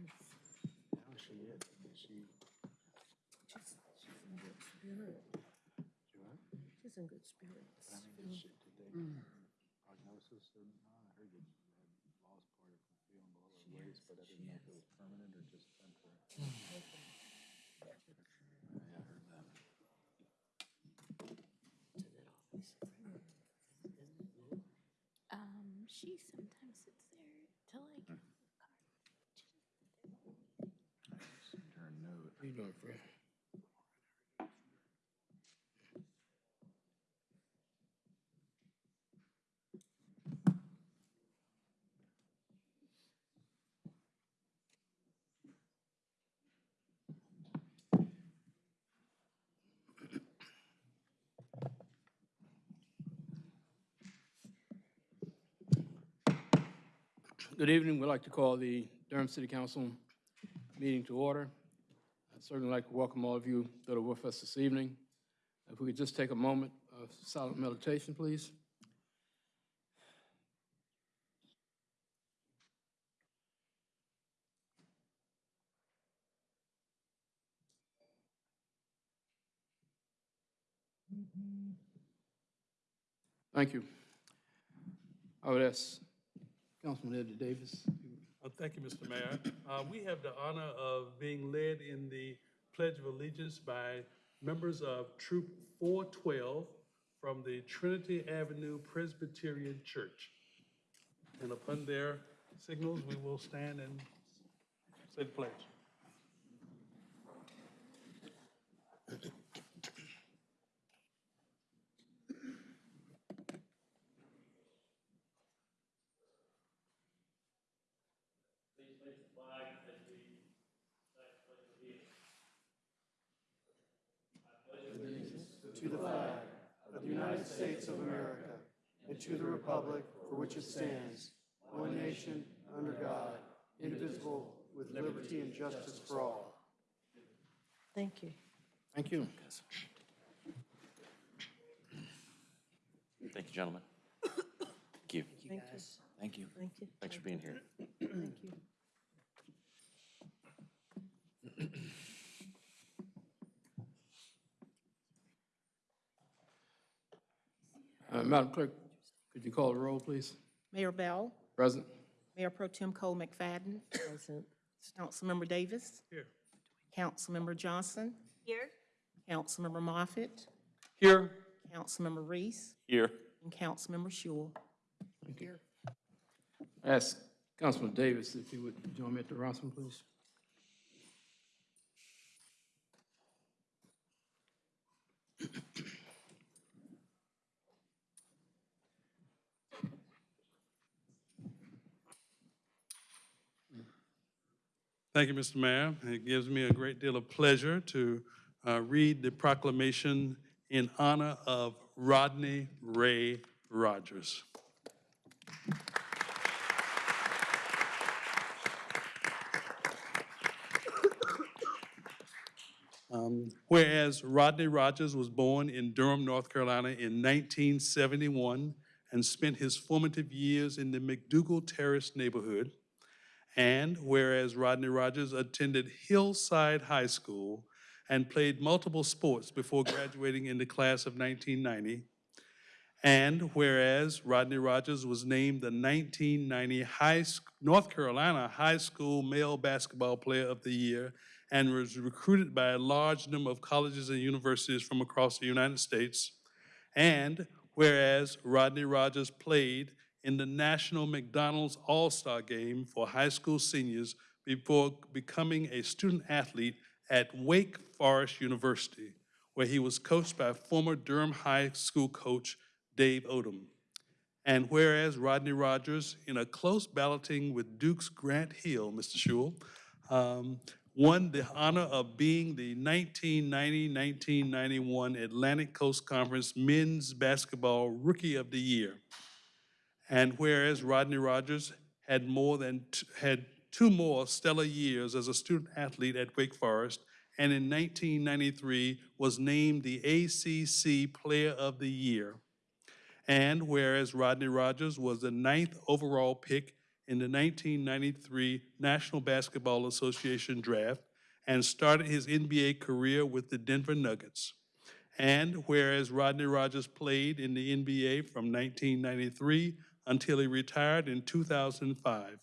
Now she is. She, She's, she's in good spirits. she what? She's in good But I spirits. mean, did they prognosis or not? I heard that she had lost part of her feeling her is, but I she didn't know if was permanent or just temporary. She sometimes sits there to like you? Good evening. We'd like to call the Durham City Council meeting to order. I'd certainly like to welcome all of you that are with us this evening. If we could just take a moment of silent meditation, please. Thank you. I would ask Councilman Eddie Davis. Thank you, Mr. Mayor. Uh, We have the honor of being led in the Pledge of Allegiance by members of Troop 412 from the Trinity Avenue Presbyterian Church. And upon their signals, we will stand and say the pledge. to the flag of the United States of America and to the republic for which it stands, one nation, under God, indivisible, with liberty and justice for all. Thank you. Thank you. Thank you, gentlemen. Thank you. Thank you. Thank you. Thank you. Thanks for being here. Thank you. Uh, Madam Clerk, could you call the roll, please? Mayor Bell, Present? Mayor Pro Tem Cole McFadden, Present. Councilmember Davis, Here. Councilmember Johnson, Here. Councilmember Moffitt, Here. Councilmember Reece, Here. and Councilmember Schewel. Ask Councilman Davis if he would join me at the rostrum, please. Thank you, Mr. Mayor. It gives me a great deal of pleasure to uh, read the proclamation in honor of Rodney Ray Rogers. Um, Whereas Rodney Rogers was born in Durham, North Carolina in 1971 and spent his formative years in the McDougald Terrace neighborhood, and whereas Rodney Rogers attended Hillside High School and played multiple sports before graduating in the class of 1990, and whereas Rodney Rogers was named the 1990 High, North Carolina High School Male Basketball Player of the Year and was recruited by a large number of colleges and universities from across the United States, and whereas Rodney Rogers played in the National McDonald's All-Star Game for high school seniors before becoming a student athlete at Wake Forest University, where he was coached by former Durham High School coach Dave Odom. And whereas Rodney Rogers, in a close balloting with Duke's Grant Hill, Mr. Schewel, um, won the honor of being the 1990-1991 Atlantic Coast Conference Men's Basketball Rookie of the Year. And whereas Rodney Rogers had more than, had two more stellar years as a student athlete at Wake Forest, and in 1993 was named the ACC Player of the Year. And whereas Rodney Rogers was the ninth overall pick in the 1993 National Basketball Association Draft and started his NBA career with the Denver Nuggets. And whereas Rodney Rogers played in the NBA from 1993 until he retired in 2005.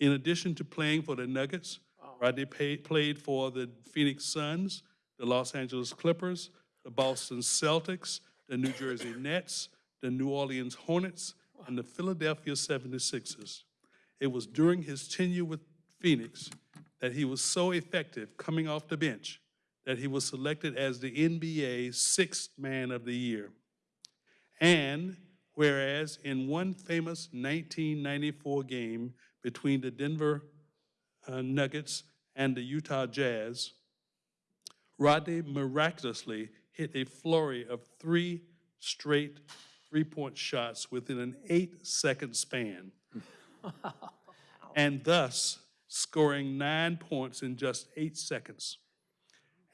In addition to playing for the Nuggets, Rodney pay- played for the Phoenix Suns, the Los Angeles Clippers, the Boston Celtics, the New Jersey Nets, the New Orleans Hornets, and the Philadelphia 76ers. It was during his tenure with Phoenix that he was so effective coming off the bench that he was selected as the NBA Sixth Man of the Year. And whereas in one famous 1994 game between the Denver uh, Nuggets and the Utah Jazz, Rodney miraculously hit a flurry of three straight three-point shots within an eight-second span, and thus scoring nine points in just eight seconds.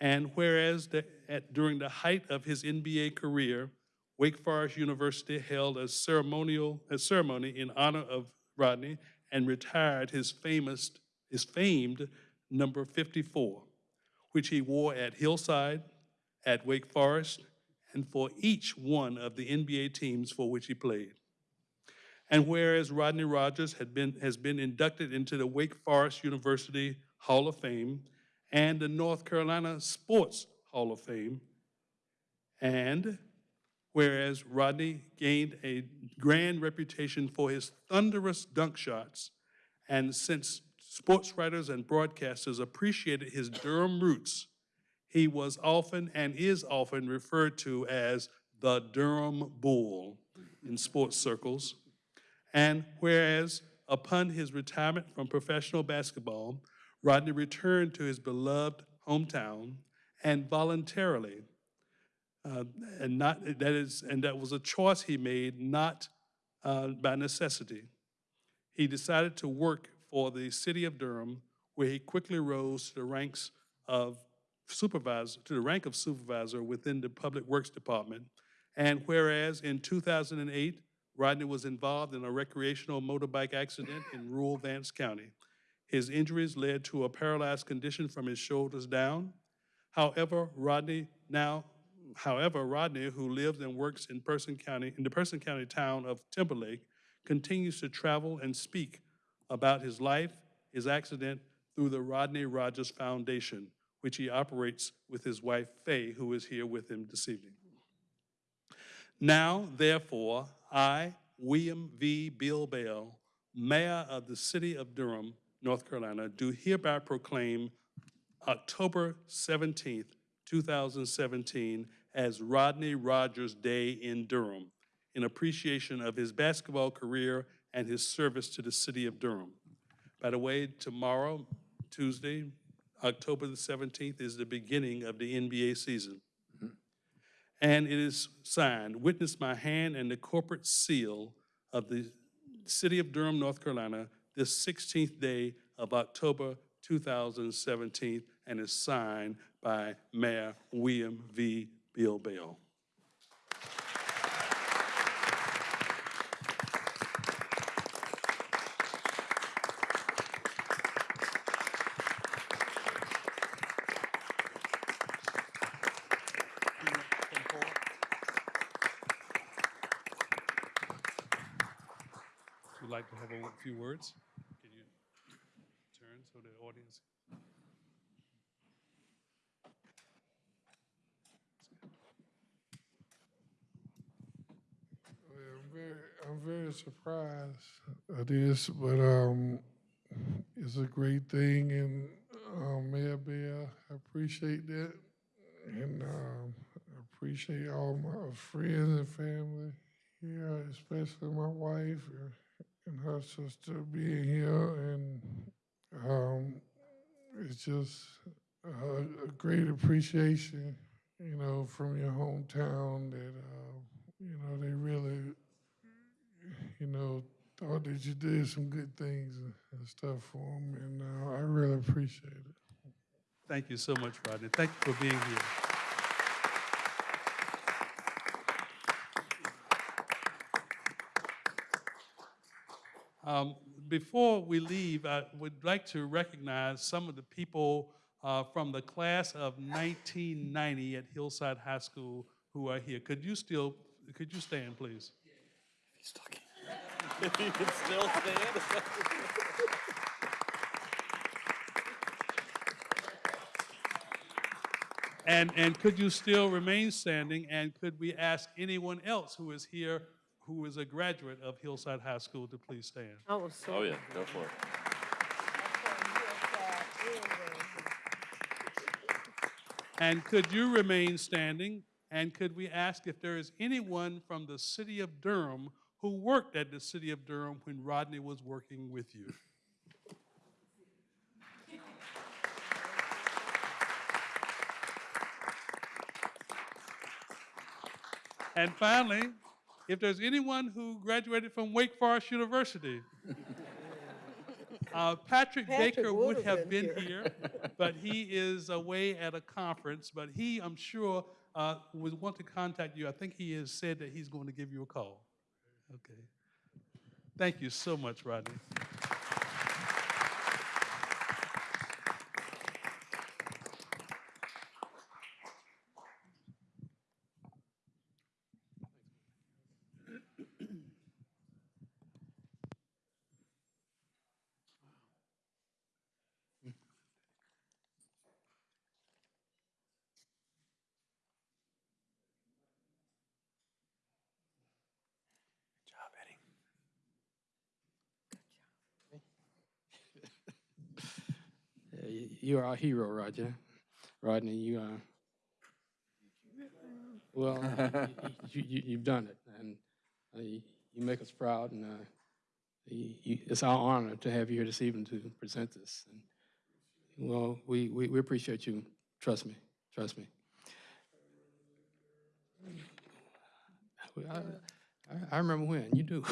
And whereas the, at, during the height of his NBA career, Wake Forest University held a ceremonial a ceremony in honor of Rodney and retired his famous his famed number 54, which he wore at Hillside, at Wake Forest, and for each one of the NBA teams for which he played. And whereas Rodney Rogers had been, has been inducted into the Wake Forest University Hall of Fame and the North Carolina Sports Hall of Fame, and whereas Rodney gained a grand reputation for his thunderous dunk shots, and since sports writers and broadcasters appreciated his Durham roots, he was often and is often referred to as the Durham Bull in sports circles. And whereas upon his retirement from professional basketball, Rodney returned to his beloved hometown and voluntarily, uh, and not that is, and that was a choice he made, not uh, by necessity. He decided to work for the city of Durham, where he quickly rose to the ranks of supervisor, to the rank of supervisor within the Public Works Department. And whereas in 2008, Rodney was involved in a recreational motorbike accident in rural Vance County. His injuries led to a paralyzed condition from his shoulders down. However, Rodney now, however, Rodney, who lives and works in Person County, in the Person County town of Timberlake, continues to travel and speak about his life, his accident, through the Rodney Rogers Foundation, which he operates with his wife Faye, who is here with him this evening. Now, therefore, I, William V. Bill Bell, Mayor of the City of Durham, North Carolina, do hereby proclaim October 17th, 2017 as Rodney Rogers Day in Durham in appreciation of his basketball career and his service to the city of Durham. By the way, tomorrow, Tuesday, October the 17th, is the beginning of the NBA season. Mm-hmm. And it is signed, witness my hand and the corporate seal of the city of Durham, North Carolina, this 16th day of October 2017, and is signed by Mayor William V. Bill Bell. Would like to have a few words? Can you turn so the audience? I'm very, I'm very surprised at this, but um, it's a great thing, and um, Mayor Bear, I appreciate that, and um, I appreciate all my friends and family here, especially my wife and- her sister being here, and um, it's just a, a great appreciation, you know, from your hometown that uh, you know they really you know, thought that you did some good things and and stuff for them, and uh, I really appreciate it. Thank you so much, Rodney. Thank you for being here. Um, Before we leave, I would like to recognize some of the people uh, from the class of 1990 at Hillside High School who are here. Could you still, could you stand, please? He's talking. He can still stand. And, and could you still remain standing? And could we ask anyone else who is here who is a graduate of Hillside High School to please stand? I was so. Oh, yeah, go for it. And could you remain standing? And could we ask if there is anyone from the city of Durham who worked at the city of Durham when Rodney was working with you? And finally, if there's anyone who graduated from Wake Forest University, uh, Patrick Patrick Baker would would've have been been here, but he is away at a conference. But he, I'm sure, uh, would want to contact you. I think he has said that he's going to give you a call. Okay. Thank you so much, Rodney. You- are our hero, Roger. Rodney, you are, well, y- y- you, you, you've done it, and uh, you you make us proud, and uh, you- you- it's our honor to have you here this evening to present this. And, Well, we, we we appreciate you, trust me, trust me. I, I- I remember when, you do.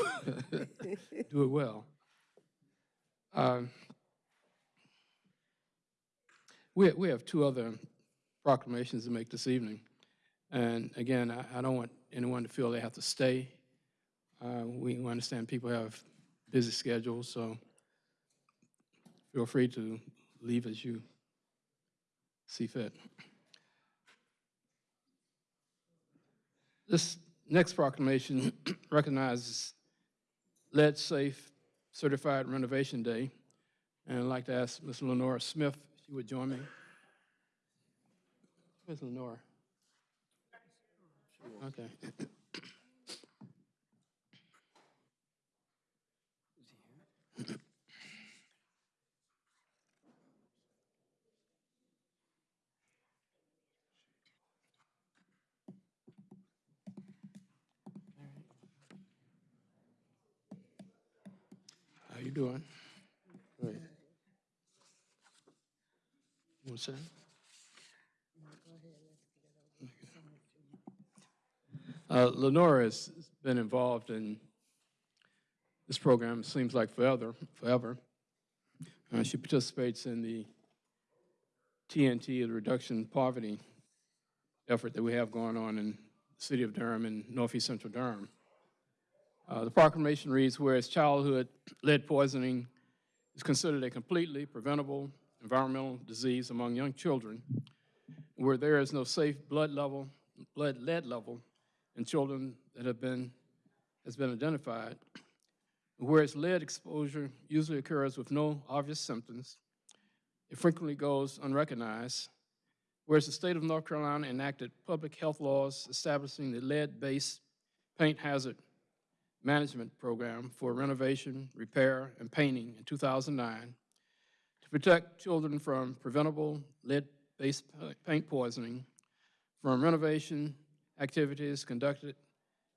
Do it well. Um, We, we have two other proclamations to make this evening. And again, I, I don't want anyone to feel they have to stay. Uh, we understand people have busy schedules, so feel free to leave as you see fit. This next proclamation recognizes Lead Safe Certified Renovation Day. And I'd like to ask Ms. Lenora Smith she would join me. Where's Lenore? Okay. How you doing? One second. Uh, Lenora has been involved in this program, seems like forever, forever. Uh, She participates in the TNT, the Reduction Poverty effort that we have going on in the city of Durham and northeast central Durham. Uh, The proclamation reads, whereas childhood lead poisoning is considered a completely preventable environmental disease among young children, where there is no safe blood level, blood lead level in children that have been, has been identified, whereas lead exposure usually occurs with no obvious symptoms, it frequently goes unrecognized, whereas the state of North Carolina enacted public health laws establishing the lead-based paint hazard management program for renovation, repair, and painting in 2009 to protect children from preventable lead-based paint poisoning from renovation activities conducted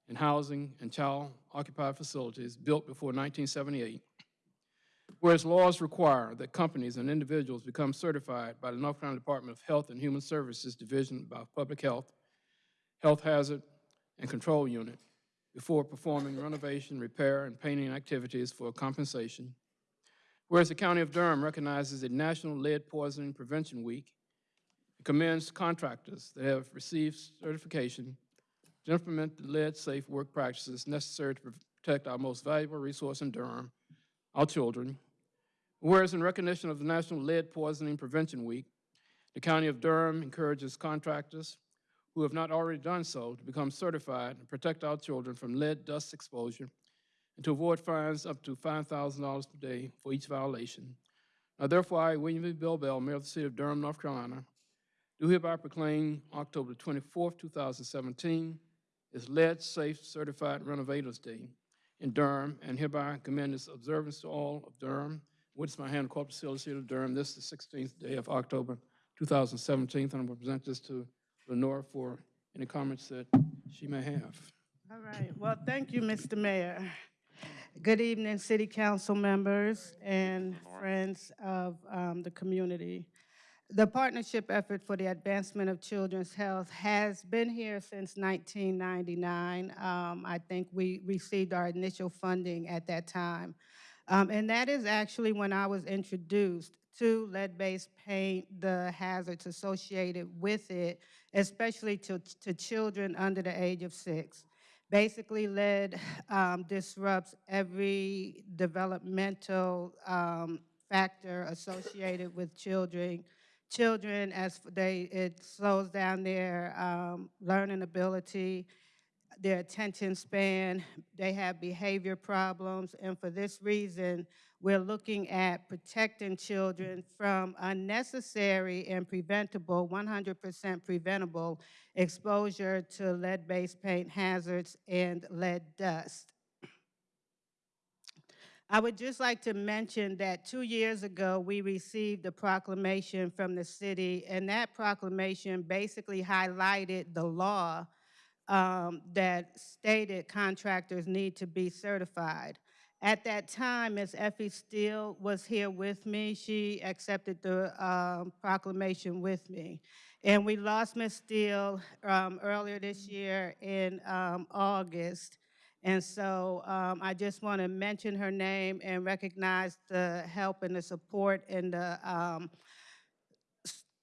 in housing and child-occupied facilities built before 1978. Whereas laws require that companies and individuals become certified by the North Carolina Department of Health and Human Services Division of Public Health, Health Hazard and Control Unit before performing renovation, repair, and painting activities for compensation. Whereas the County of Durham recognizes a National Lead Poisoning Prevention Week and commends contractors that have received certification to implement the lead-safe work practices necessary to protect our most valuable resource in Durham, our children. Whereas in recognition of the National Lead Poisoning Prevention Week, The County of Durham encourages contractors who have not already done so to become certified and protect our children from lead dust exposure and to avoid fines up to $5,000 per day for each violation. Now therefore, I, William V. Bill Bell, Mayor of the City of Durham, North Carolina, do hereby proclaim October 24, 2017 as Lead Safe Certified Renovators Day in Durham, and hereby commend its observance to all of Durham. With my hand, Corporate Seal of Durham, this is the 16th day of October 2017, and I'm going to present this to Lenore for any comments that she may have. All right, well, thank you, Mr. Mayor. Good evening, city council members and friends of um, the community. The partnership effort for the advancement of children's health has been here since 1999. Um, I think we received our initial funding at that time. Um, And that is actually when I was introduced to lead-based paint, the hazards associated with it, especially to, to children under the age of six. Basically, lead um, disrupts every developmental um, factor associated with children. Children, as they, it slows down their um, learning ability, their attention span, they have behavior problems, and for this reason, we're looking at protecting children from unnecessary and preventable, 100% preventable exposure to lead-based paint hazards and lead dust. I would just like to mention that two years ago, we received a proclamation from the city, and that proclamation basically highlighted the law um, that stated contractors need to be certified. At that time, Ms. Effie Steele was here with me. She accepted the um, proclamation with me. And we lost Ms. Steele um, earlier this year in um, August. And so um, I just want to mention her name and recognize the help and the support and the, um,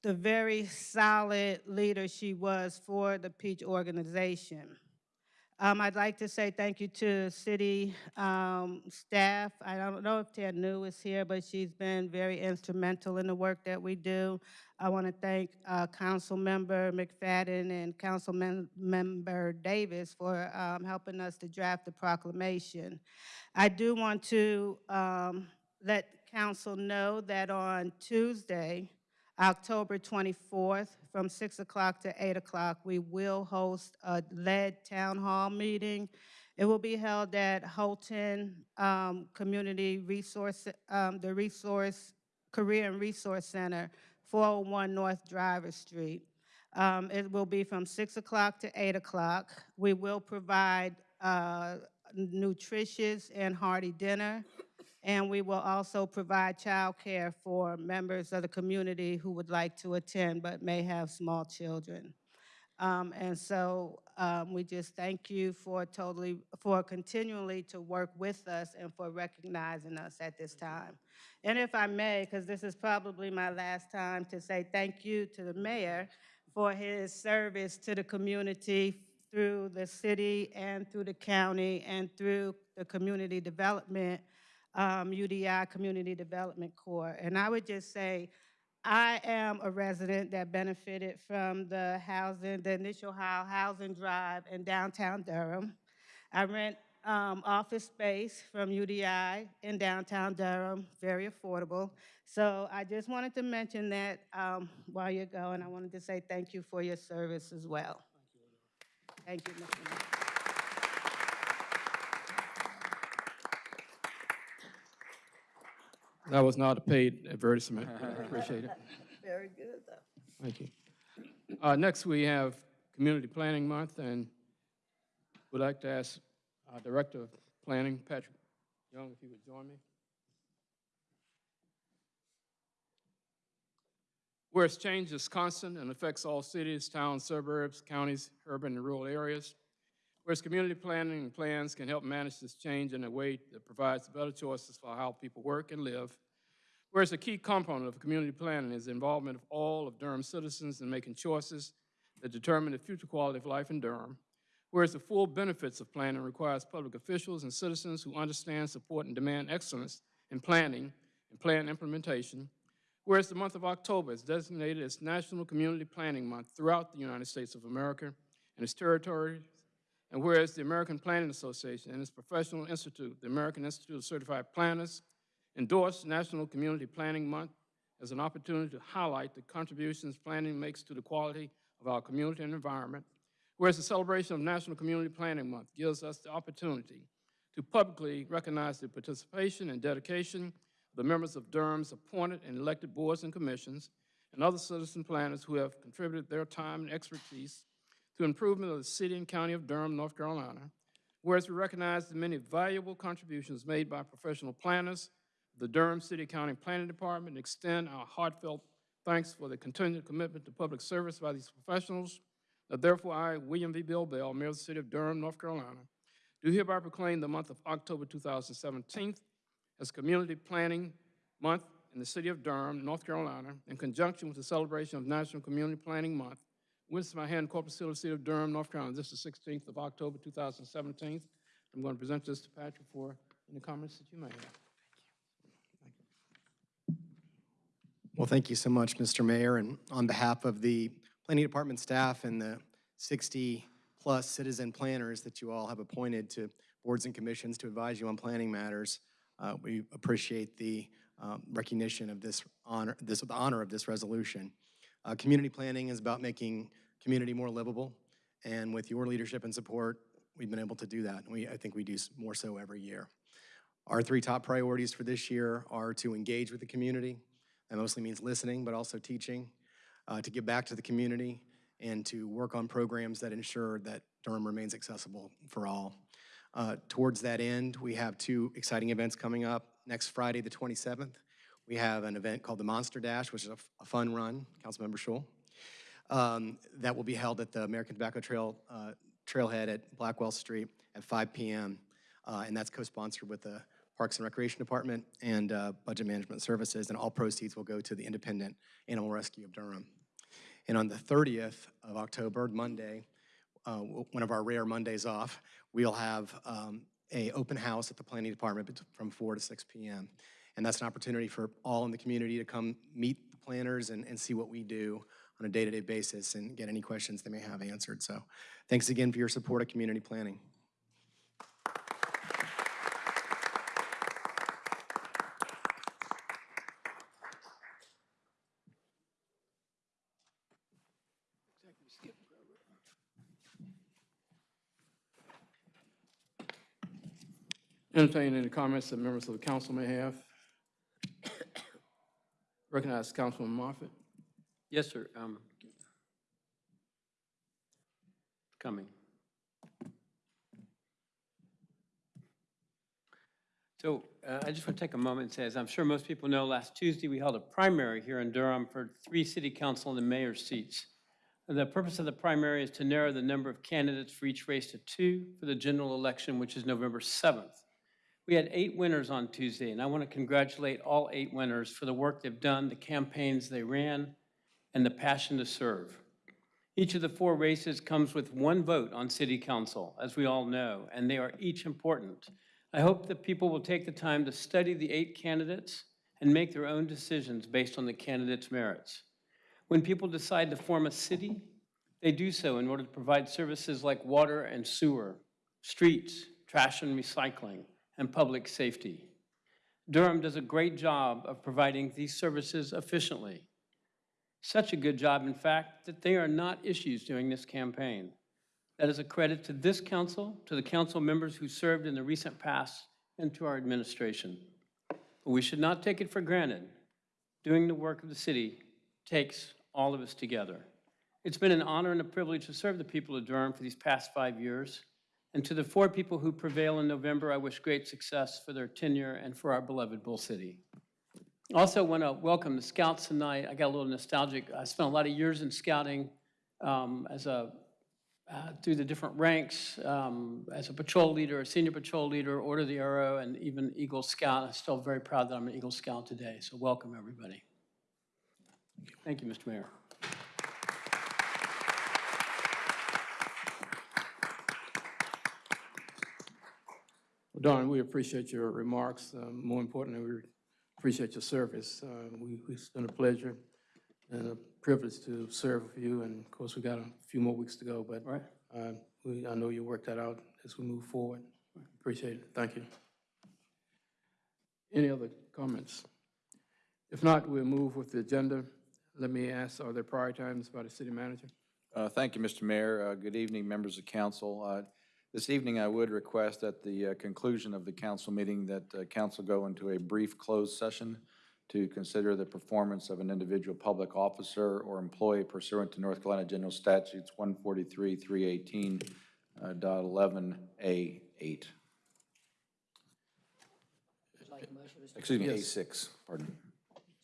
the very solid leader she was for the Peach organization. Um, I'd like to say thank you to city um, staff. I don't know if Ted New is here, but she's been very instrumental in the work that we do. I want to thank uh, Council Member McFadden and Council Mem- Member Davis for um, helping us to draft the proclamation. I do want to um, let council know that on Tuesday, October 24th, from 6 o'clock to 8 o'clock, we will host a lead town hall meeting. It will be held at Holton um, Community Resource, um, the Resource, Career and Resource Center, 401 North Driver Street. Um, It will be from 6 o'clock to 8 o'clock. We will provide uh, nutritious and hearty dinner. And we will also provide childcare for members of the community who would like to attend but may have small children. Um, And so um, we just thank you for totally, for continually to work with us and for recognizing us at this time. And if I may, because this is probably my last time to say thank you to the mayor for his service to the community through the city and through the county and through the community development, um, UDI Community Development Corps. And I would just say, I am a resident that benefited from the housing, the initial housing drive in downtown Durham. I rent um, office space from UDI in downtown Durham, very affordable. So I just wanted to mention that um, while you're going, I wanted to say thank you for your service as well. Thank you, Mr. That was not a paid advertisement, I appreciate it. Very good, though. Thank you. Uh, Next, we have Community Planning Month, and we'd like to ask our Director of Planning, Patrick Young, if he would join me. Whereas change is constant and affects all cities, towns, suburbs, counties, urban and rural areas. Whereas community planning and plans can help manage this change in a way that provides better choices for how people work and live. Whereas a key component of community planning is the involvement of all of Durham citizens in making choices that determine the future quality of life in Durham. Whereas the full benefits of planning requires public officials and citizens who understand, support, and demand excellence in planning and plan implementation. Whereas the month of October is designated as National Community Planning Month throughout the United States of America and its territories, and whereas the American Planning Association and its professional institute, the American Institute of Certified Planners, endorsed National Community Planning Month as an opportunity to highlight the contributions planning makes to the quality of our community and environment, whereas the celebration of National Community Planning Month gives us the opportunity to publicly recognize the participation and dedication of the members of Durham's appointed and elected boards and commissions and other citizen planners who have contributed their time and expertise to improvement of the city and county of Durham, North Carolina, whereas we recognize the many valuable contributions made by professional planners, the Durham City County Planning Department, extend our heartfelt thanks for the continued commitment to public service by these professionals. Now therefore, I, William V. Bill Bell, Mayor of the City of Durham, North Carolina, do hereby proclaim the month of October 2017 as Community Planning Month in the City of Durham, North Carolina, in conjunction with the celebration of National Community Planning Month. With my hand, corporate seal of City of Durham, North Carolina. This is the 16th of October 2017. I'm going to present this to Patrick for any comments that you may have. Well, thank you so much, Mr. Mayor, and on behalf of the Planning Department staff and the 60-plus citizen planners that you all have appointed to boards and commissions to advise you on planning matters, uh, we appreciate the um, recognition of this honor, this, the honor of this resolution. Uh, Community planning is about making community more livable, and with your leadership and support, we've been able to do that. and We, I think we do more so every year. Our three top priorities for this year are to engage with the community, that mostly means listening, but also teaching, uh, to give back to the community, and to work on programs that ensure that Durham remains accessible for all. Uh, Towards that end, we have two exciting events coming up. Next Friday, the 27th, we have an event called the Monster Dash, which is a fun run, Councilmember Schewel, um, that will be held at the American Tobacco Trail uh, Trailhead at Blackwell Street at 5 PM. Uh, And that's co-sponsored with the Parks and Recreation Department and uh, Budget Management Services, and all proceeds will go to the Independent Animal Rescue of Durham. And on the 30th of October, Monday, uh, one of our rare Mondays off, we'll have um, a open house at the Planning Department from 4 to 6 PM. And that's an opportunity for all in the community to come meet the planners and, and see what we do on a day-to-day basis and get any questions they may have answered. So thanks again for your support of community planning. Entertain any comments that members of the council may have. Recognize Councilman Moffitt. Yes, sir. um, Coming. So uh, I just want to take a moment and say, as I'm sure most people know, last Tuesday, we held a primary here in Durham for three city council and the mayor seats. And The purpose of the primary is to narrow the number of candidates for each race to two for the general election, which is November 7th. We had eight winners on Tuesday, and I want to congratulate all eight winners for the work they've done, the campaigns they ran, and the passion to serve. Each of the four races comes with one vote on city council, as we all know, and they are each important. I hope that people will take the time to study the eight candidates and make their own decisions based on the candidates' merits. When people decide to form a city, they do so in order to provide services like water and sewer, streets, trash and recycling, and public safety. Durham does a great job of providing these services efficiently. Such a good job, in fact, that they are not issues during this campaign. That is a credit to this council, to the council members who served in the recent past, and to our administration. But we should not take it for granted. Doing the work of the city takes all of us together. It's been an honor and a privilege to serve the people of Durham for these past five years. And to the four people who prevail in November, I wish great success for their tenure and for our beloved Bull City. Also want to welcome the scouts tonight. I got a little nostalgic. I spent a lot of years in scouting um, as a, uh, through the different ranks, um, as a patrol leader, a senior patrol leader, Order of the Arrow, and even Eagle Scout. I'm still very proud that I'm an Eagle Scout today, so welcome, everybody. Thank you, Mr. Mayor. Well, Don, we appreciate your remarks. Um, More importantly, we appreciate your service. Uh, we, it's been a pleasure and a privilege to serve with you, and of course, we got a few more weeks to go, but Right. uh, we, I know you'll work that out as we move forward. Appreciate it. Thank you. Any other comments? If not, we'll move with the agenda. Let me ask, are there prior items by the city manager? Uh, Thank you, Mr. Mayor. Uh, Good evening, members of council. Uh, This evening, I would request at the uh, conclusion of the council meeting that uh, council go into a brief closed session to consider the performance of an individual public officer or employee pursuant to North Carolina General Statutes 143, 318, uh, dot 11A8. Excuse me, Yes. A6, pardon.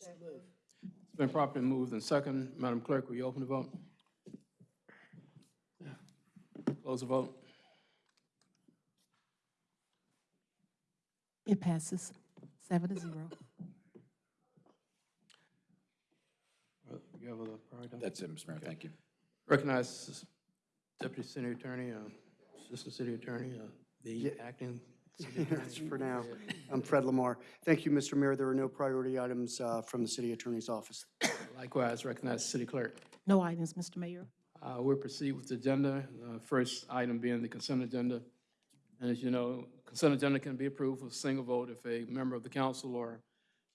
It's been properly moved and second. Madam Clerk, will you open the vote? Close the vote. It passes seven to zero. You have a prior item? That's it, Mr. Mayor, thank you. Recognize Deputy City Attorney, uh, Assistant City Attorney, uh, the Yeah. acting city attorney. That's for now. I'm Fred Lamar. Thank you, Mr. Mayor. There are no priority items uh, from the city attorney's office. Likewise, recognize City Clerk. No items, Mr. Mayor. Uh, We'll proceed with the agenda, uh, first item being the consent agenda. And as you know, consent agenda can be approved with a single vote if a member of the council or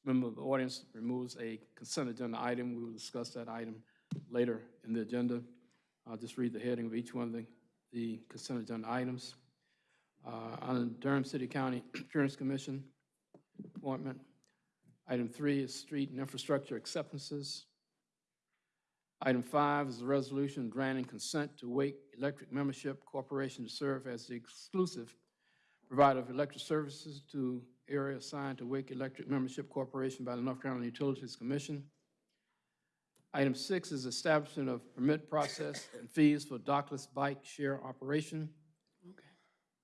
member of the audience removes a consent agenda item. We will discuss that item later in the agenda. I'll just read the heading of each one of the, the consent agenda items. Uh, On Durham City County Insurance Commission appointment. Item three is street and infrastructure acceptances. Item five is a resolution granting consent to Wake Electric Membership Corporation to serve as the exclusive provider of electric services to area assigned to Wake Electric Membership Corporation by the North Carolina Utilities Commission. Item six is establishment of permit process and fees for dockless bike share operation.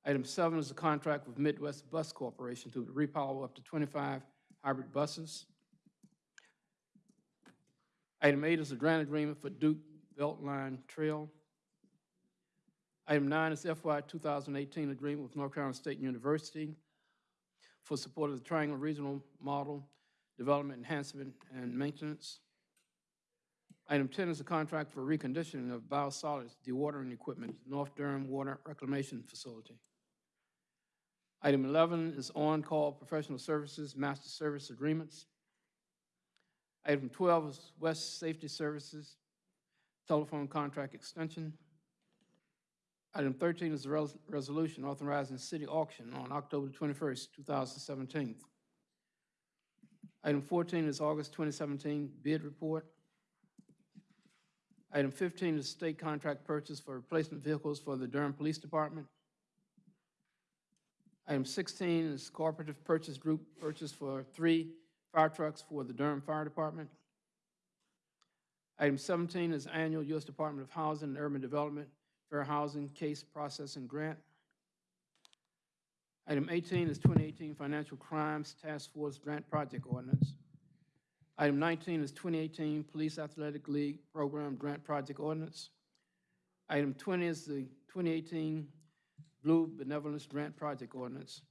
Item seven is a contract with Midwest Bus Corporation to repower up to 25 hybrid buses. Item eight is a grant agreement for Duke Beltline Trail. Item nine is FY 2018 agreement with North Carolina State University for support of the Triangle Regional Model Development Enhancement and Maintenance. Item 10 is a contract for reconditioning of biosolids dewatering equipment, North Durham Water Reclamation Facility. Item 11 is on-call professional services, master service agreements. Item 12 is West Safety Services, telephone contract extension. Item 13 is a res- resolution authorizing city auction on October 21st, 2017. Item 14 is August 2017 bid report. Item 15 is state contract purchase for replacement vehicles for the Durham Police Department. Item 16 is cooperative purchase group purchase for three fire trucks for the Durham Fire Department. Item 17 is annual U.S. Department of Housing and Urban Development Fair Housing Case Processing Grant. Item 18 is 2018 Financial Crimes Task Force Grant Project Ordinance. Item 19 is 2018 Police Athletic League Program Grant Project Ordinance. Item 20 is the 2018 Blue Benevolence Grant Project Ordinance.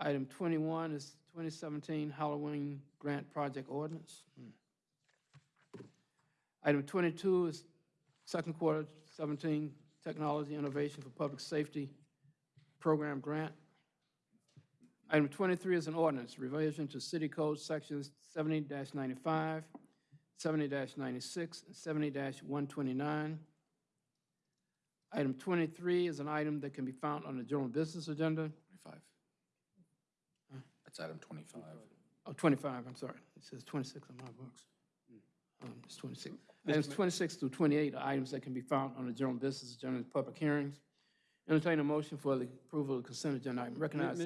Item 21 is 2017 Halloween Grant Project Ordinance. Hmm. Item 22 is second quarter 17 Technology Innovation for Public Safety Program Grant. Item 23 is an ordinance, revision to City Code Sections 70-95, 70-96, and 70-129. Item 23 is an item that can be found on the general business agenda. 25. That's item 25. Oh, 25, I'm sorry. It says 26 on my books. Um, It's 26. Items 26 through 28 are items that can be found on the general business agenda and public hearings. Entertain a motion for the approval of consent agenda item. Recognize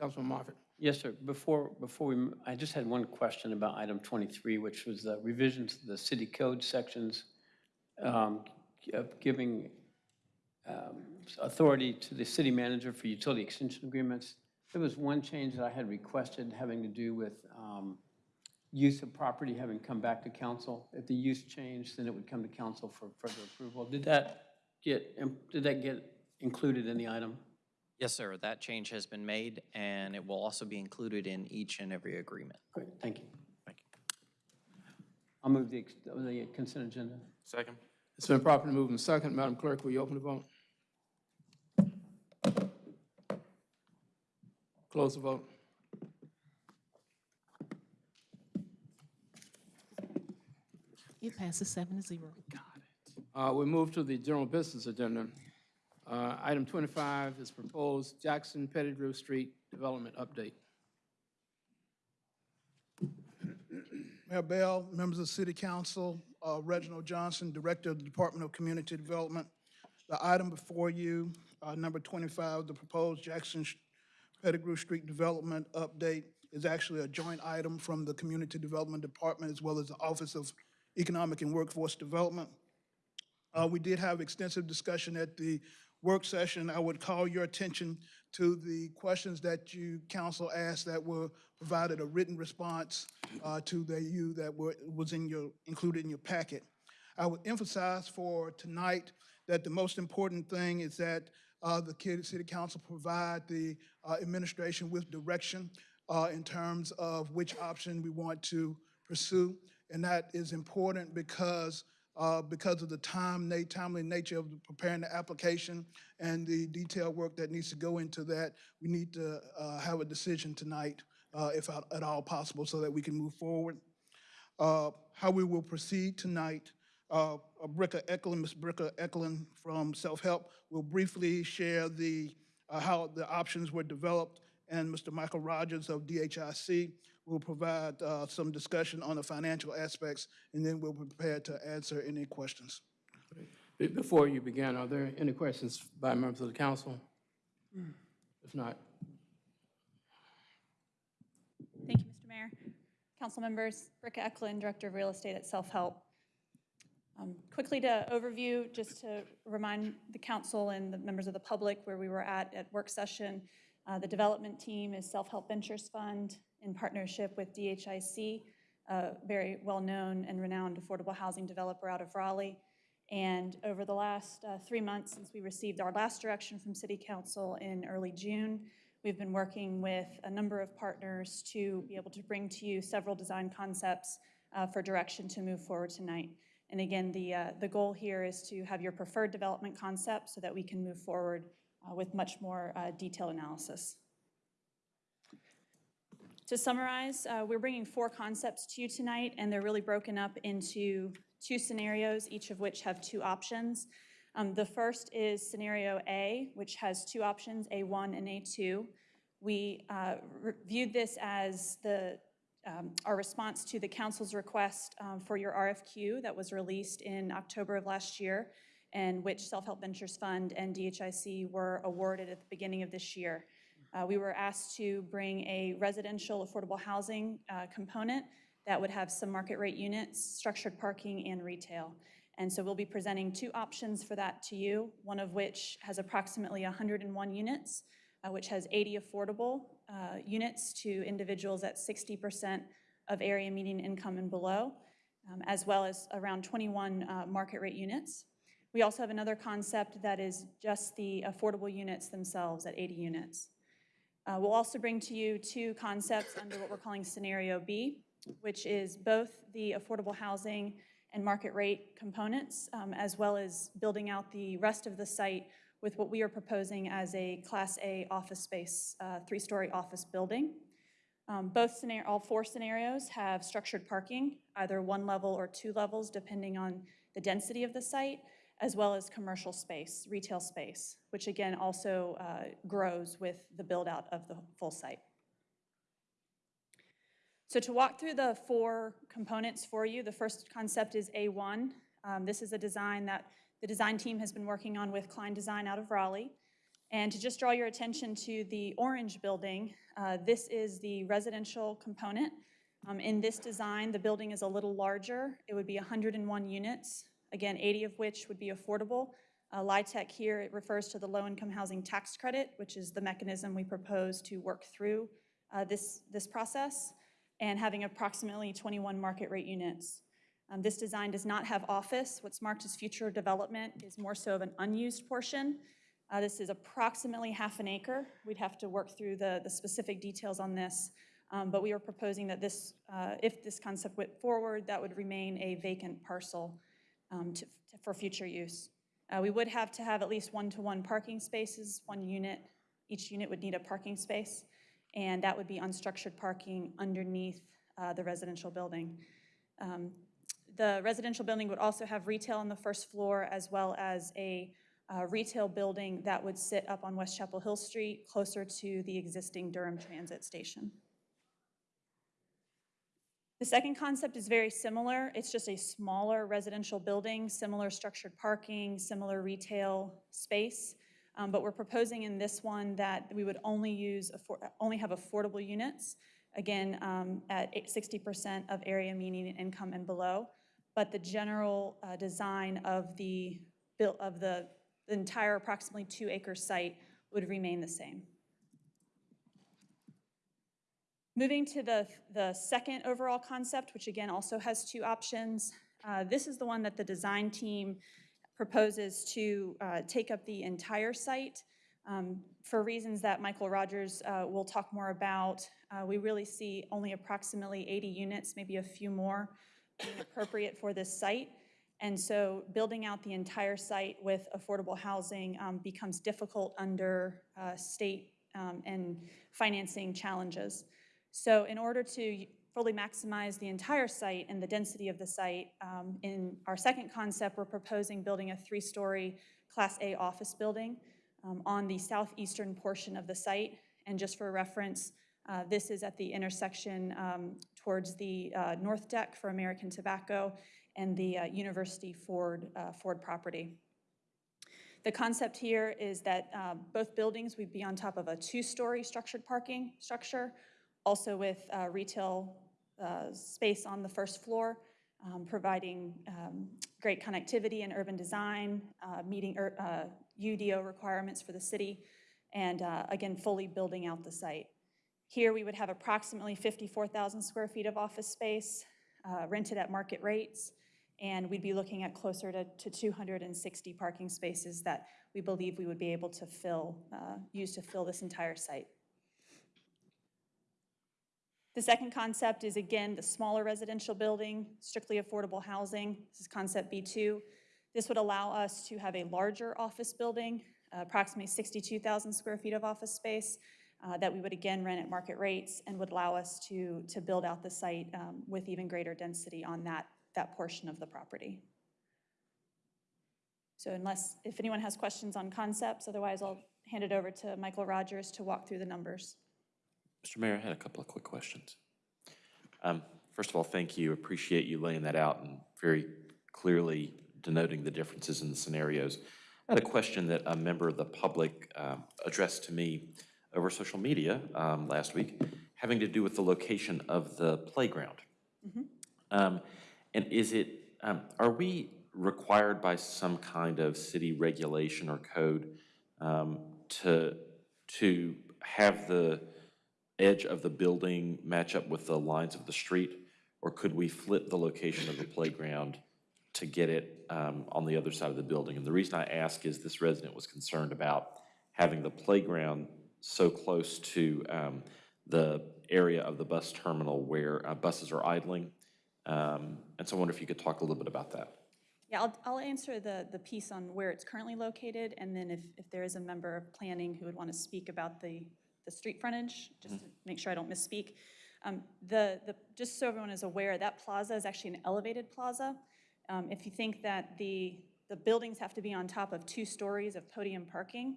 Councilman Moffitt. Yes, sir. Before, before we, m- I just had one question about item 23, which was the revisions to the city code sections, um, g- of giving um, authority to the city manager for utility extension agreements. There was one change that I had requested having to do with um, use of property having come back to council. If the use changed, then it would come to council for further approval. Did that get, did that get included in the item? Yes, sir. That change has been made, and it will also be included in each and every agreement. Great, thank you. Thank you. I'll move the the consent agenda. Second. It's been properly moved and second. Madam Clerk, will you open the vote? Close the vote. It passes seven to zero. Got Uh, We move to the general business agenda. Uh, Item 25 is proposed Jackson Pettigrew Street Development Update. Mayor Bell, members of the City Council, uh, Reginald Johnson, Director of the Department of Community Development. The item before you, uh, number 25, the proposed Jackson Pettigrew Street Development Update is actually a joint item from the Community Development Department as well as the Office of Economic and Workforce Development. Uh, We did have extensive discussion at the work session. I would call your attention to the questions that you, council asked that were provided a written response uh, to the, you that were, was in your, included in your packet. I would emphasize for tonight that the most important thing is that uh, the city council provide the uh, administration with direction uh, in terms of which option we want to pursue. And that is important because, uh, because of the time, timely nature of preparing the application and the detailed work that needs to go into that, we need to uh, have a decision tonight, uh, if at all possible, so that we can move forward. Uh, How we will proceed tonight, uh, uh, Bricka Eklund, Ms. Bricka Eklund from Self-Help will briefly share the, uh, how the options were developed, and Mr. Michael Rogers of DHIC will provide uh, some discussion on the financial aspects, and then we'll be prepared to answer any questions. Before you begin, are there any questions by members of the council? If not, Thank you, Mr. Mayor. Council members, Ricka Eklund, Director of Real Estate at Self-Help. Um, Quickly to overview, just to remind the council and the members of the public where we were at at work session. Uh, The development team is Self-Help Ventures Fund in partnership with DHIC, a very well-known and renowned affordable housing developer out of Raleigh. And over the last uh, three months, since we received our last direction from City Council in early June, we've been working with a number of partners to be able to bring to you several design concepts uh, for direction to move forward tonight. And again, the, uh, the goal here is to have your preferred development concept so that we can move forward uh, with much more uh, detailed analysis. To summarize, uh, we're bringing four concepts to you tonight, and they're really broken up into two scenarios, each of which have two options. Um, The first is scenario A, which has two options, A1 and A2. We uh, viewed this as the, um, our response to the council's request um, for your RFQ that was released in October of last year, and which Self-Help Ventures Fund and DHIC were awarded at the beginning of this year. Uh, We were asked to bring a residential affordable housing uh, component that would have some market rate units, structured parking, and retail. And so we'll be presenting two options for that to you, one of which has approximately 101 units, uh, which has 80 affordable uh, units to individuals at 60% of area median income and below, um, as well as around 21 uh, market rate units. We also have another concept that is just the affordable units themselves at 80 units. Uh, We'll also bring to you two concepts under what we're calling Scenario B, which is both the affordable housing and market rate components, um, as well as building out the rest of the site with what we are proposing as a Class A office space, uh, three-story office building. Um, Both scenario, all four scenarios have structured parking, either one level or two levels, depending on the density of the site, as well as commercial space, retail space, which again also uh, grows with the build-out of the full site. So to walk through the four components for you, the first concept is A1. Um, This is a design that the design team has been working on with Cline Design out of Raleigh. And to just draw your attention to the orange building, uh, this is the residential component. Um, In this design, the building is a little larger. It would be 101 units, again, 80 of which would be affordable. Uh, LIHTC here, it refers to the low-income housing tax credit, which is the mechanism we propose to work through uh, this, this process, and having approximately 21 market rate units. Um, This design does not have office. What's marked as future development is more so of an unused portion. Uh, This is approximately half an acre. We'd have to work through the, the specific details on this. Um, But we are proposing that this, uh, if this concept went forward, that would remain a vacant parcel um, to, for future use. Uh, We would have to have at least one-to-one parking spaces, one unit. Each unit would need a parking space, and that would be unstructured parking underneath uh, the residential building. Um, The residential building would also have retail on the first floor, as well as a uh, retail building that would sit up on West Chapel Hill Street, closer to the existing Durham Transit Station. The second concept is very similar. It's just a smaller residential building, similar structured parking, similar retail space. Um, But we're proposing in this one that we would only use, only have affordable units, again, um, at 60% of area median income and below. But the general uh, design of the, of the the entire approximately two acre site would remain the same. Moving to the, the second overall concept, which again also has two options. uh, This is the one that the design team proposes to uh, take up the entire site. Um, For reasons that Michael Rogers uh, will talk more about, uh, we really see only approximately 80 units, maybe a few more, appropriate for this site. And so building out the entire site with affordable housing um, becomes difficult under uh, state um, and financing challenges. So in order to fully maximize the entire site and the density of the site, um, in our second concept, we're proposing building a three-story Class A office building um, on the southeastern portion of the site. And just for reference, uh, this is at the intersection um, towards the uh, north deck for American Tobacco and the uh, University Ford, uh, Ford property. The concept here is that uh, both buildings would be on top of a two-story structured parking structure, also with uh, retail uh, space on the first floor, um, providing um, great connectivity and urban design, uh, meeting ur- uh, UDO requirements for the city, and uh, again, fully building out the site. Here, we would have approximately 54,000 square feet of office space rented at market rates, and we'd be looking at closer to, to 260 parking spaces that we believe we would be able to fill, use to fill this entire site. The second concept is, again, the smaller residential building, strictly affordable housing. This is concept B2. This would allow us to have a larger office building, uh, approximately 62,000 square feet of office space, uh, that we would again rent at market rates and would allow us to, to build out the site um, with even greater density on that, that portion of the property. So unless, if anyone has questions on concepts, otherwise I'll hand it over to Michael Rogers to walk through the numbers. Mr. Mayor, I had a couple of quick questions. Um, First of all, thank you. Appreciate you laying that out and very clearly denoting the differences in the scenarios. I had a question that a member of the public um, addressed to me over social media um, last week, having to do with the location of the playground. Um, And is it, um, are we required by some kind of city regulation or code um, to, to have the edge of the building match up with the lines of the street? Or could we flip the location of the playground to get it um, on the other side of the building? And the reason I ask is this resident was concerned about having the playground so close to um, the area of the bus terminal where uh, buses are idling. Um, And so I wonder if you could talk a little bit about that. Yeah, I'll, I'll answer the, the piece on where it's currently located, and then if, if there is a member of planning who would want to speak about the, the street frontage, just to make sure I don't misspeak. Um, The, the, just so everyone is aware, that plaza is actually an elevated plaza. Um, If you think that the, the buildings have to be on top of two stories of podium parking,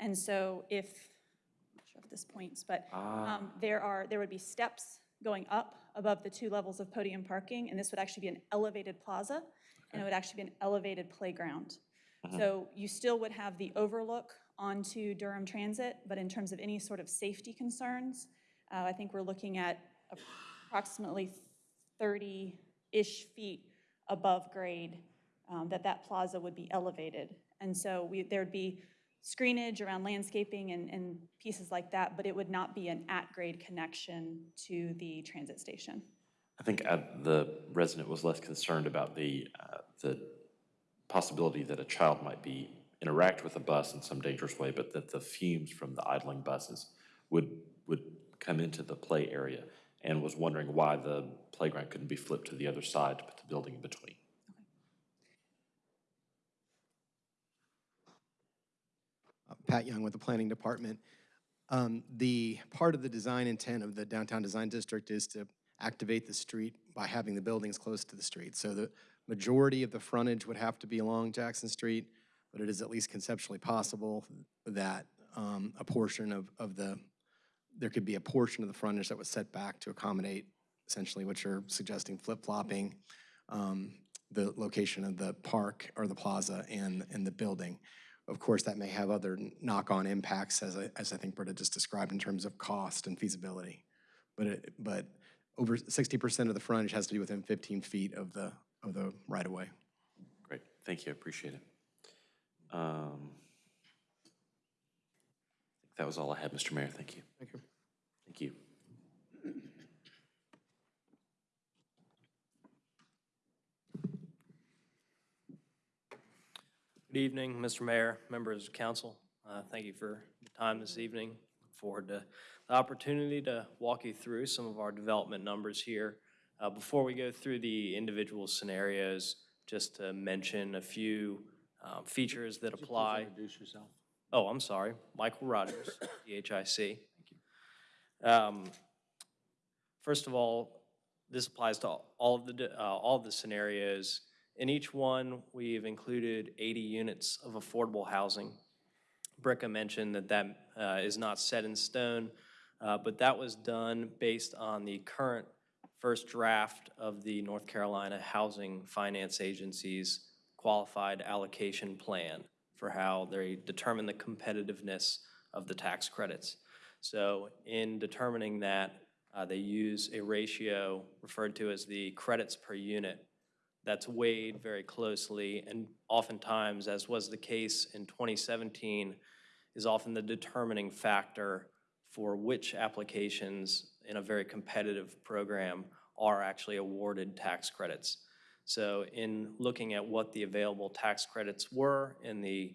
and so if, I'm not sure if this points, but Ah. um, there are, there would be steps going up above the two levels of podium parking, and this would actually be an elevated plaza, and it would actually be an elevated playground. So you still would have the overlook onto Durham Transit, but in terms of any sort of safety concerns, uh, I think we're looking at approximately 30-ish feet above grade, um, that that plaza would be elevated. And so we, there'd be screenage around landscaping and, and pieces like that, but it would not be an at-grade connection to the transit station. I think uh, the resident was less concerned about the, uh, the possibility that a child might be interact with a bus in some dangerous way, but that the fumes from the idling buses would, would come into the play area, and was wondering why the playground couldn't be flipped to the other side to put the building in between. Uh, Pat Young with the Planning Department. Um, The, part of the design intent of the Downtown Design District is to activate the street by having the buildings close to the street. So the majority of the frontage would have to be along Jackson Street, but it is at least conceptually possible that um, a portion of, of the, there could be a portion of the frontage that was set back to accommodate essentially what you're suggesting, flip-flopping um, the location of the park or the plaza and, and the building. Of course, that may have other knock-on impacts, as I, as I think Britta just described, in terms of cost and feasibility. But it, but over sixty percent of the frontage has to be within fifteen feet of the, of the right-of-way. Great, thank you, I appreciate it. Um, That was all I had, Mr. Mayor, thank you. Thank you. Thank you. Good evening, Mr. Mayor, members of council. Uh, Thank you for the time this evening. Look forward to the opportunity to walk you through some of our development numbers here. Uh, Before we go through the individual scenarios, just to mention a few um, features that apply. Introduce yourself. Oh, I'm sorry, Michael Rogers, DHIC. Um, First of all, this applies to all of the, uh, all of the scenarios. In each one, we've included 80 units of affordable housing. Bricka mentioned that that uh, is not set in stone, uh, but that was done based on the current first draft of the North Carolina Housing Finance Agency's qualified allocation plan for how they determine the competitiveness of the tax credits. So in determining that, uh, they use a ratio referred to as the credits per unit that's weighed very closely and oftentimes, as was the case in 2017, is often the determining factor for which applications in a very competitive program are actually awarded tax credits. So in looking at what the available tax credits were in the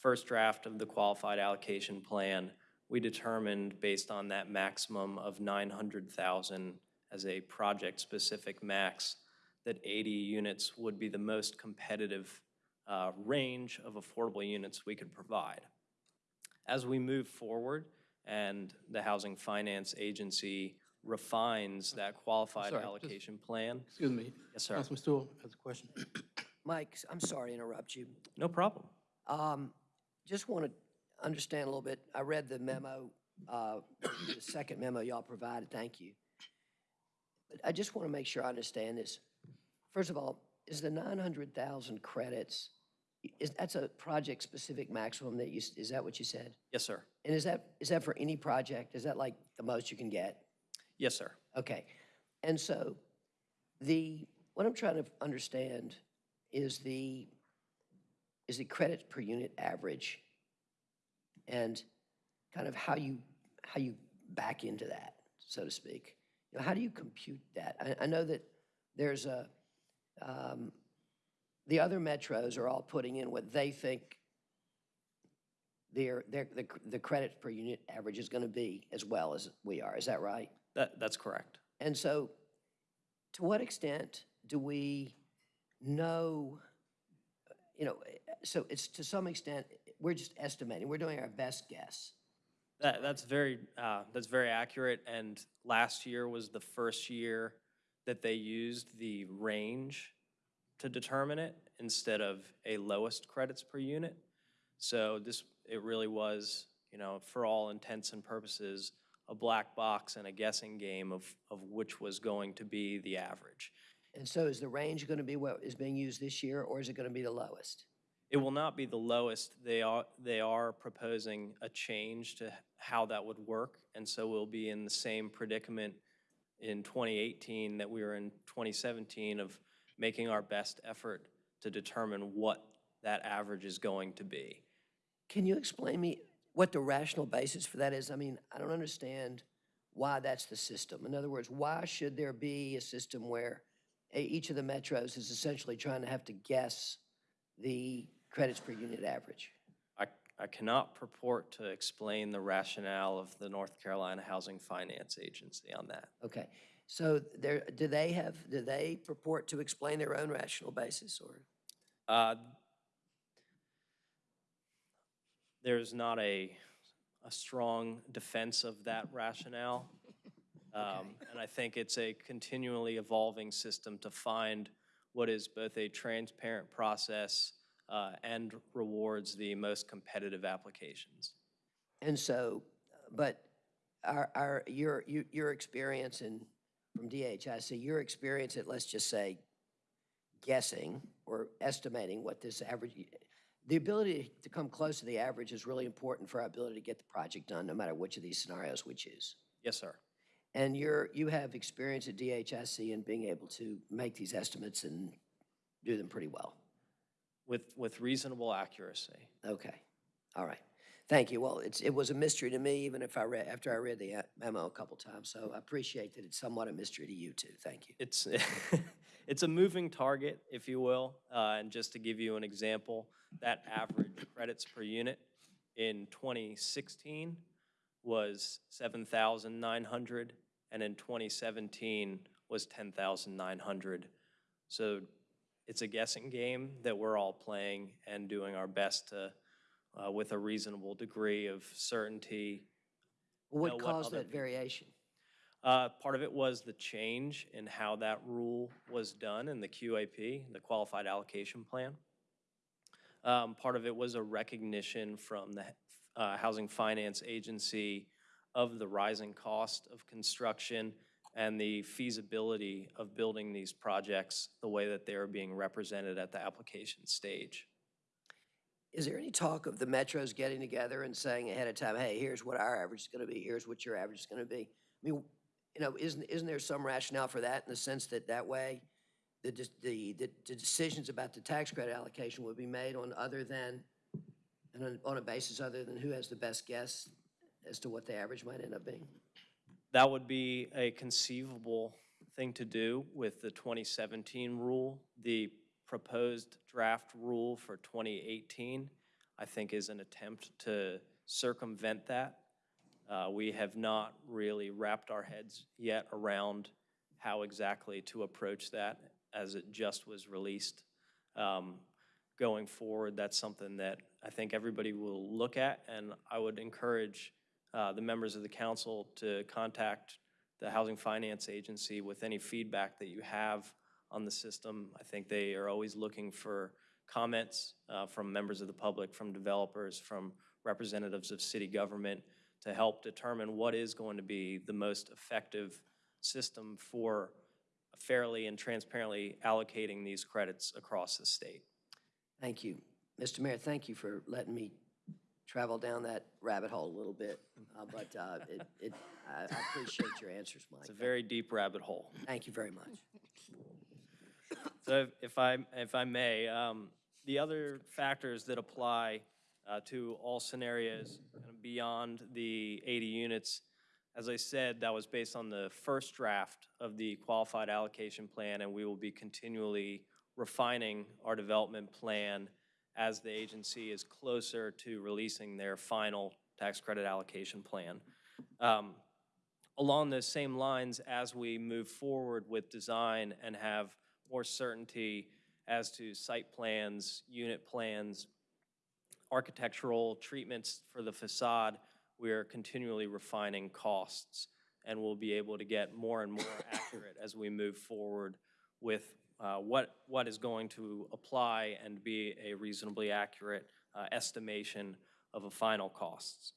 first draft of the qualified allocation plan, we determined based on that maximum of 900,000 as a project-specific max, that 80 units would be the most competitive uh, range of affordable units we could provide. As we move forward and the Housing Finance Agency refines that qualified sorry, just- allocation plan. Excuse me. Yes, sir. Councilman Stoll has a question. Mike, I'm sorry to interrupt you. No problem. Um, Just want to understand a little bit. I read the memo, uh, the second memo y'all provided, thank you. But I just want to make sure I understand this. First of all, is the 900,000 credits, is, that's a project-specific maximum that you, is that what you said? Yes, sir. And is that, is that for any project? Is that like the most you can get? Yes, sir. Okay. And so the, what I'm trying to understand is the, is the credits per unit average and kind of how you, how you back into that, so to speak. You know, how do you compute that? I, I know that there's a, um, the other metros are all putting in what they think their, their, the, the credit per unit average is gonna be as well as we are. Is that right? That, that's correct. And so, to what extent do we know, you know, so it's to some extent, we're just estimating, we're doing our best guess. That, that's very, uh, that's very accurate, and last year was the first year that they used the range to determine it instead of a lowest credits per unit. So this, it really was, you know, for all intents and purposes, a black box and a guessing game of, of which was going to be the average. And so is the range going to be what is being used this year, or is it going to be the lowest? It will not be the lowest. They are, they are proposing a change to how that would work, and so we'll be in the same predicament in 2018 that we were in 2017 of making our best effort to determine what that average is going to be. Can you explain me what the rational basis for that is? I mean, I don't understand why that's the system. In other words, why should there be a system where each of the metros is essentially trying to have to guess the credits per unit average? I cannot purport to explain the rationale of the North Carolina Housing Finance Agency on that. Okay, so there, do they have, do they purport to explain their own rational basis, or? Uh, There's not a, a strong defense of that rationale. Um, And I think it's a continually evolving system to find what is both a transparent process uh, and rewards the most competitive applications. And so, but our, our, your, your experience in, from DHIC, your experience at, let's just say, guessing or estimating what this average, the ability to come close to the average is really important for our ability to get the project done, no matter which of these scenarios we choose. Yes, sir. And you're, you have experience at DHIC in being able to make these estimates and do them pretty well. With, with reasonable accuracy. Okay, all right. Thank you. Well, it's, it was a mystery to me, even if I read, after I read the memo a couple times, so I appreciate that it's somewhat a mystery to you too. Thank you. It's, it's a moving target, if you will. Uh, And just to give you an example, that average credits per unit in 2016 was 7,900, and in 2017 was 10,900. So it's a guessing game that we're all playing and doing our best to, uh, with a reasonable degree of certainty, What caused that variation? uh, Part of it was the change in how that rule was done in the QAP, the Qualified Allocation Plan. Um, Part of it was a recognition from the uh, Housing Finance Agency of the rising cost of construction and the feasibility of building these projects the way that they are being represented at the application stage. Is there any talk of the metros getting together and saying ahead of time, hey, here's what our average is gonna be, here's what your average is gonna be? I mean, you know, isn't, isn't there some rationale for that in the sense that that way, the, the, the the decisions about the tax credit allocation would be made on other than, on- on a basis other than who has the best guess as to what the average might end up being? That would be a conceivable thing to do with the 2017 rule. The proposed draft rule for 2018, I think, is an attempt to circumvent that. Uh, We have not really wrapped our heads yet around how exactly to approach that as it just was released. Um, Going forward, that's something that I think everybody will look at, and I would encourage uh, the members of the council to contact the Housing Finance Agency with any feedback that you have on the system. I think they are always looking for comments uh, from members of the public, from developers, from representatives of city government to help determine what is going to be the most effective system for fairly and transparently allocating these credits across the state. Thank you. Mr. Mayor, thank you for letting me travel down that rabbit hole a little bit, uh, but uh, it, it, I I appreciate your answers, Mike. It's a very deep rabbit hole. Thank you very much. So if- I, if I may, um, the other factors that apply uh, to all scenarios beyond the 80 units, as I said, that was based on the first draft of the qualified allocation plan, and we will be continually refining our development plan as the agency is closer to releasing their final tax credit allocation plan. Um, Along those same lines, as we move forward with design and have more certainty as to site plans, unit plans, architectural treatments for the facade, we are continually refining costs, and we'll be able to get more and more accurate as we move forward with uh, what, what is going to apply and be a reasonably accurate uh, estimation of a final costs.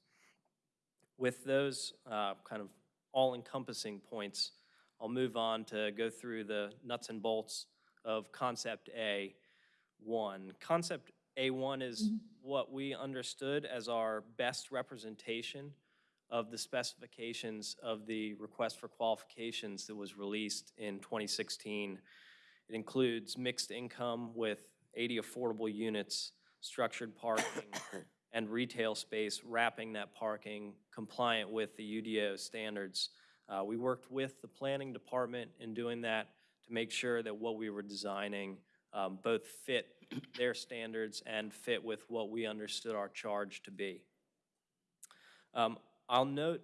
With those uh, kind of all-encompassing points, I'll move on to go through the nuts and bolts of Concept A1. Concept A1 is mm-hmm. what we understood as our best representation of the specifications of the request for qualifications that was released in 2016. It includes mixed income with 80 affordable units, structured parking, and retail space wrapping that parking compliant with the UDO standards. Uh, We worked with the planning department in doing that to make sure that what we were designing um, both fit their standards and fit with what we understood our charge to be. Um, I'll note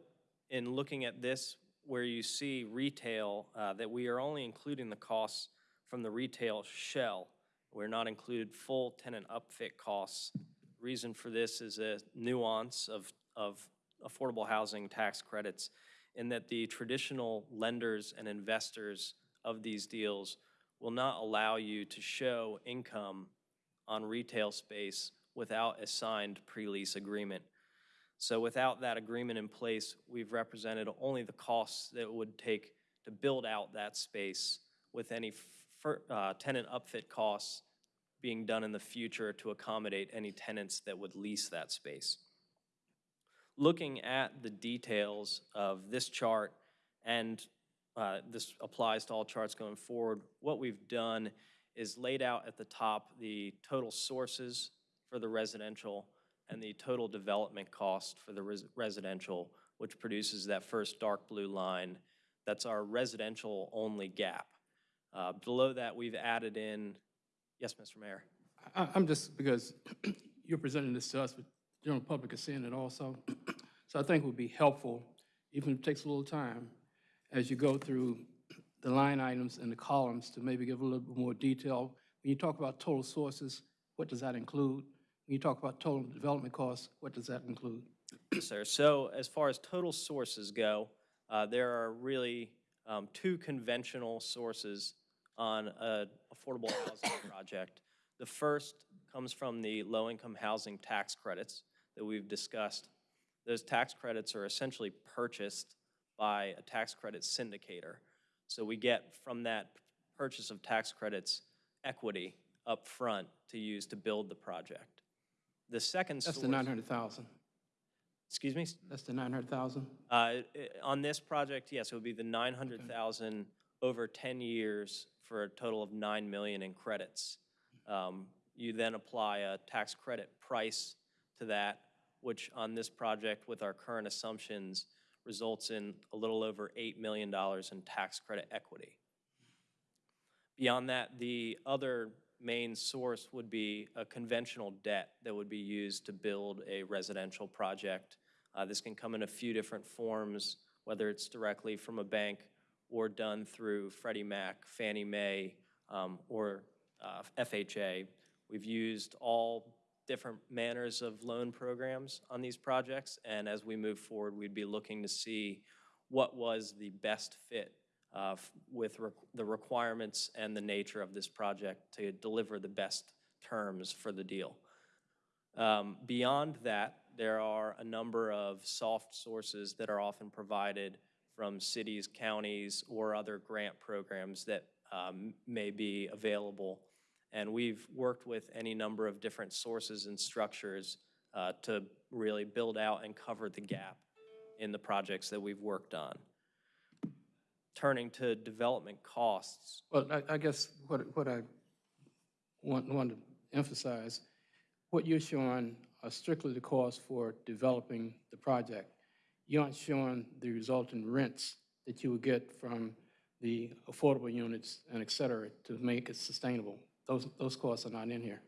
in looking at this, where you see retail, uh, that we are only including the costs from the retail shell. We're not included full tenant upfit costs. Reason for this is a nuance of, of affordable housing tax credits in that the traditional lenders and investors of these deals will not allow you to show income on retail space without a signed pre-lease agreement. So without that agreement in place, we've represented only the costs that it would take to build out that space with any uh, tenant upfit costs being done in the future to accommodate any tenants that would lease that space. Looking at the details of this chart, and uh, this applies to all charts going forward, what we've done is laid out at the top the total sources for the residential and the total development cost for the res- residential, which produces that first dark blue line. That's our residential-only gap. Uh, Below that, we've added in, yes, Mr. Mayor? I, I'm just, because you're presenting this to us, but the general public is seeing it also. So I think it would be helpful, even if it takes a little time, as you go through the line items and the columns to maybe give a little bit more detail. When you talk about total sources, what does that include? When you talk about total development costs, what does that include? Yes, sir. So as far as total sources go, uh, there are really um, two conventional sources on an affordable housing project. The first comes from the low-income housing tax credits that we've discussed. Those tax credits are essentially purchased by a tax credit syndicator. So we get from that purchase of tax credits equity up front to use to build the project. The second source. That's the 900,000. Excuse me? That's the 900,000? Uh, On this project, yes, it would be the 900,000 over 10 years for a total of 9 million in credits. Um, You then apply a tax credit price to that, which on this project with our current assumptions results in a little over $8 million in tax credit equity. Beyond that, the other main source would be a conventional debt that would be used to build a residential project. Uh, This can come in a few different forms, whether it's directly from a bank or done through Freddie Mac, Fannie Mae, um, or uh, FHA. We've used all different manners of loan programs on these projects, and as we move forward, we'd be looking to see what was the best fit uh, with requ- the requirements and the nature of this project to deliver the best terms for the deal. Um, Beyond that, there are a number of soft sources that are often provided from cities, counties, or other grant programs that um, may be available. And we've worked with any number of different sources and structures uh, to really build out and cover the gap in the projects that we've worked on. Turning to development costs, Well, I, I guess what, what I want, want to emphasize, what you're showing are strictly the costs for developing the project. You aren't showing the resulting rents that you would get from the affordable units and et cetera to make it sustainable. Those, those costs are not in here.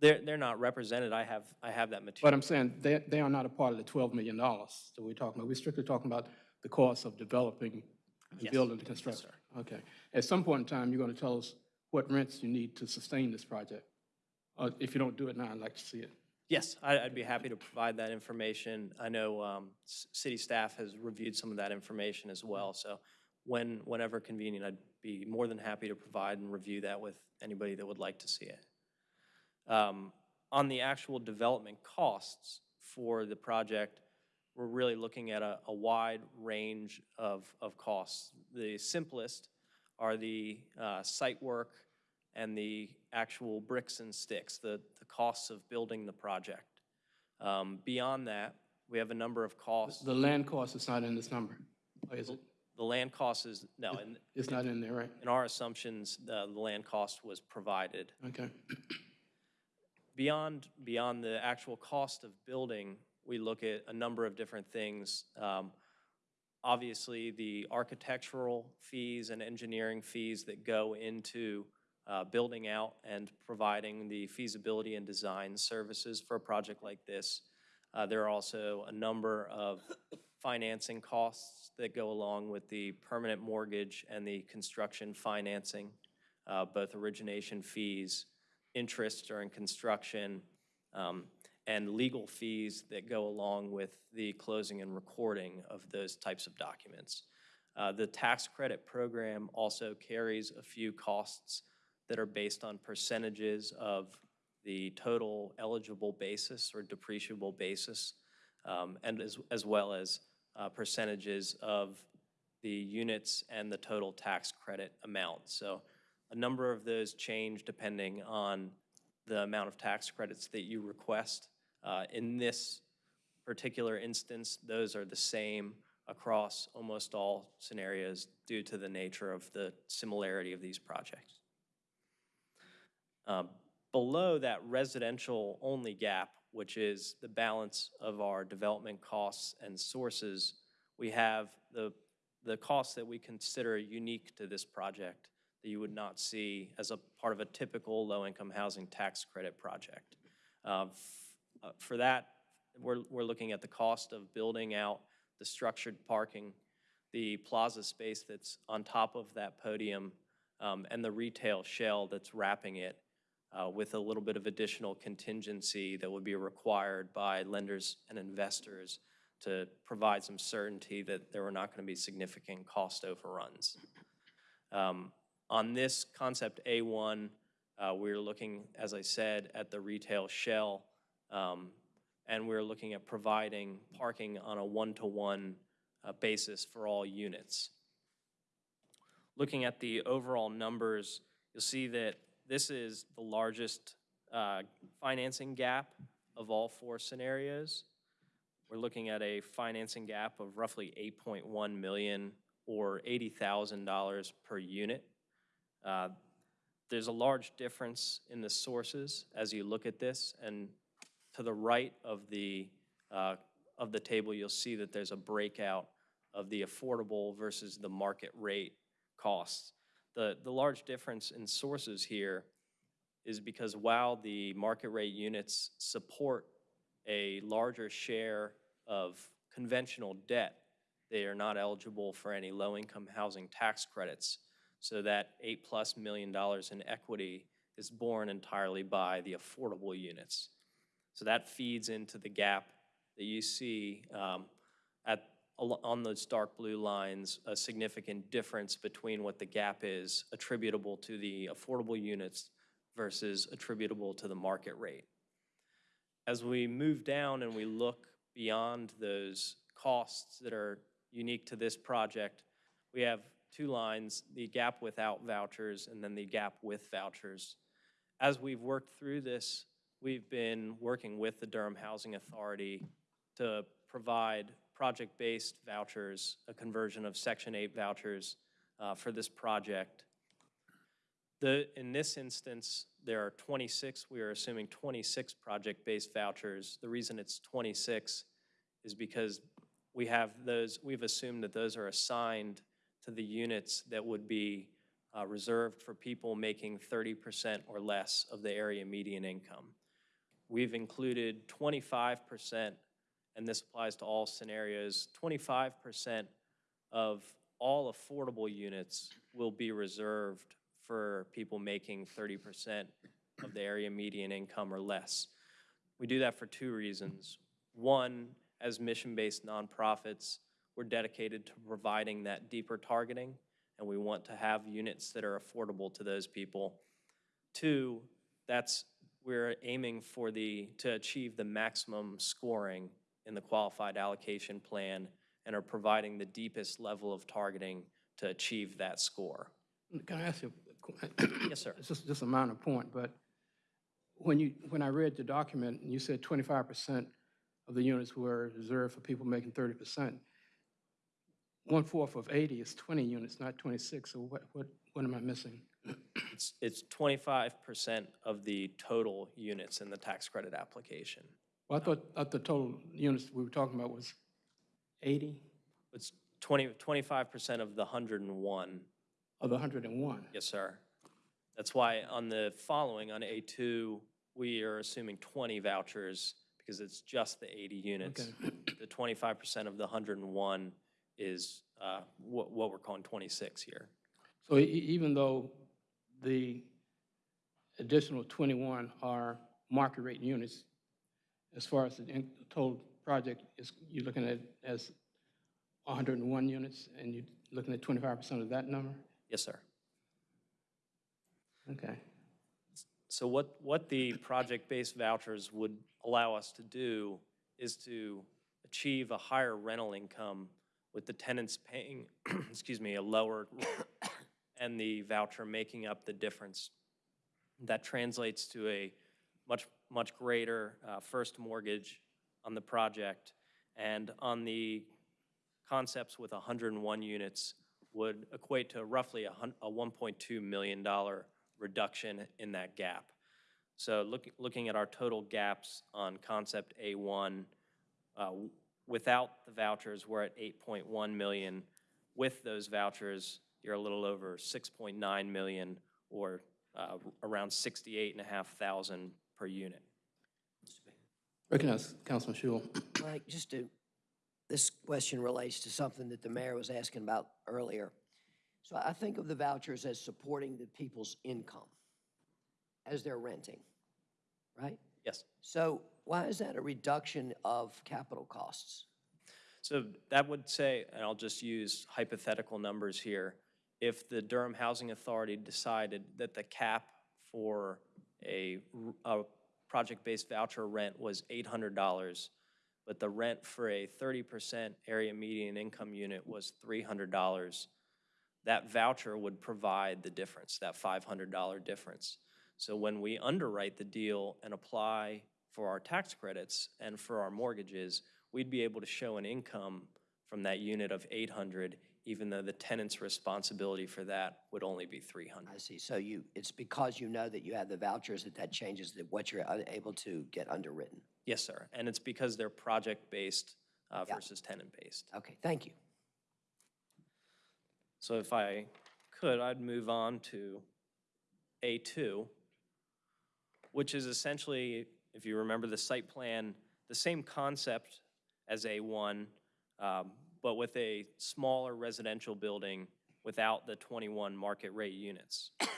they're, they're not represented. I have, I have that material. But. I'm saying they, they are not a part of the $12 million that we're talking about. We're strictly talking about the cost of developing and Yes. building the construction. Okay. At some point in time, you're going to tell us what rents you need to sustain this project. Uh, If you don't do it now, I'd like to see it. Yes, I'd be happy to provide that information. I know um, city staff has reviewed some of that information as well, so when, whenever convenient, I'd be more than happy to provide and review that with anybody that would like to see it. Um, On the actual development costs for the project, we're really looking at a, a wide range of, of costs. The simplest are the uh, site work and the actual bricks and sticks, the, the costs of building the project. Um, Beyond that, we have a number of costs. The land cost is not in this number, is it? The land cost is, no, in, It's not in there, right? in our assumptions, the, the land cost was provided. Okay. Beyond, beyond the actual cost of building, we look at a number of different things. Um, Obviously, the architectural fees and engineering fees that go into uh, building out and providing the feasibility and design services for a project like this. Uh, There are also a number of financing costs that go along with the permanent mortgage and the construction financing, uh, both origination fees, interest during construction, um, and legal fees that go along with the closing and recording of those types of documents. Uh, The tax credit program also carries a few costs that are based on percentages of the total eligible basis or depreciable basis, um, and as, as well as uh, percentages of the units and the total tax credit amount. So a number of those change depending on the amount of tax credits that you request. Uh, In this particular instance, those are the same across almost all scenarios due to the nature of the similarity of these projects. Um, Below that residential-only gap, which is the balance of our development costs and sources, we have the, the costs that we consider unique to this project that you would not see as a part of a typical low-income housing tax credit project. Uh, uh, For that, we're, we're looking at the cost of building out the structured parking, the plaza space that's on top of that podium, um, and the retail shell that's wrapping it uh, with a little bit of additional contingency that would be required by lenders and investors to provide some certainty that there were not going to be significant cost overruns. Um, On this concept A1, uh, we're looking, as I said, at the retail shell, um, and we're looking at providing parking on a one-to-one uh, basis for all units. Looking at the overall numbers, you'll see that this is the largest uh, financing gap of all four scenarios. We're looking at a financing gap of roughly 8.1 million or $80,000 per unit. Uh, There's a large difference in the sources as you look at this, and to the right of the, uh, of the table, you'll see that there's a breakout of the affordable versus the market rate costs. The, the large difference in sources here is because while the market rate units support a larger share of conventional debt, they are not eligible for any low-income housing tax credits. So that eight-plus million dollars in equity is borne entirely by the affordable units. So that feeds into the gap that you see um, on those dark blue lines, a significant difference between what the gap is attributable to the affordable units versus attributable to the market rate. As we move down and we look beyond those costs that are unique to this project, we have two lines, the gap without vouchers and then the gap with vouchers. As we've worked through this, we've been working with the Durham Housing Authority to provide project-based vouchers, a conversion of Section 8 vouchers uh, for this project. The, in this instance, there are 26, we are assuming 26 project-based vouchers. The reason it's 26 is because we have those, we've assumed that those are assigned to the units that would be uh, reserved for people making 30% or less of the area median income. We've included 25%, and this applies to all scenarios, 25% of all affordable units will be reserved for people making 30% of the area median income or less. We do that for two reasons. One, as mission-based nonprofits, we're dedicated to providing that deeper targeting, and we want to have units that are affordable to those people. Two, that's, we're aiming for the, to achieve the maximum scoring in the qualified allocation plan and are providing the deepest level of targeting to achieve that score. Can I ask you? Yes, sir. It's just, just a minor point, but when you, when I read the document, and you said twenty-five percent of the units were reserved for people making thirty percent. One-fourth of eighty is twenty units, not twenty-six, so what, what, what am I missing? It's, it's 25% of the total units in the tax credit application. Well, I thought, I thought the total units we were talking about was eighty It's 20, 25% of the 101. of the hundred and one. Yes, sir. That's That's why on the following, on A2, we are assuming 20 vouchers because it's just the 80 units. The 25% of the 101 is uh, what what we're calling 26 here. So e- e- even though the additional 21 are market rate units, as far as the total project is, you're looking at as 101 units, and you're looking at 25% of that number? Yes, sir. Okay. So what, what the project-based vouchers would allow us to do is to achieve a higher rental income with the tenants paying, excuse me, a lower and the voucher making up the difference. That translates to a much, much greater uh, first mortgage on the project. And on the concepts with 101 units would equate to roughly a a $1.2 million reduction in that gap. So look, looking at our total gaps on concept A1, uh, without the vouchers, we're at 8.1 million. With those vouchers, you're a little over 6.9 million, or uh, around 68,500 per unit. Recognize Councilman Schewel. Mike, just to, this question relates to something that the mayor was asking about earlier. So I think of the vouchers as supporting the people's income as they're renting, right? Yes. So why is that a reduction of capital costs? So that would say, and I'll just use hypothetical numbers here, if the Durham Housing Authority decided that the cap for a, a project-based voucher rent was $800, but the rent for a 30% area median income unit was $300, that voucher would provide the difference, that $500 difference. So when we underwrite the deal and apply for our tax credits and for our mortgages, we'd be able to show an income from that unit of 800, even though the tenant's responsibility for that would only be 300. I see. So you, it's because you know that you have the vouchers that that changes that what you're unable to get underwritten. Yes, sir. And it's because they're project-based uh, Yeah. versus tenant-based. Okay, thank you. So if I could, I'd move on to A2, which is essentially, if you remember the site plan, the same concept as A1, um, but with a smaller residential building without the 21 market rate units.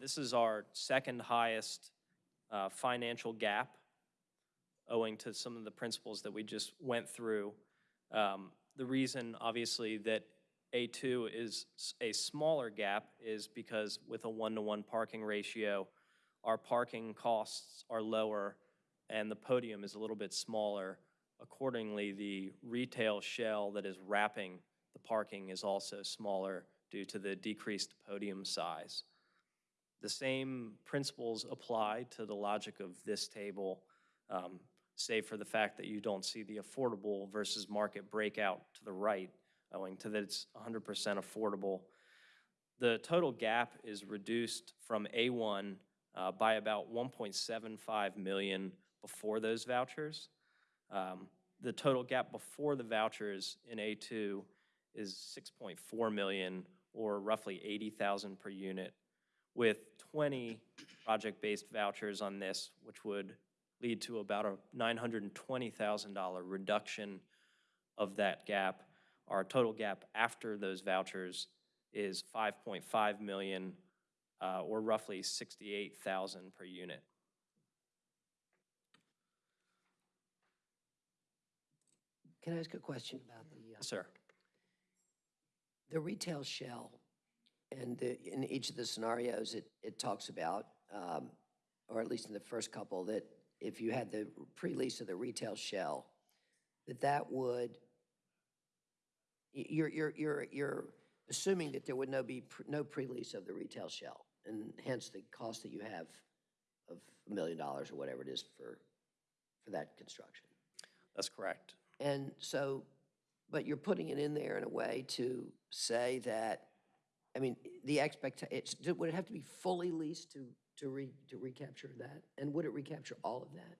This is our second highest uh, financial gap owing to some of the principles that we just went through. Um, The reason, obviously, that A2 is a smaller gap is because with a one-to-one parking ratio, our parking costs are lower and the podium is a little bit smaller. Accordingly, the retail shell that is wrapping the parking is also smaller due to the decreased podium size. The same principles apply to the logic of this table, um, save for the fact that you don't see the affordable versus market breakout to the right, owing to that it's 100% affordable. The total gap is reduced from A1 uh, by about 1.75 million before those vouchers. Um, The total gap before the vouchers in A2 is 6.4 million, or roughly 80,000 per unit, with 20 project-based vouchers on this, which would lead to about a $920,000 reduction of that gap. Our total gap after those vouchers is 5.5 million, uh, or roughly 68,000 per unit. Can I ask a question about the, uh, Sir? the retail shell? And the, in each of the scenarios, it, it talks about, um, or at least in the first couple, that if you had the pre-lease of the retail shell, that that would, you're, you're, you're, you're assuming that there would no be, pr- no pre-lease of the retail shell, and hence the cost that you have of a million dollars or whatever it is for, for that construction. That's correct. And so, but you're putting it in there in a way to say that, I mean, the expectation, would it have to be fully leased to, to re, to recapture that? And would it recapture all of that?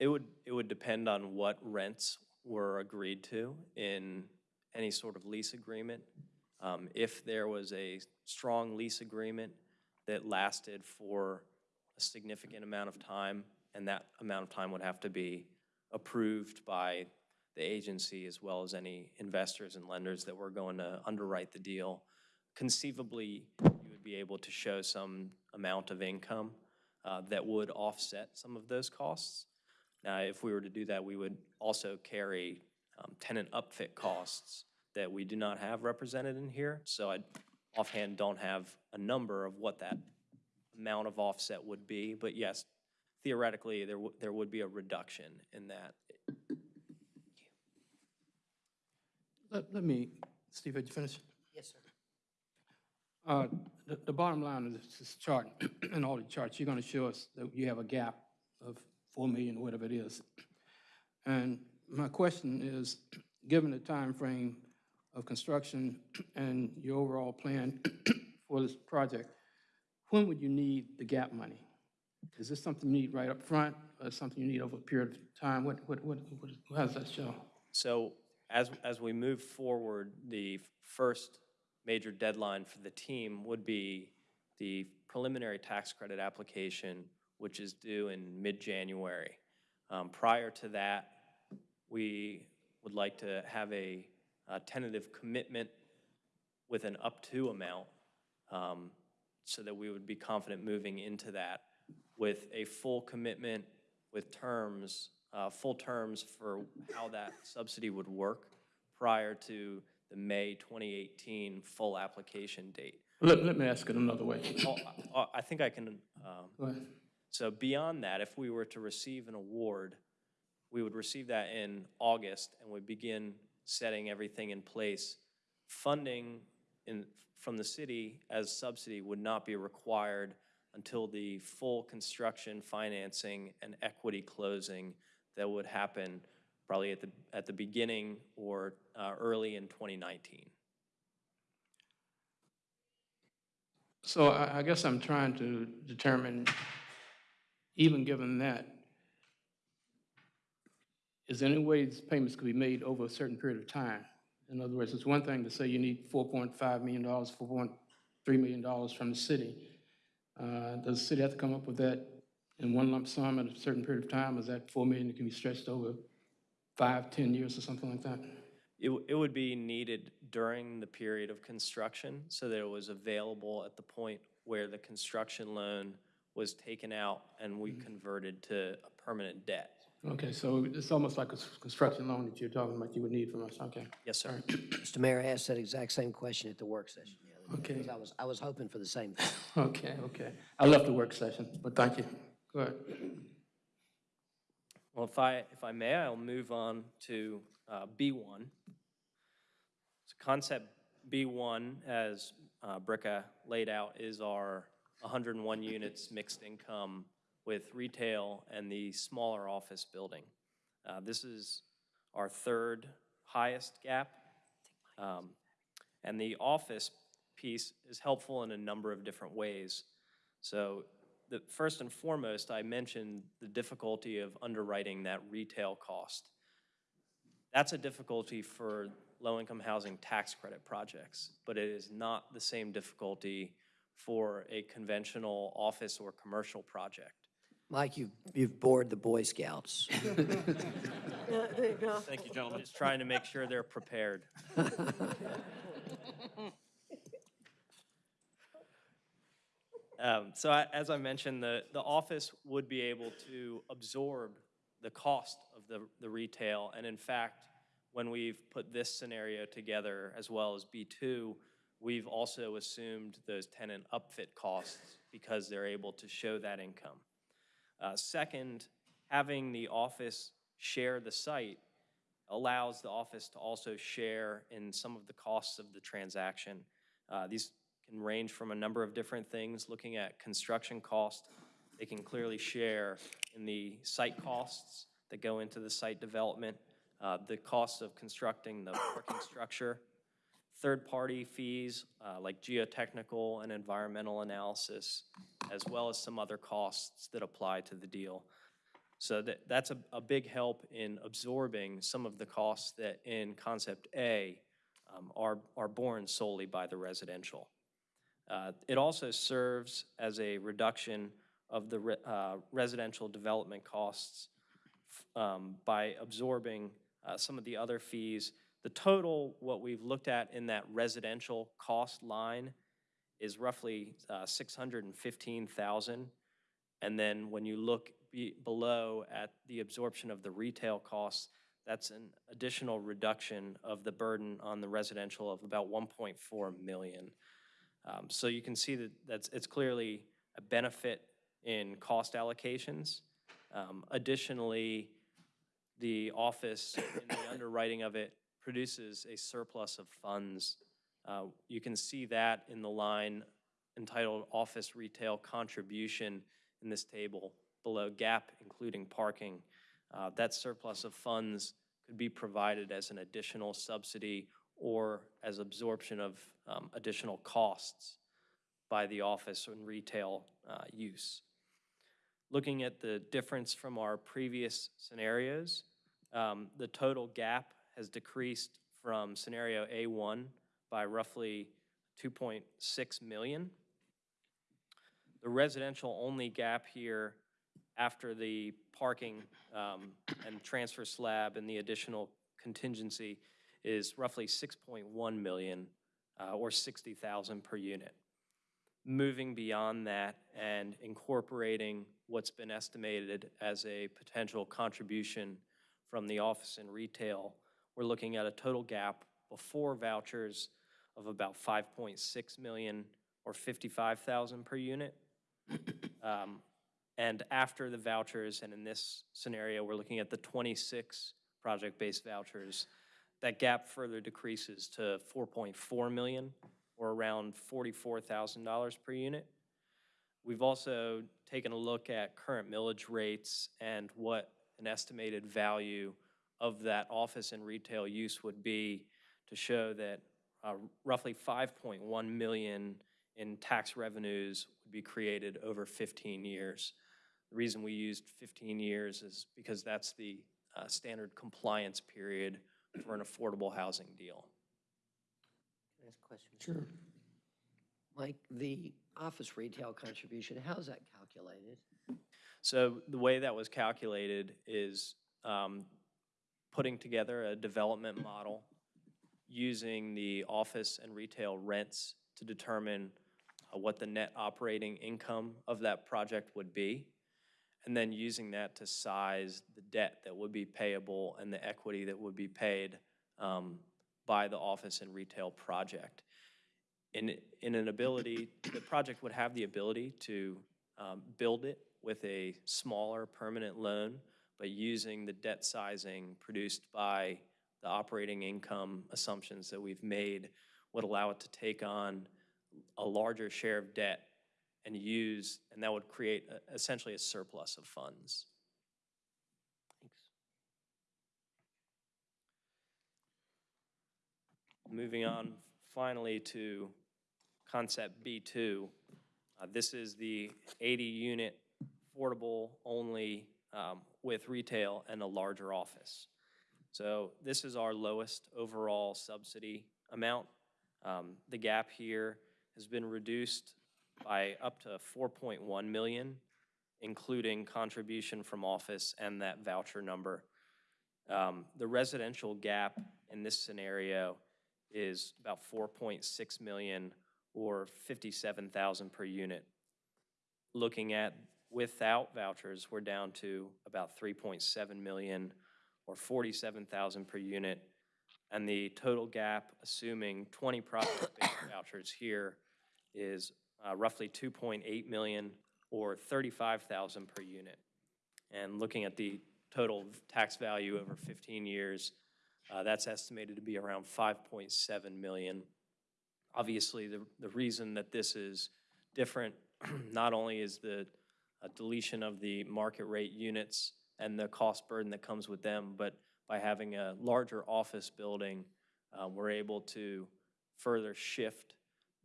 It would, it would depend on what rents were agreed to in any sort of lease agreement. Um, If there was a strong lease agreement that lasted for a significant amount of time, and that amount of time would have to be approved by the agency as well as any investors and lenders that were going to underwrite the deal. Conceivably, you would be able to show some amount of income uh, that would offset some of those costs. Now, if we were to do that, we would also carry um, tenant upfit costs that we do not have represented in here. So I offhand don't have a number of what that amount of offset would be. But yes, theoretically, there, w- there would be a reduction in that. Let, let me, Steve, had you finished? Yes, sir. Uh, The, the bottom line of this- this chart, and all the charts, you're going to show us that you have a gap of 4 million, whatever it is. And my question is, given the time frame of construction and your overall plan for this project, when would you need the gap money? Is this something you need right up front, or something you need over a period of time? What, what, what, what- how does that show? So as, as we move forward, the first major deadline for the team would be the preliminary tax credit application, which is due in mid-January. Um, Prior to that, we would like to have a uh, tentative commitment with an up-to amount um, so that we would be confident moving into that with a full commitment with terms, uh, full terms for how that subsidy would work prior to the May 2018 full application date. Let, let me ask it another way. Oh, I- I think I can, um, Go ahead. so beyond that, if we were to receive an award, we would receive that in August and would begin setting everything in place. Funding in, from the city as subsidy would not be required until the full construction, financing, and equity closing that would happen probably at the, at the beginning or uh, early in 2019. So I, I guess I'm trying to determine, even given that, is there any way these payments could be made over a certain period of time? In other words, it's one thing to say you need four point five million dollars, four point three million dollars from the city. Uh, Does the city have to come up with that in one lump sum at a certain period of time? Is that four million that can be stretched over five, ten years or something like that? It, it would be needed during the period of construction so that it was available at the point where the construction loan was taken out and we converted to a permanent debt. Okay, so it's almost like a construction loan that you're talking about you would need from us, okay. Yes, sir. Mr. Mayor, I asked that exact same question at the work session. The other day, Okay. 'cause I was, I was hoping for the same thing. Okay, okay. I left the work session, but thank you. Go ahead. Well, if I, if I may, I'll move on to uh, B1. So concept B1, as uh, Bricka laid out, is our 101 units mixed income with retail and the smaller office building. Uh, This is our third highest gap. Um, And the office piece is helpful in a number of different ways. So the, first and foremost, I mentioned the difficulty of underwriting that retail cost. That's a difficulty for low-income housing tax credit projects, but it is not the same difficulty for a conventional office or commercial project. Mike, you've, you've bored the Boy Scouts. Thank you, gentlemen. Just trying to make sure they're prepared. Um, So I- as I mentioned, the, the office would be able to absorb the cost of the, the retail. And in fact, when we've put this scenario together as well as B2, we've also assumed those tenant upfit costs because they're able to show that income. Uh, Second, having the office share the site allows the office to also share in some of the costs of the transaction. Uh, These can range from a number of different things, looking at construction cost. They can clearly share in the site costs that go into the site development, uh, the cost of constructing the parking structure, third-party fees uh, like geotechnical and environmental analysis, as well as some other costs that apply to the deal. So that, that's a, a big help in absorbing some of the costs that in Concept A um, are, are borne solely by the residential. Uh, It also serves as a reduction of the re- uh, residential development costs um, by absorbing uh, some of the other fees. The total, what we've looked at in that residential cost line is roughly uh, 615,000. And then when you look be- below at the absorption of the retail costs, that's an additional reduction of the burden on the residential of about 1.4 million. Um, So you can see that that's, it's clearly a benefit in cost allocations. Um, Additionally, the office, in the underwriting of it, produces a surplus of funds. Uh, You can see that in the line entitled Office Retail Contribution in this table below gap, including parking. Uh, That surplus of funds could be provided as an additional subsidy or as absorption of um, additional costs by the office and retail uh, use. Looking at the difference from our previous scenarios, um, the total gap has decreased from scenario A1 by roughly 2.6 million. The residential-only gap here after the parking um, and transfer slab and the additional contingency is roughly 6.1 million, uh, or 60,000 per unit. Moving beyond that and incorporating what's been estimated as a potential contribution from the office and retail, we're looking at a total gap before vouchers of about 5.6 million or 55,000 per unit. Um, And after the vouchers, and in this scenario, we're looking at the 26 project-based vouchers, that gap further decreases to 4.4 million, or around $44,000 per unit. We've also taken a look at current millage rates and what an estimated value of that office and retail use would be to show that uh, roughly 5.1 million in tax revenues would be created over 15 years. The reason we used 15 years is because that's the uh, standard compliance period for an affordable housing deal. Can I ask a question? Sure. Mike, the office retail contribution, how's that calculated? So the way that was calculated is um, putting together a development model using the office and retail rents to determine uh, what the net operating income of that project would be, and then using that to size the debt that would be payable and the equity that would be paid um, by the office and retail project. In, in an ability, the project would have the ability to um, build it with a smaller permanent loan, but using the debt sizing produced by the operating income assumptions that we've made would allow it to take on a larger share of debt and use, and that would create a- essentially a surplus of funds. Thanks. Moving on finally to concept B2. Uh, This is the 80-unit affordable only um, with retail and a larger office. So this is our lowest overall subsidy amount. Um, The gap here has been reduced by up to 4.1 million, including contribution from office and that voucher number. Um, The residential gap in this scenario is about 4.6 million or 57,000 per unit. Looking at without vouchers, we're down to about 3.7 million or 47,000 per unit. And the total gap, assuming 20 project-based vouchers here, is uh, roughly 2.8 million or 35,000 per unit. And looking at the total tax value over 15 years, uh, that's estimated to be around 5.7 million. Obviously, the, the reason that this is different, not only is the uh, deletion of the market rate units and the cost burden that comes with them, but by having a larger office building, uh, we're able to further shift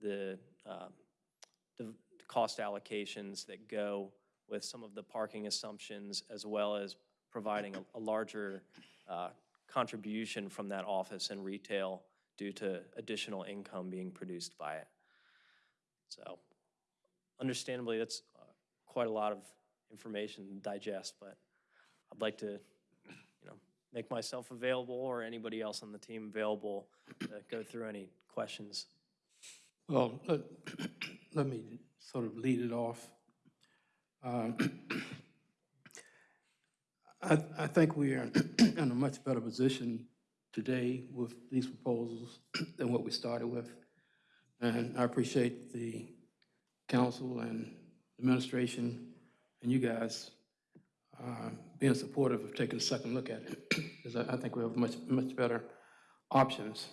the, uh, the cost allocations that go with some of the parking assumptions, as well as providing a, a larger uh, contribution from that office and retail due to additional income being produced by it. So understandably, that's uh, quite a lot of information to digest, but I'd like to, you know, make myself available or anybody else on the team available to go through any questions. Well, let, let me sort of lead it off. Um, I, I think we are in a much better position today with these proposals than what we started with. And I appreciate the council and administration and you guys uh, being supportive of taking a second look at it, because I, I think we have much, much better options.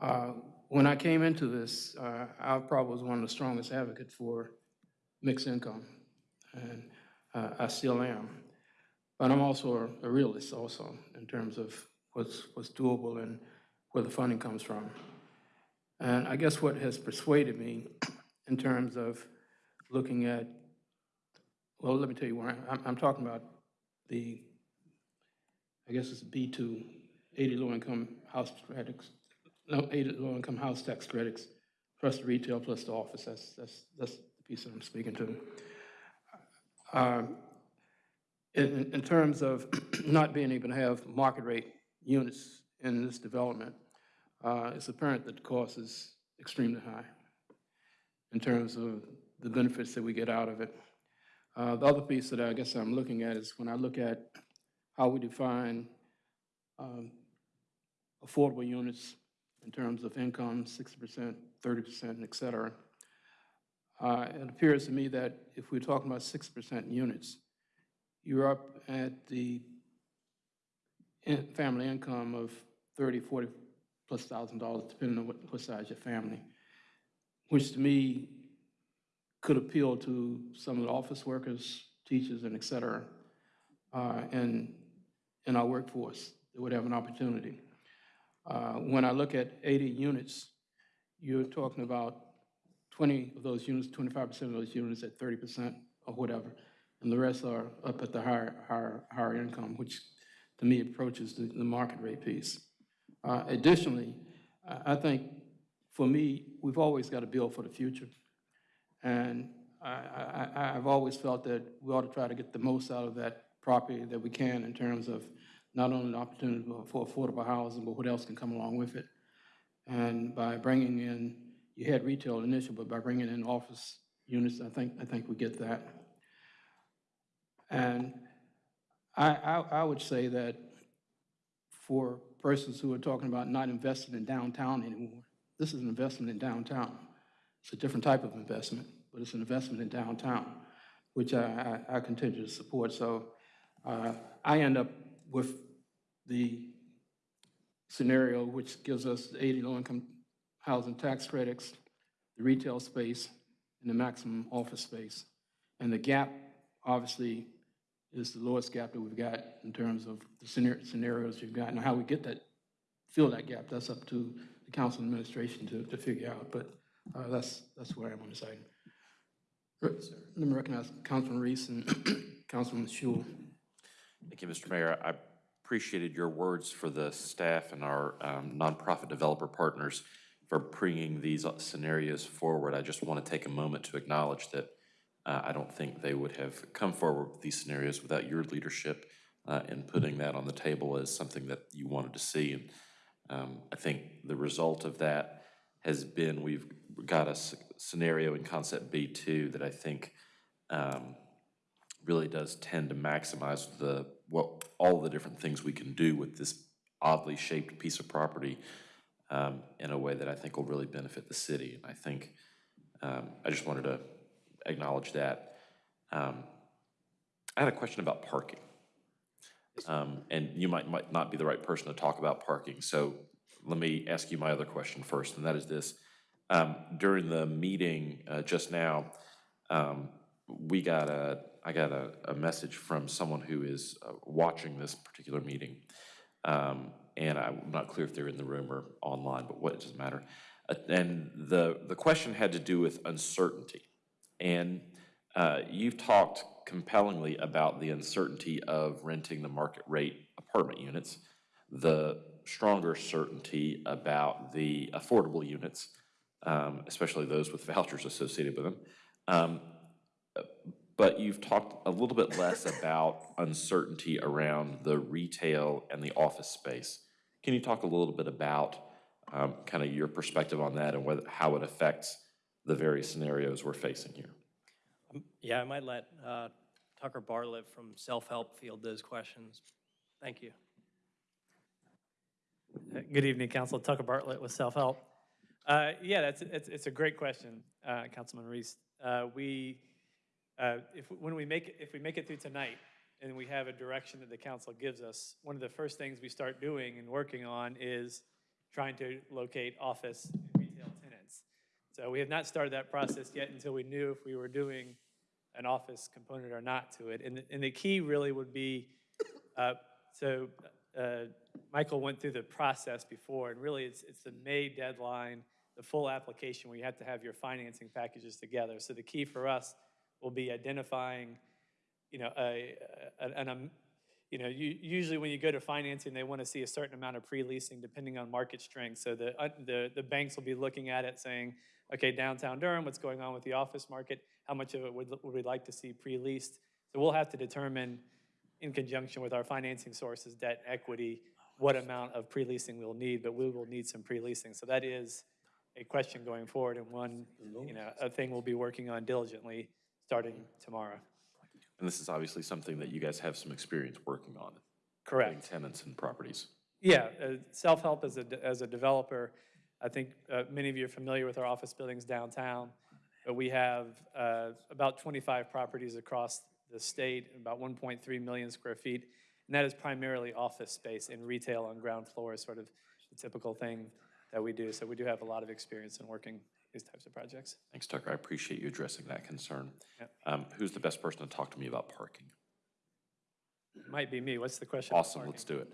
Uh, When I came into this, uh, I probably was one of the strongest advocates for mixed income, and uh, I still am. But I'm also a- a realist also, in terms of what's, what's doable and where the funding comes from. And I guess what has persuaded me in terms of looking at, well, let me tell you where I'm, I'm talking about the, I guess it's B2, 80 low-income house credits, no, 80 low-income house tax credits, plus the retail, plus the office. That's, that's, that's the piece that I'm speaking to. Um, In, in- in terms of not being able to have market rate units in this development, uh, it's apparent that the cost is extremely high in terms of the benefits that we get out of it. Uh, The other piece that I guess I'm looking at is when I look at how we define um, affordable units in terms of income, 60%, 30%, et cetera. Uh, It appears to me that if we're talking about 6% units, you're up at the in- family income of 30, 40 plus thousand dollars, depending on what, what size your family, which to me could appeal to some of the office workers, teachers, and et cetera, uh, in, in our workforce that would have an opportunity. Uh, When I look at 80 units, you're talking about 20 of those units, 25% of those units at 30% or whatever, and the rest are up at the higher, higher, higher income, which to me approaches the, the market rate piece. Uh, Additionally, I, think, for me, we've always got to build for the future. And I, I've always felt that we ought to try to get the most out of that property that we can in terms of not only the opportunity for affordable housing, but what else can come along with it. And by bringing in, you had retail initial, but by bringing in office units, I think, I think we get that. And I, I, I would say that for persons who are talking about not investing in downtown anymore, this is an investment in downtown. It's a different type of investment, but it's an investment in downtown, which I, I, I continue to support. So uh, I end up with the scenario which gives us 80 low-income housing tax credits, the retail space, and the maximum office space. And the gap, obviously, is the lowest gap that we've got in terms of the scenarios we've got. Now, how we get that, fill that gap, that's up to the council administration to, to figure out, but uh, that's, that's where I am on this item. Re- Let me recognize Councilman Reece and Councilman Schewel. Thank you, Mr. Mayor. I appreciated your words for the staff and our um, nonprofit developer partners for bringing these scenarios forward. I just want to take a moment to acknowledge that uh, I don't think they would have come forward with these scenarios without your leadership uh, in putting that on the table as something that you wanted to see. And um, I think the result of that has been we've got a scenario in concept B2 that I think um, really does tend to maximize the, what, all the different things we can do with this oddly shaped piece of property um, in a way that I think will really benefit the city. And I think, um, I just wanted to acknowledge that. Um, I had a question about parking. Um, And you might, might not be the right person to talk about parking, so let me ask you my other question first, and that is this. Um, During the meeting uh, just now, um, we got a, I got a, a message from someone who is uh, watching this particular meeting. Um, And I'm not clear if they're in the room or online, but what, it doesn't matter. Uh, And the, the question had to do with uncertainty. And uh, you've talked compellingly about the uncertainty of renting the market rate apartment units, the stronger certainty about the affordable units, um, especially those with vouchers associated with them. Um, But you've talked a little bit less about uncertainty around the retail and the office space. Can you talk a little bit about kind of your perspective on that and whether, how it affects the various scenarios we're facing here? Yeah, I might let uh, Tucker Bartlett from Self-Help field those questions. Thank you. Good evening, Council. Tucker Bartlett with Self-Help. Uh, Yeah, that's, it's, it's a great question, uh, Councilman Reece. Uh, We, uh, if, when we make, it- if we make it through tonight and we have a direction that the council gives us, one of the first things we start doing and working on is trying to locate office and retail tenants. So we have not started that process yet until we knew if we were doing an office component or not to it. And, the- and the key really would be, uh, so uh, Michael went through the process before, and really it's, it's the May deadline, the full application where you have to have your financing packages together. So the key for us will be identifying, you know, a, a- an, um, you know, you, usually when you go to financing, they want to see a certain amount of pre-leasing depending on market strength. So the, uh, the, the banks will be looking at it saying, okay, downtown Durham, what's going on with the office market? How much of it would, would we like to see pre-leased? So we'll have to determine in conjunction with our financing sources, debt, equity, what amount of pre-leasing we'll need, but we will need some pre-leasing. So that is a question going forward and one, you know, a thing we'll be working on diligently starting tomorrow. And this is obviously something that you guys have some experience working on. Correct. Tenants and properties. Yeah, uh, self-help as a, as a developer, I think uh, many of you are familiar with our office buildings downtown, but we have uh, about 25 properties across the state, about 1.3 million square feet, and that is primarily office space and retail on ground floor is sort of the typical thing that we do. So we do have a lot of experience in working these types of projects. Thanks, Tucker. I appreciate you addressing that concern. Yep. Um, Who's the best person to talk to me about parking? Might be me. What's the question? Awesome, let's do it.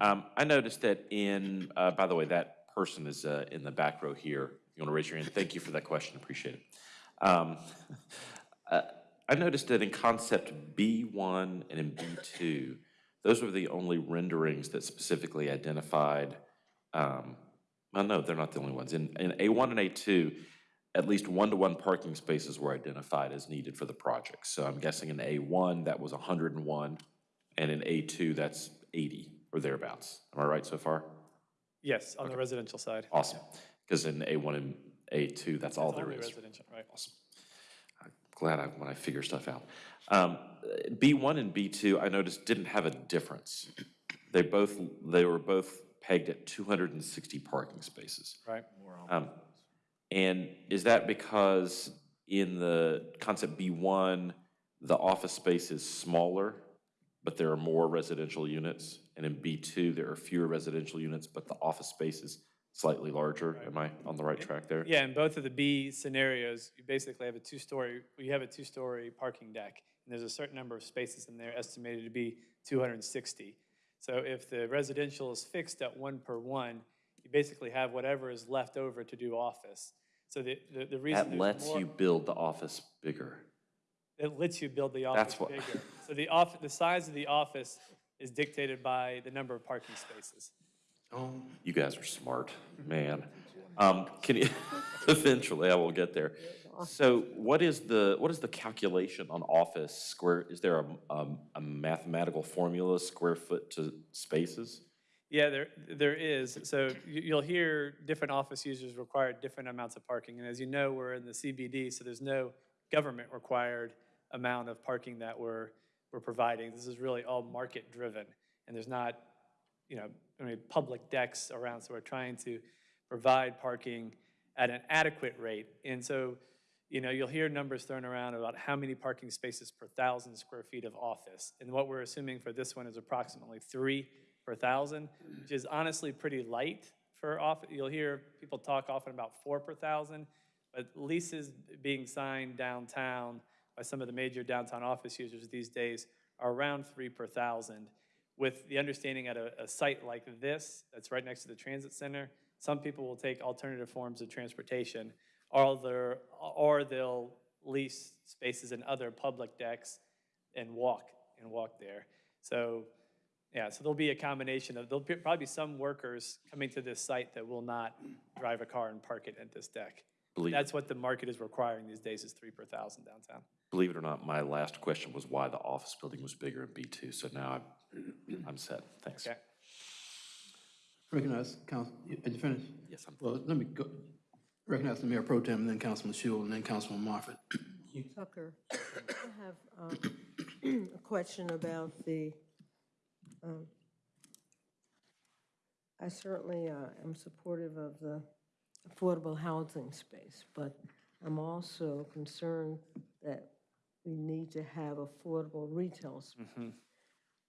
Um, I noticed that in, uh, by the way, that person is uh, in the back row here. You want to raise your hand? Thank you for that question, appreciate it. Um, uh, I noticed that in concept B1 and in B2, those were the only renderings that specifically identified, um, well, no, they're not the only ones. In, in A1 and A2, at least one-to-one parking spaces were identified as needed for the project. So I'm guessing in A1, that was 101, and in A2, that's 80 or thereabouts. Am I right so far? Yes, on the residential side. Awesome. Because in A1 and A2, that's all It's there only is. residential, right? Awesome. I'm glad I, when I figure stuff out. Um, B1 and B2, I noticed didn't have a difference. They both, they were both pegged at 260 parking spaces. Right. Um, And is that because in the concept B1, the office space is smaller, but there are more residential units? And in B2, there are fewer residential units, but the office space is slightly larger? Am I on the right track there? Yeah, in both of the B scenarios, you basically have a two-story, you have a two-story parking deck, and there's a certain number of spaces in there estimated to be 260. So if the residential is fixed at one per one, you basically have whatever is left over to do office. So the, the the reason That lets more- you build the office bigger. It lets you build the office That's office what- bigger. So the off, the size of the office is dictated by the number of parking spaces. You guys are smart, man. Um, Can you, eventually, I will get there. So what is the, what is the calculation on office square? Is there a, um, a mathematical formula, square foot to spaces? Yeah, there, there is. So you- you'll hear different office users require different amounts of parking. And as you know, we're in the CBD, so there's no government-required amount of parking that we're, we're providing. This is really all market-driven. And there's not, you know, mean, public decks around, so we're trying to provide parking at an adequate rate. And so, you know, you'll hear numbers thrown around about how many parking spaces per thousand square feet of office. And what we're assuming for this one is approximately three per thousand, which is honestly pretty light for office. you'll hear people talk often about four per thousand, but leases being signed downtown by some of the major downtown office users these days are around three per thousand, with the understanding at a, a site like this, that's right next to the transit center, some people will take alternative forms of transportation, or they're, or they'll lease spaces in other public decks and walk, and walk there. So Yeah, so there'll be a combination of, there'll be- probably be some workers coming to this site that will not drive a car and park it at this deck. Believe- That's what the market is requiring these days, is three per thousand downtown. Believe it or not, my last question was why the office building was bigger in B2, so now I'm, I'm set. Thanks. Okay. Recognize, Council, are you finished? Yes, I'm. Well, let me go, recognize the Mayor Pro Tem, and then Councilman Schewel, and then Councilman Moffitt. Tucker, I have um, a question about the, um, I certainly uh, am supportive of the affordable housing space, but I'm also concerned that we need to have affordable retail space. Mhm.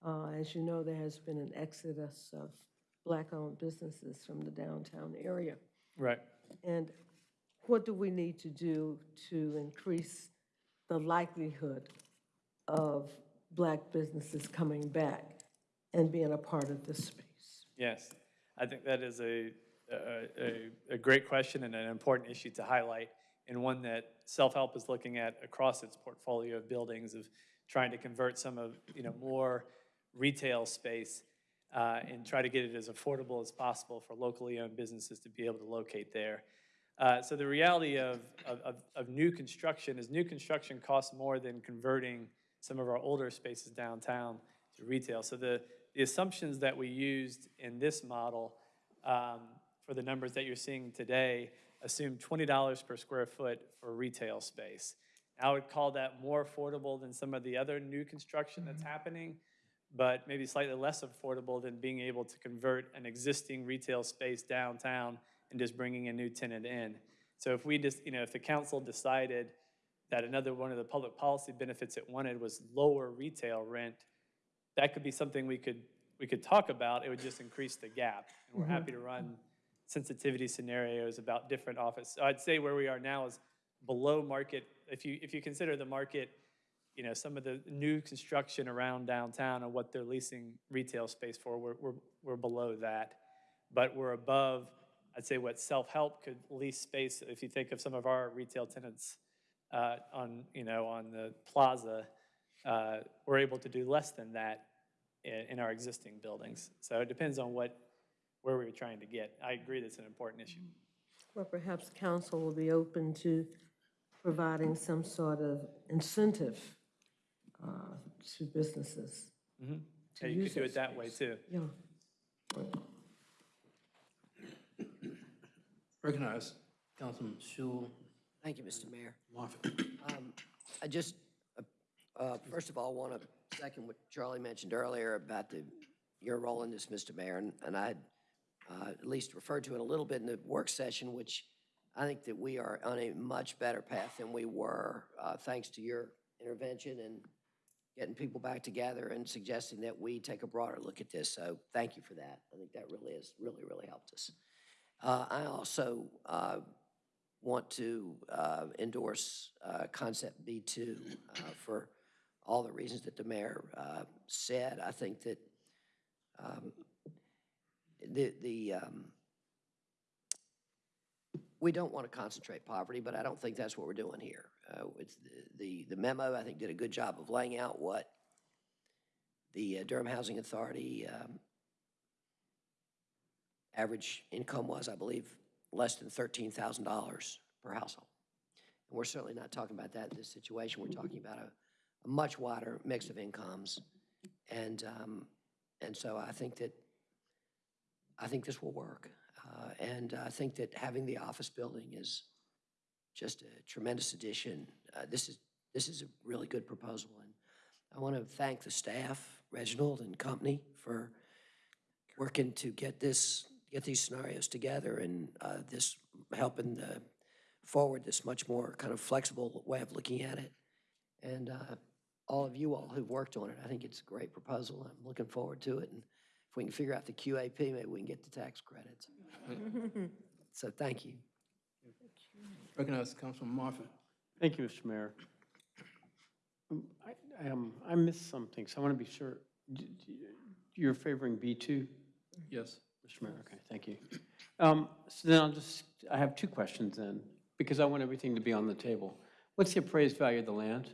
Uh, As you know, there has been an exodus of black-owned businesses from the downtown area. Right. And what do we need to do to increase the likelihood of black businesses coming back and being a part of this space? Yes, I think that is a, a, a- great question and an important issue to highlight, and one that self-help is looking at across its portfolio of buildings of trying to convert some of, you know, more retail space uh, and try to get it as affordable as possible for locally owned businesses to be able to locate there. Uh, So the reality of, of, of- new construction is new construction costs more than converting some of our older spaces downtown to retail. So the, the assumptions that we used in this model um, for the numbers that you're seeing today assume $20 per square foot for retail space. I would call that more affordable than some of the other new construction that's happening, but maybe slightly less affordable than being able to convert an existing retail space downtown and just bringing a new tenant in. So if we just, you know, if the council decided that another one of the public policy benefits it wanted was lower retail rent, that could be something we could, we could talk about. It would just increase the gap. And we're Mhm. happy to run sensitivity scenarios about different office. So I'd say where we are now is below market. If you, if you consider the market, you know, some of the new construction around downtown and what they're leasing retail space for, we're, we're, we're below that. But we're above, I'd say, what self-help could lease space. If you think of some of our retail tenants uh, on, you know, on the plaza, uh, we're able to do less than that in, in our existing buildings. So it depends on what, where we were trying to get. I agree that's an important issue. Well, perhaps council will be open to providing some sort of incentive uh, to businesses. Mhm. to Yeah, you could do it that that way too. Yeah. Recognize Councilman Schewel. Thank you, Mr. Mayor. Um, I just, uh, uh, first of all, want to second what Charlie mentioned earlier about the, your role in this, Mr. Mayor, and- and I had uh, at least referred to it a little bit in the work session, which I think that we are on a much better path than we were, uh, thanks to your intervention and getting people back together and suggesting that we take a broader look at this. So thank you for that. I think that really has, really, really helped us. Uh, I also uh, want to uh, endorse uh, Concept B2 uh, for all the reasons that the mayor uh, said. I think that um, the, the, um, we don't want to concentrate poverty, but I don't think that's what we're doing here. The, the memo, I think, did a good job of laying out what the Durham Housing Authority um, average income was, I believe, less than $13,000 per household. And we're certainly not talking about that in this situation. We're talking about a, a much wider mix of incomes. And, um, and so I think that, I think this will work. Uh, and I think that having the office building is just a tremendous addition. Uh, this is, this is a really good proposal. And I want to thank the staff, Reginald and company, for working to get this, get these scenarios together and uh, this helping the, forward this much more kind of flexible way of looking at it. And uh, all of you all who've worked on it, I think it's a great proposal. I'm looking forward to it. And if we can figure out the QAP, maybe we can get the tax credits. So thank you. Recognize Councilman Moffitt. Thank you, Mr. Mayor. Um, I, I, um, I missed something, so I want to be sure. D- d- You're favoring B2? Yes. Mr. Mayor, okay, thank you. Um, So then I'll just, I have two questions then, because I want everything to be on the table. What's the appraised value of the land?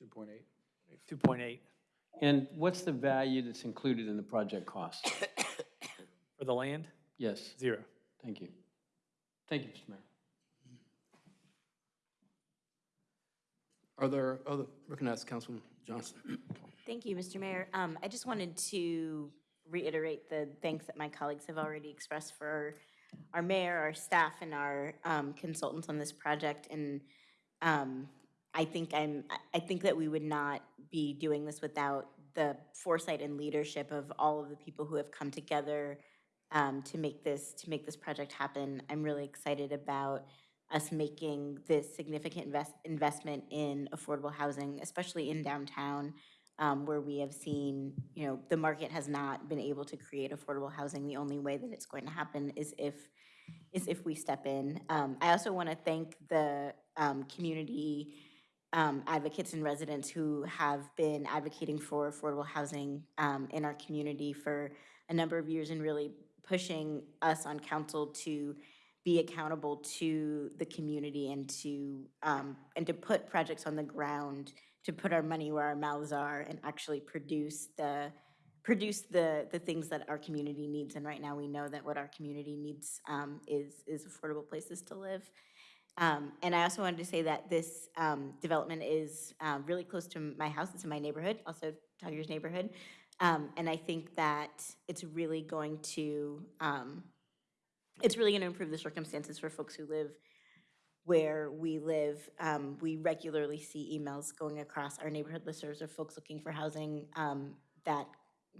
2.8. 2.8 And what's the value that's included in the project cost? for the land, Yes, zero. thank you. Thank you, Mr. Mayor. Are there other, recognize Councilman Johnson. Thank you, Mr. Mayor. Um, I just wanted to reiterate the thanks that my colleagues have already expressed for our mayor, our staff, and our um, consultants on this project. And um, I think I'm, I- think that we would not be doing this without the foresight and leadership of all of the people who have come together um, to make this, to make this project happen. I'm really excited about us making this significant invest, investment in affordable housing, especially in downtown, um, where we have seen, you know, the market has not been able to create affordable housing. The only way that it's going to happen is if, is if we step in. Um, I also want to thank the um, community um, advocates and residents who have been advocating for affordable housing um, in our community for a number of years and really pushing us on council to be accountable to the community and to, um, and to put projects on the ground, to put our money where our mouths are and actually produce the, produce the, the things that our community needs. And right now, we know that what our community needs um, is, is affordable places to live. Um, And I also wanted to say that this um, development is um, really close to my house, it's in my neighborhood, also Tiger's neighborhood. Um, And I think that it's really going to, it's really going to improve the circumstances for folks who live where we live. Um, We regularly see emails going across our neighborhood listservs of folks looking for housing um, that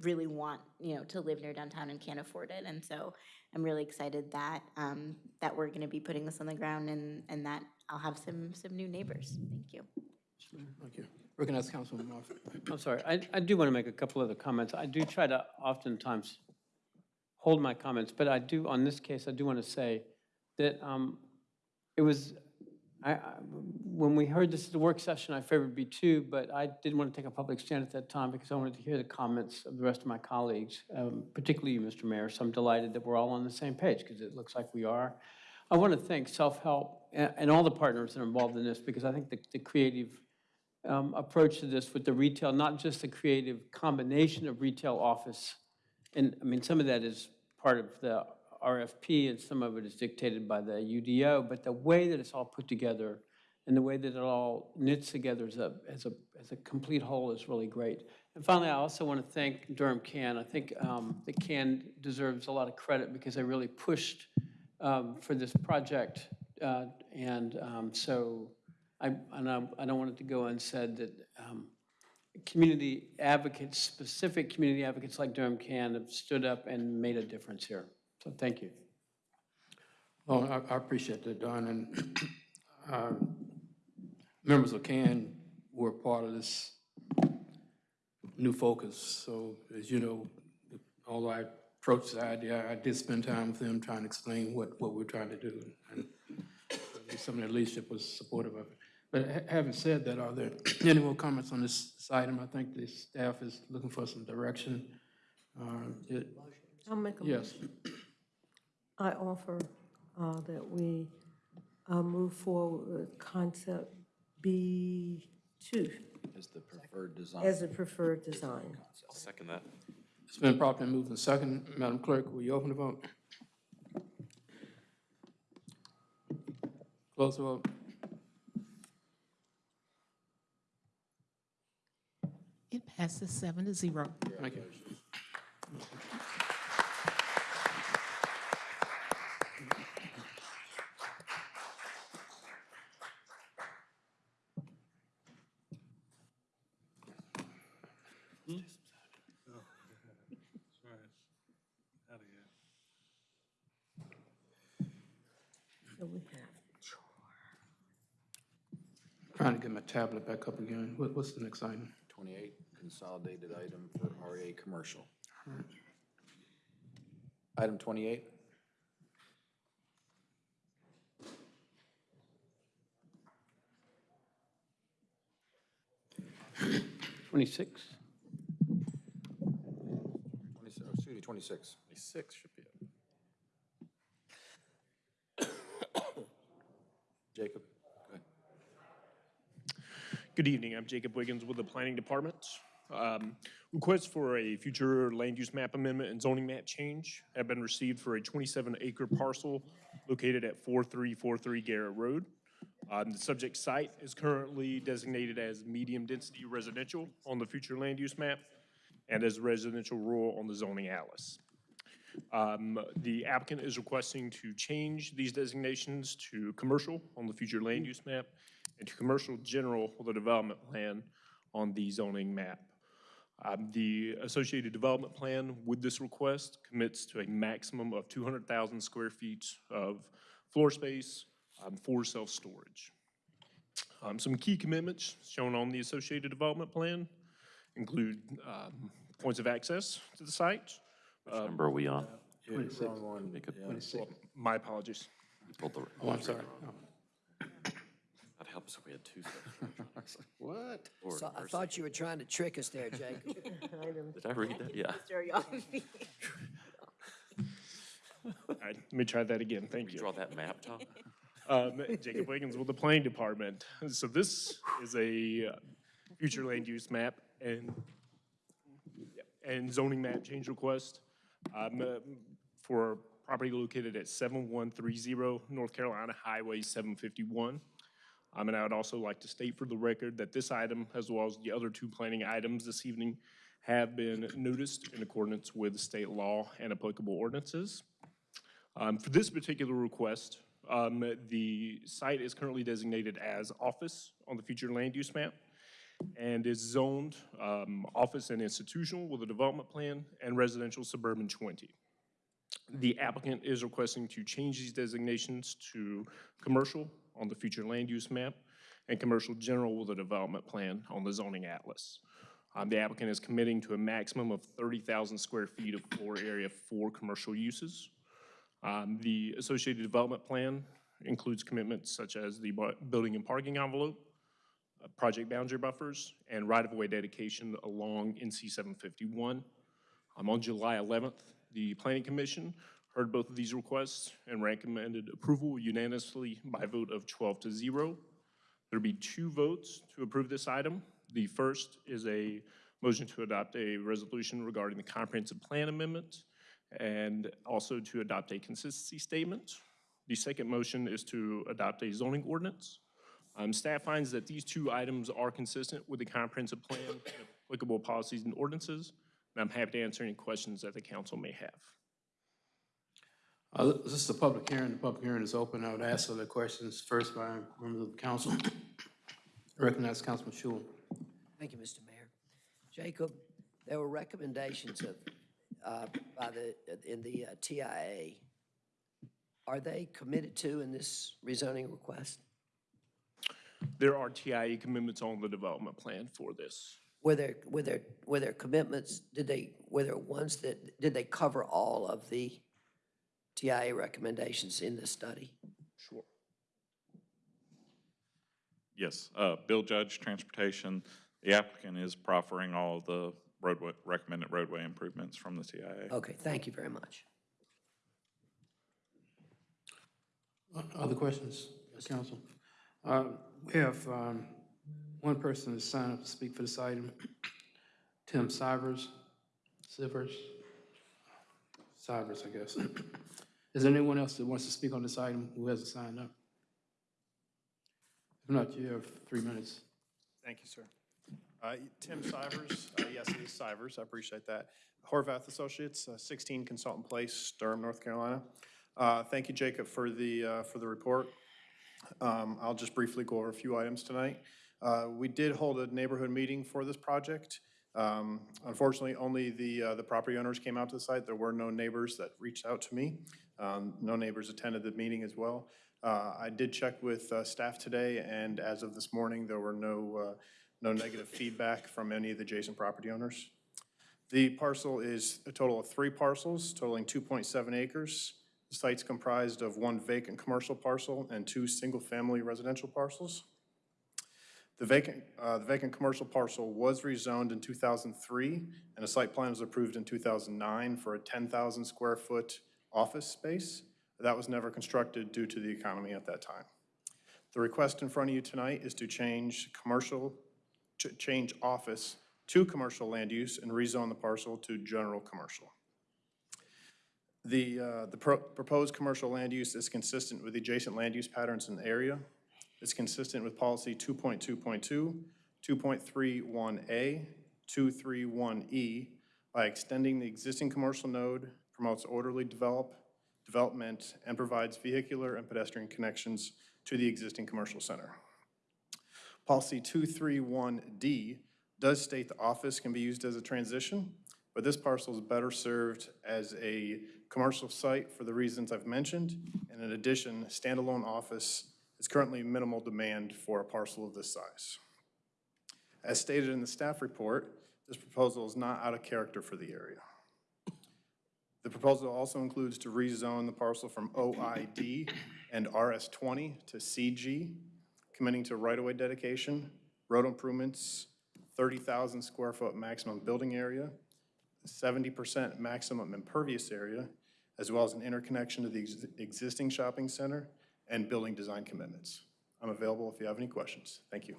really want, you know, to live near downtown and can't afford it. And so I'm really excited that, um, that we're going to be putting this on the ground and, and that I'll have some, some new neighbors. Thank you. Thank you. Recognize Councilman Murphy. I'm sorry, I, I do want to make a couple other comments. I do try to oftentimes hold my comments, but I do, on this case, I do want to say that um, it was, I, I- when we heard this is the work session, I favored B2, but I didn't want to take a public stand at that time because I wanted to hear the comments of the rest of my colleagues, um, particularly you, Mr. Mayor. So I'm delighted that we're all on the same page because it looks like we are. I want to thank Self-Help and, and all the partners that are involved in this because I think the, the creative um, approach to this with the retail, not just the creative combination of retail office. And, I mean, some of that is part of the RFP and some of it is dictated by the UDO, but the way that it's all put together and the way that it all knits together as a, as a, as a complete whole is really great. And finally, I also want to thank Durham CAN. I think um, the Can deserves a lot of credit because they really pushed um, for this project. Uh, And um, so I, and I, I don't want it to go unsaid that um, community advocates, specific community advocates like Durham CAN have stood up and made a difference here. So thank you. Oh, I, I appreciate that, Don, and, uh, members of CAN were part of this new focus, so as you know, although I approached the idea, I did spend time with them trying to explain what, what we're trying to do, and some of the leadership was supportive of it. But having said that, are there any more comments on this this item? I think the staff is looking for some direction. Uh, it- I'll make a Yes. motion. I offer uh, that we uh, move forward with concept B2 As the preferred design. as a preferred design. I'll second that. It's been properly moved and second. Madam Clerk, will you open the vote? Close the vote. It passes seven to zero. Thank you. So we have Trying to get my tablet back up again. What, what's the next item? 28, consolidated item for RA Commercial. Item 28? Twenty-six? 26, oh, excuse me, 26. 26 should be it. Jacob, go ahead. Good evening, I'm Jacob Wiggins with the Planning Department. Um, Requests for a future land use map amendment and zoning map change have been received for a 27-acre parcel located at 4343 Garrett Road. Um, The subject site is currently designated as medium-density residential on the future land use map and as residential rural on the zoning atlas. Um, The applicant is requesting to change these designations to commercial on the future land use map and to commercial general with a development plan on the zoning map. Um, The associated development plan with this request commits to a maximum of 200,000 square feet of floor space um, for self-storage. Um, Some key commitments shown on the associated development plan include um, points of access to the site. Which number are we on? Twenty-six. Make it- Well, My apologies. You pulled the- Oh, I'm sorry. That'd help us if we had two sets. What? Or So I mercy. thought you were trying to trick us there, Jacob. Did I read that? Yeah. All right, let me try that again, thank you. Draw that map, Tom? Um, Jacob Wiggins with the Planning Department. So this is a uh, future land use map and, and zoning map change request um, uh, for property located at 7130 North Carolina Highway 751. Um, And I would also like to state for the record that this item, as well as the other two planning items this evening, have been noticed in accordance with state law and applicable ordinances. Um, For this particular request, um, the site is currently designated as office on the future land use map and is zoned um, office and institutional with a development plan and residential suburban 20. The applicant is requesting to change these designations to commercial on the future land use map and commercial general with a development plan on the zoning atlas. Um, The applicant is committing to a maximum of 30,000 square feet of floor area for commercial uses. Um, The associated development plan includes commitments such as the building and parking envelope, uh, project boundary buffers, and right-of-way dedication along NC 751. Um, On July 11th, the Planning Commission heard both of these requests and recommended approval unanimously by vote of 12 to 0. There'll be two votes to approve this item. The first is a motion to adopt a resolution regarding the comprehensive plan amendment and also to adopt a consistency statement. The second motion is to adopt a zoning ordinance. Um, Staff finds that these two items are consistent with the comprehensive plan and applicable policies and ordinances, and I'm happy to answer any questions that the council may have. Uh, This is a public hearing. The public hearing is open. I would ask other questions first by members of the council. I Recognize Councilman Schewel. Thank you, Mr. Mayor. Jacob, there were recommendations of, uh, by the, in the uh, TIA. Are they committed to in this rezoning request? There are TIA commitments on the development plan for this. Were there, were there, were there commitments, did they, were there ones that, did they cover all of the TIA recommendations in this study? Sure. Yes, uh, Bill Judge, Transportation, the applicant is proffering all of the roadway, recommended roadway improvements from the TIA. Okay, thank you very much. Uh, Other questions, council? Uh, We have um, one person that's signed up to speak for this item, Tim Sivers, Sivers, Sivers, I guess. Is there anyone else that wants to speak on this item who hasn't signed up? If not, you have three minutes. Thank you, sir. Uh, Tim Sivers, uh, yes, it is Sivers, I appreciate that. Horvath Associates, uh, 16 Consultant Place, Durham, North Carolina. Uh, Thank you, Jacob, for the, uh, for the report. Um, I'll just briefly go over a few items tonight. Uh, We did hold a neighborhood meeting for this project. Um, Unfortunately, only the, the property owners came out to the site. There were no neighbors that reached out to me. Um, No neighbors attended the meeting as well. Uh, I did check with uh, staff today, and as of this morning, there were no, uh, no negative feedback from any of the adjacent property owners. The parcel is a total of three parcels totaling 2.7 acres. The site's comprised of one vacant commercial parcel and two single-family residential parcels. The vacant, uh, the vacant commercial parcel was rezoned in 2003, and a site plan was approved in 2009 for a 10,000 square foot office space. That was never constructed due to the economy at that time. The request in front of you tonight is to change commercial ch- change office to commercial land use and rezone the parcel to general commercial. The, uh, the pro- proposed commercial land use is consistent with the adjacent land use patterns in the area. It's consistent with policy 2.2.2, 2.31A, 231E E by extending the existing commercial node, promotes orderly develop, development, and provides vehicular and pedestrian connections to the existing commercial center. Policy 231D does state the office can be used as a transition, but this parcel is better served as a commercial site for the reasons I've mentioned. And in addition, standalone office is currently minimal demand for a parcel of this size. As stated in the staff report, this proposal is not out of character for the area. The proposal also includes to rezone the parcel from OID and RS20 to CG, committing to right-of-way dedication, road improvements, 30,000 square foot maximum building area, 70% maximum impervious area, as well as an interconnection to the ex- existing shopping center and building design commitments. I'm available if you have any questions. Thank you.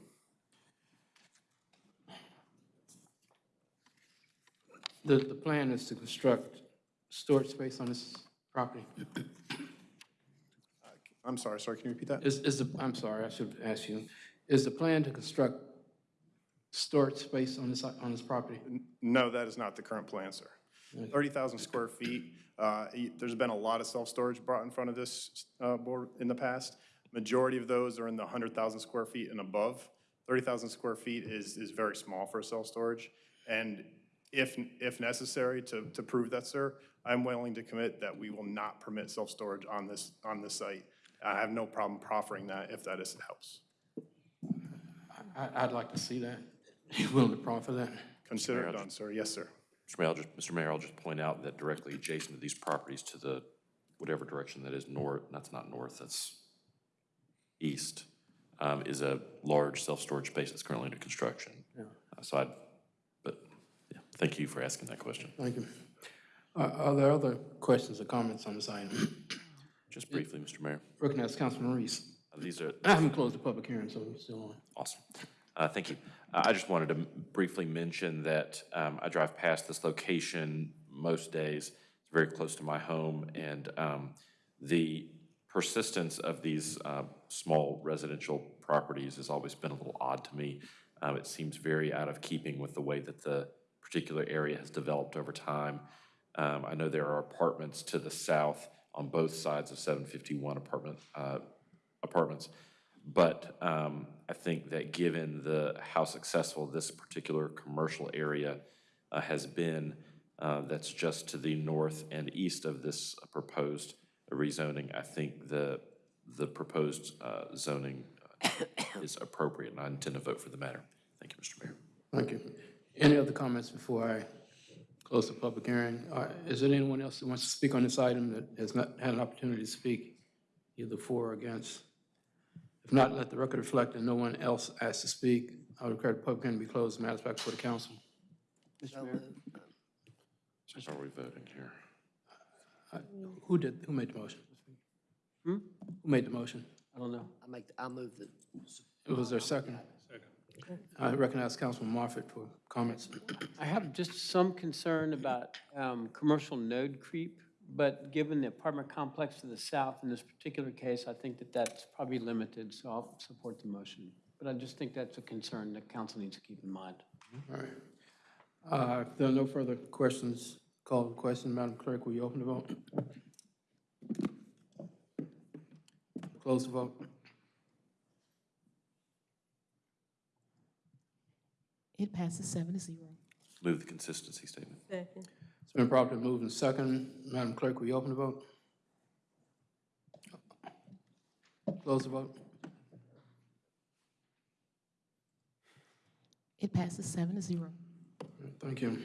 The, the plan is to construct storage space on this property. I'm sorry, sorry, can you repeat that? Is, is the, I'm sorry, I should ask you, is the plan to construct storage space on this, on this property? No, that is not the current plan, sir. 30,000 square feet, uh, there's been a lot of self-storage brought in front of this uh, board in the past. Majority of those are in the 100,000 square feet and above. 30,000 square feet is, is very small for self-storage. And if, if necessary to, to prove that, sir, I'm willing to commit that we will not permit self-storage on this, on this site. I have no problem proffering that if that is, helps. I, I'd like to see that. You willing to proffer that? Consider Mayor, it done, sir. Yes, sir. Mr. Mayor, I'll just, Mr. Mayor, I'll just point out that directly adjacent to these properties to the, whatever direction that is north, that's not north, that's east, um, is a large self-storage space that's currently under construction. Yeah. Uh, So I, but, yeah, thank you for asking that question. Thank you. Are, are there other questions or comments on this item? Just briefly, Mr. Mayor, Recognize Councilman Reece. uh, these are. I haven't closed the public hearing, so it's still on. Awesome. Uh, Thank you. Uh, I just wanted to briefly mention that um, I drive past this location most days. It's very close to my home, and um, the persistence of these uh, small residential properties has always been a little odd to me. Um, It seems very out of keeping with the way that the particular area has developed over time. Um, I know there are apartments to the south on both sides of 751 apartment, uh, apartments. But um, I think that given the, how successful this particular commercial area uh, has been, uh, that's just to the north and east of this proposed rezoning, I think the, the proposed uh, zoning is appropriate, and I intend to vote for the matter. Thank you, Mr. Mayor. Thank you. Any other comments before I close the public hearing? Uh, Is there anyone else that wants to speak on this item that has not had an opportunity to speak, either for or against? If not, let the record reflect that no one else asked to speak. I would declare the public hearing to be closed. Matters back before the council. So moved. Are we voting here? Who did, who made the motion? Hmm? Who made the motion? I don't know. I make, I'll move the, It Was there a second? I recognize Councilman Moffitt for comments. I have just some concern about um, commercial node creep, but given the apartment complex to the south in this particular case, I think that that's probably limited, so I'll support the motion. But I just think that's a concern that council needs to keep in mind. All right. Uh, If there are no further questions, call the question. Madam Clerk, will you open the vote? Close the vote. It passes seven to zero. Move the consistency statement. Second. It's been properly moved and second. Madam Clerk, will you open the vote? Close the vote. It passes seven to zero. Thank you.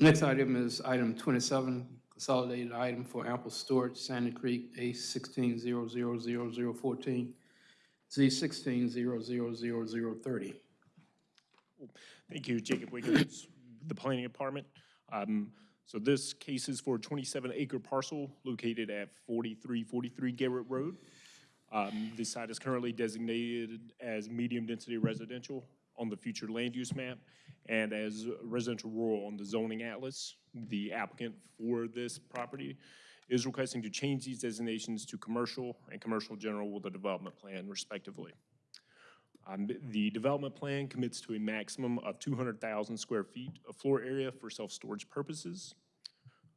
Next item is item 27, consolidated item for ample storage, Sandy Creek, A 16000014, Z 16000030. Thank you, Jacob Wiggins, the Planning Department. Um, So this case is for a 27-acre parcel located at 4343 Garrett Road. Um, The site is currently designated as medium-density residential on the future land use map and as residential rural on the zoning atlas. The applicant for this property is requesting to change these designations to commercial and commercial general with a development plan respectively. Um, The development plan commits to a maximum of 200,000 square feet of floor area for self-storage purposes.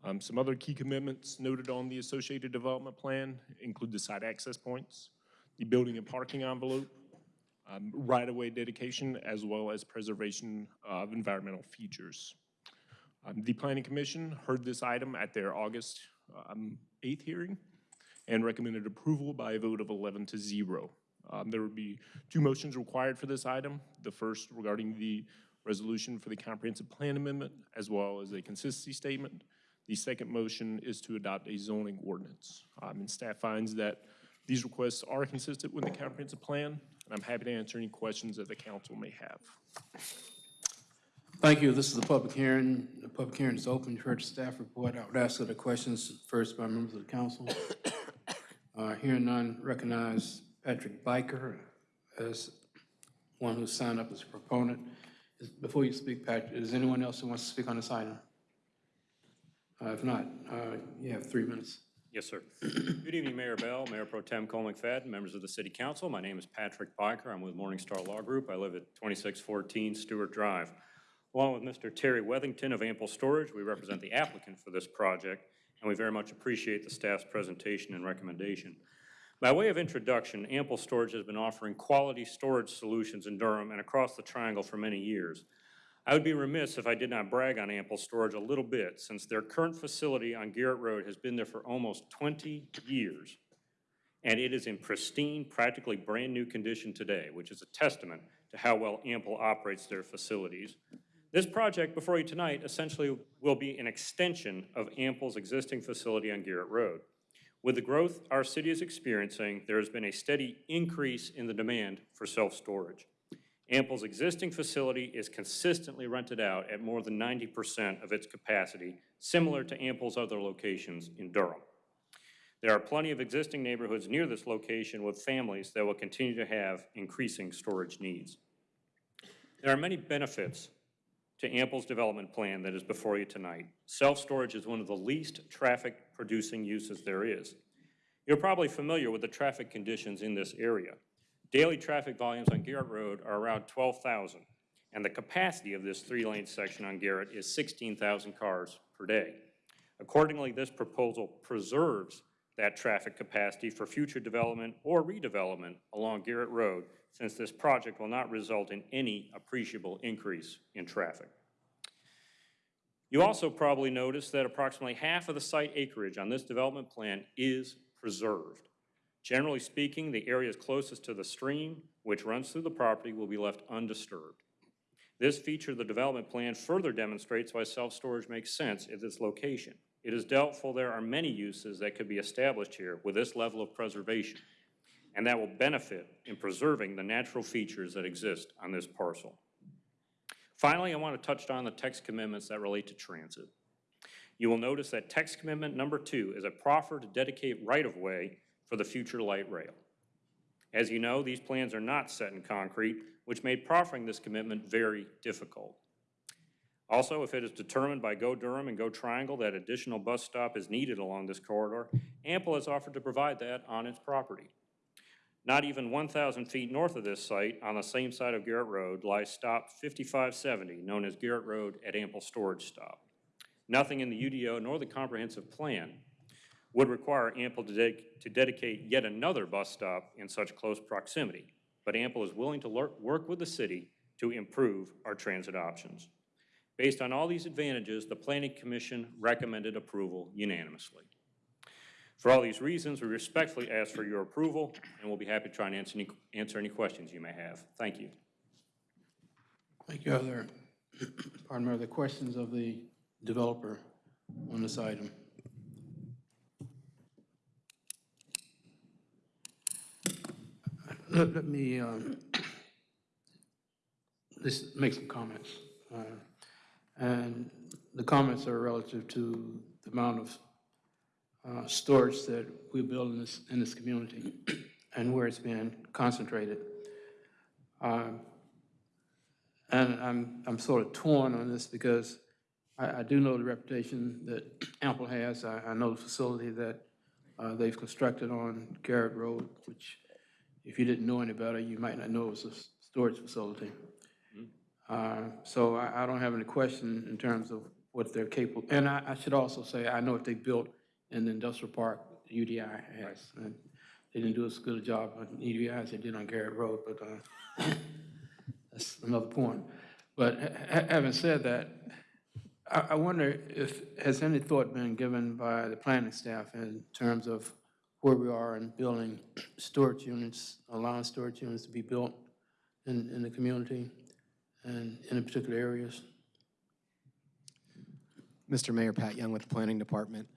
Um, Some other key commitments noted on the associated development plan include the site access points, the building and parking envelope, um, right-of-way dedication, as well as preservation of environmental features. Um, The Planning Commission heard this item at their August um, 8th hearing and recommended approval by a vote of 11 to 0. Um, There would be two motions required for this item. The first regarding the resolution for the comprehensive plan amendment, as well as a consistency statement. The second motion is to adopt a zoning ordinance. Um, And staff finds that these requests are consistent with the comprehensive plan, and I'm happy to answer any questions that the council may have. Thank you. This is a public hearing. The public hearing is open. You heard the staff report. I would ask that the questions first by members of the council. Uh, Hearing none, recognize Patrick Byker as one who signed up as a proponent. Is- Before you speak, Patrick, is anyone else who wants to speak on this item? Uh, If not, uh, you have three minutes. Yes, sir. Good evening, Mayor Bell, Mayor Pro Tem Cole McFadden, members of the City Council. My name is Patrick Byker. I'm with Morningstar Law Group. I live at 2614 Stewart Drive. Along with Mr. Terry Wethington of Ample Storage, we represent the applicant for this project, and we very much appreciate the staff's presentation and recommendation. By way of introduction, Ample Storage has been offering quality storage solutions in Durham and across the Triangle for many years. I would be remiss if I did not brag on Ample Storage a little bit, since their current facility on Garrett Road has been there for almost 20 years. And it is in pristine, practically brand-new condition today, which is a testament to how well Ample operates their facilities. This project before you tonight essentially will be an extension of Ample's existing facility on Garrett Road. With the growth our city is experiencing, there has been a steady increase in the demand for self-storage. Ample's existing facility is consistently rented out at more than 90% of its capacity, similar to Ample's other locations in Durham. There are plenty of existing neighborhoods near this location with families that will continue to have increasing storage needs. There are many benefits to Ample's development plan that is before you tonight. Self-storage is one of the least traffic-producing uses there is. You're probably familiar with the traffic conditions in this area. Daily traffic volumes on Garrett Road are around 12,000, and the capacity of this three-lane section on Garrett is 16,000 cars per day. Accordingly, this proposal preserves that traffic capacity for future development or redevelopment along Garrett Road, since this project will not result in any appreciable increase in traffic. You also probably noticed that approximately half of the site acreage on this development plan is preserved. Generally speaking, the areas closest to the stream, which runs through the property, will be left undisturbed. This feature of the development plan further demonstrates why self-storage makes sense at this location. It is doubtful there are many uses that could be established here with this level of preservation, and that will benefit in preserving the natural features that exist on this parcel. Finally, I want to touch on the text commitments that relate to transit. You will notice that text commitment number two is a proffer to dedicate right-of-way for the future light rail. As you know, these plans are not set in concrete, which made proffering this commitment very difficult. Also, if it is determined by Go Durham and Go Triangle that additional bus stop is needed along this corridor, Ample has offered to provide that on its property. Not even 1,000 feet north of this site, on the same side of Garrett Road, lies stop 5570, known as Garrett Road at Ample Storage Stop. Nothing in the UDO nor the comprehensive plan would require Ample to, dedic- to dedicate yet another bus stop in such close proximity, but Ample is willing to work with the city to improve our transit options. Based on all these advantages, the Planning Commission recommended approval unanimously. For all these reasons, we respectfully ask for your approval, and we'll be happy to try and answer any, answer any questions you may have. Thank you. Thank you. Are there, pardon me, are there questions of the developer on this item? Let, let me, um, just make some comments. Uh, And the comments are relative to the amount of uh, storage that we build in this, in this community. and where it's being concentrated. Um, And I'm, I'm sort of torn on this because I, I do know the reputation that Ample has. I, I know the facility that uh, they've constructed on Garrett Road, which if you didn't know any better, you might not know it was a storage facility. Uh, So I, I don't have any question in terms of what they're capable, and I, I should also say, I know what they built in the industrial park, UDI has. and They didn't do as good a job on UDI as they did on Garrett Road, but uh, that's another point. But ha- ha- having said that, I, I wonder if, has any thought been given by the planning staff in terms of where we are in building storage units, allowing storage units to be built in, in the community and in particular areas? Mr. Mayor, Pat Young with the Planning Department.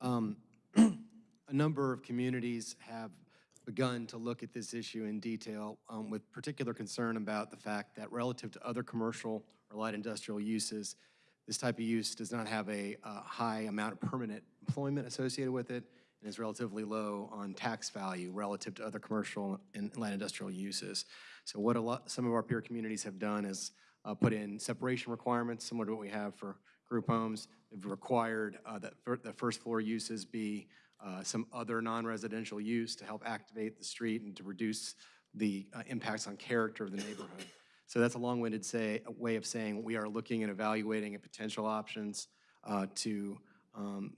Um, A number of communities have begun to look at this issue in detail um, with particular concern about the fact that relative to other commercial or light industrial uses, this type of use does not have a uh, high amount of permanent employment associated with it and is relatively low on tax value relative to other commercial and light industrial uses. So what a lot, some of our peer communities have done is uh, put in separation requirements, similar to what we have for group homes. They've required uh, that fir- the first floor uses be uh, some other non-residential use to help activate the street and to reduce the uh, impacts on character of the neighborhood. So that's a long-winded say, way of saying we are looking and evaluating at potential options uh, to, um,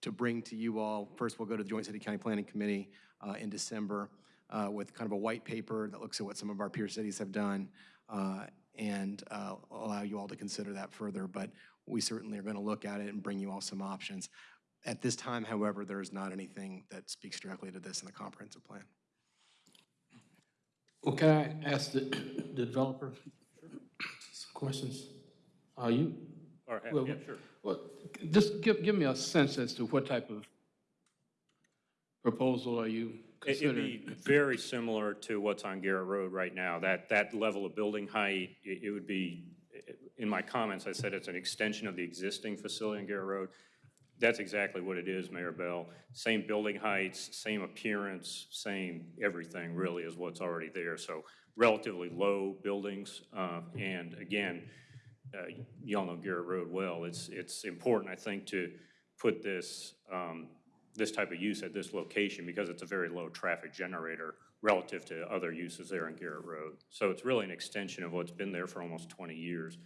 to bring to you all. First, we'll go to the Joint City County Planning Committee uh, in December uh, with kind of a white paper that looks at what some of our peer cities have done uh, and uh, allow you all to consider that further. But we certainly are going to look at it and bring you all some options. At this time, however, there is not anything that speaks directly to this in the comprehensive plan. Well, can I ask the the developer some questions? Are you? Or, well, yeah, sure. Well, just give, give me a sense as to what type of proposal are you It- It'd be very similar to what's on Garrett Road right now. That, that level of building height, it it would be, in my comments, I said it's an extension of the existing facility on Garrett Road. That's exactly what it is, Mayor Bell. Same building heights, same appearance, same everything really is what's already there. So relatively low buildings. uh, And again, uh, y'all know Garrett Road well. It's, it's important, I think, to put this, um, this type of use at this location because it's a very low traffic generator relative to other uses there on Garrett Road. So it's really an extension of what's been there for almost 20 years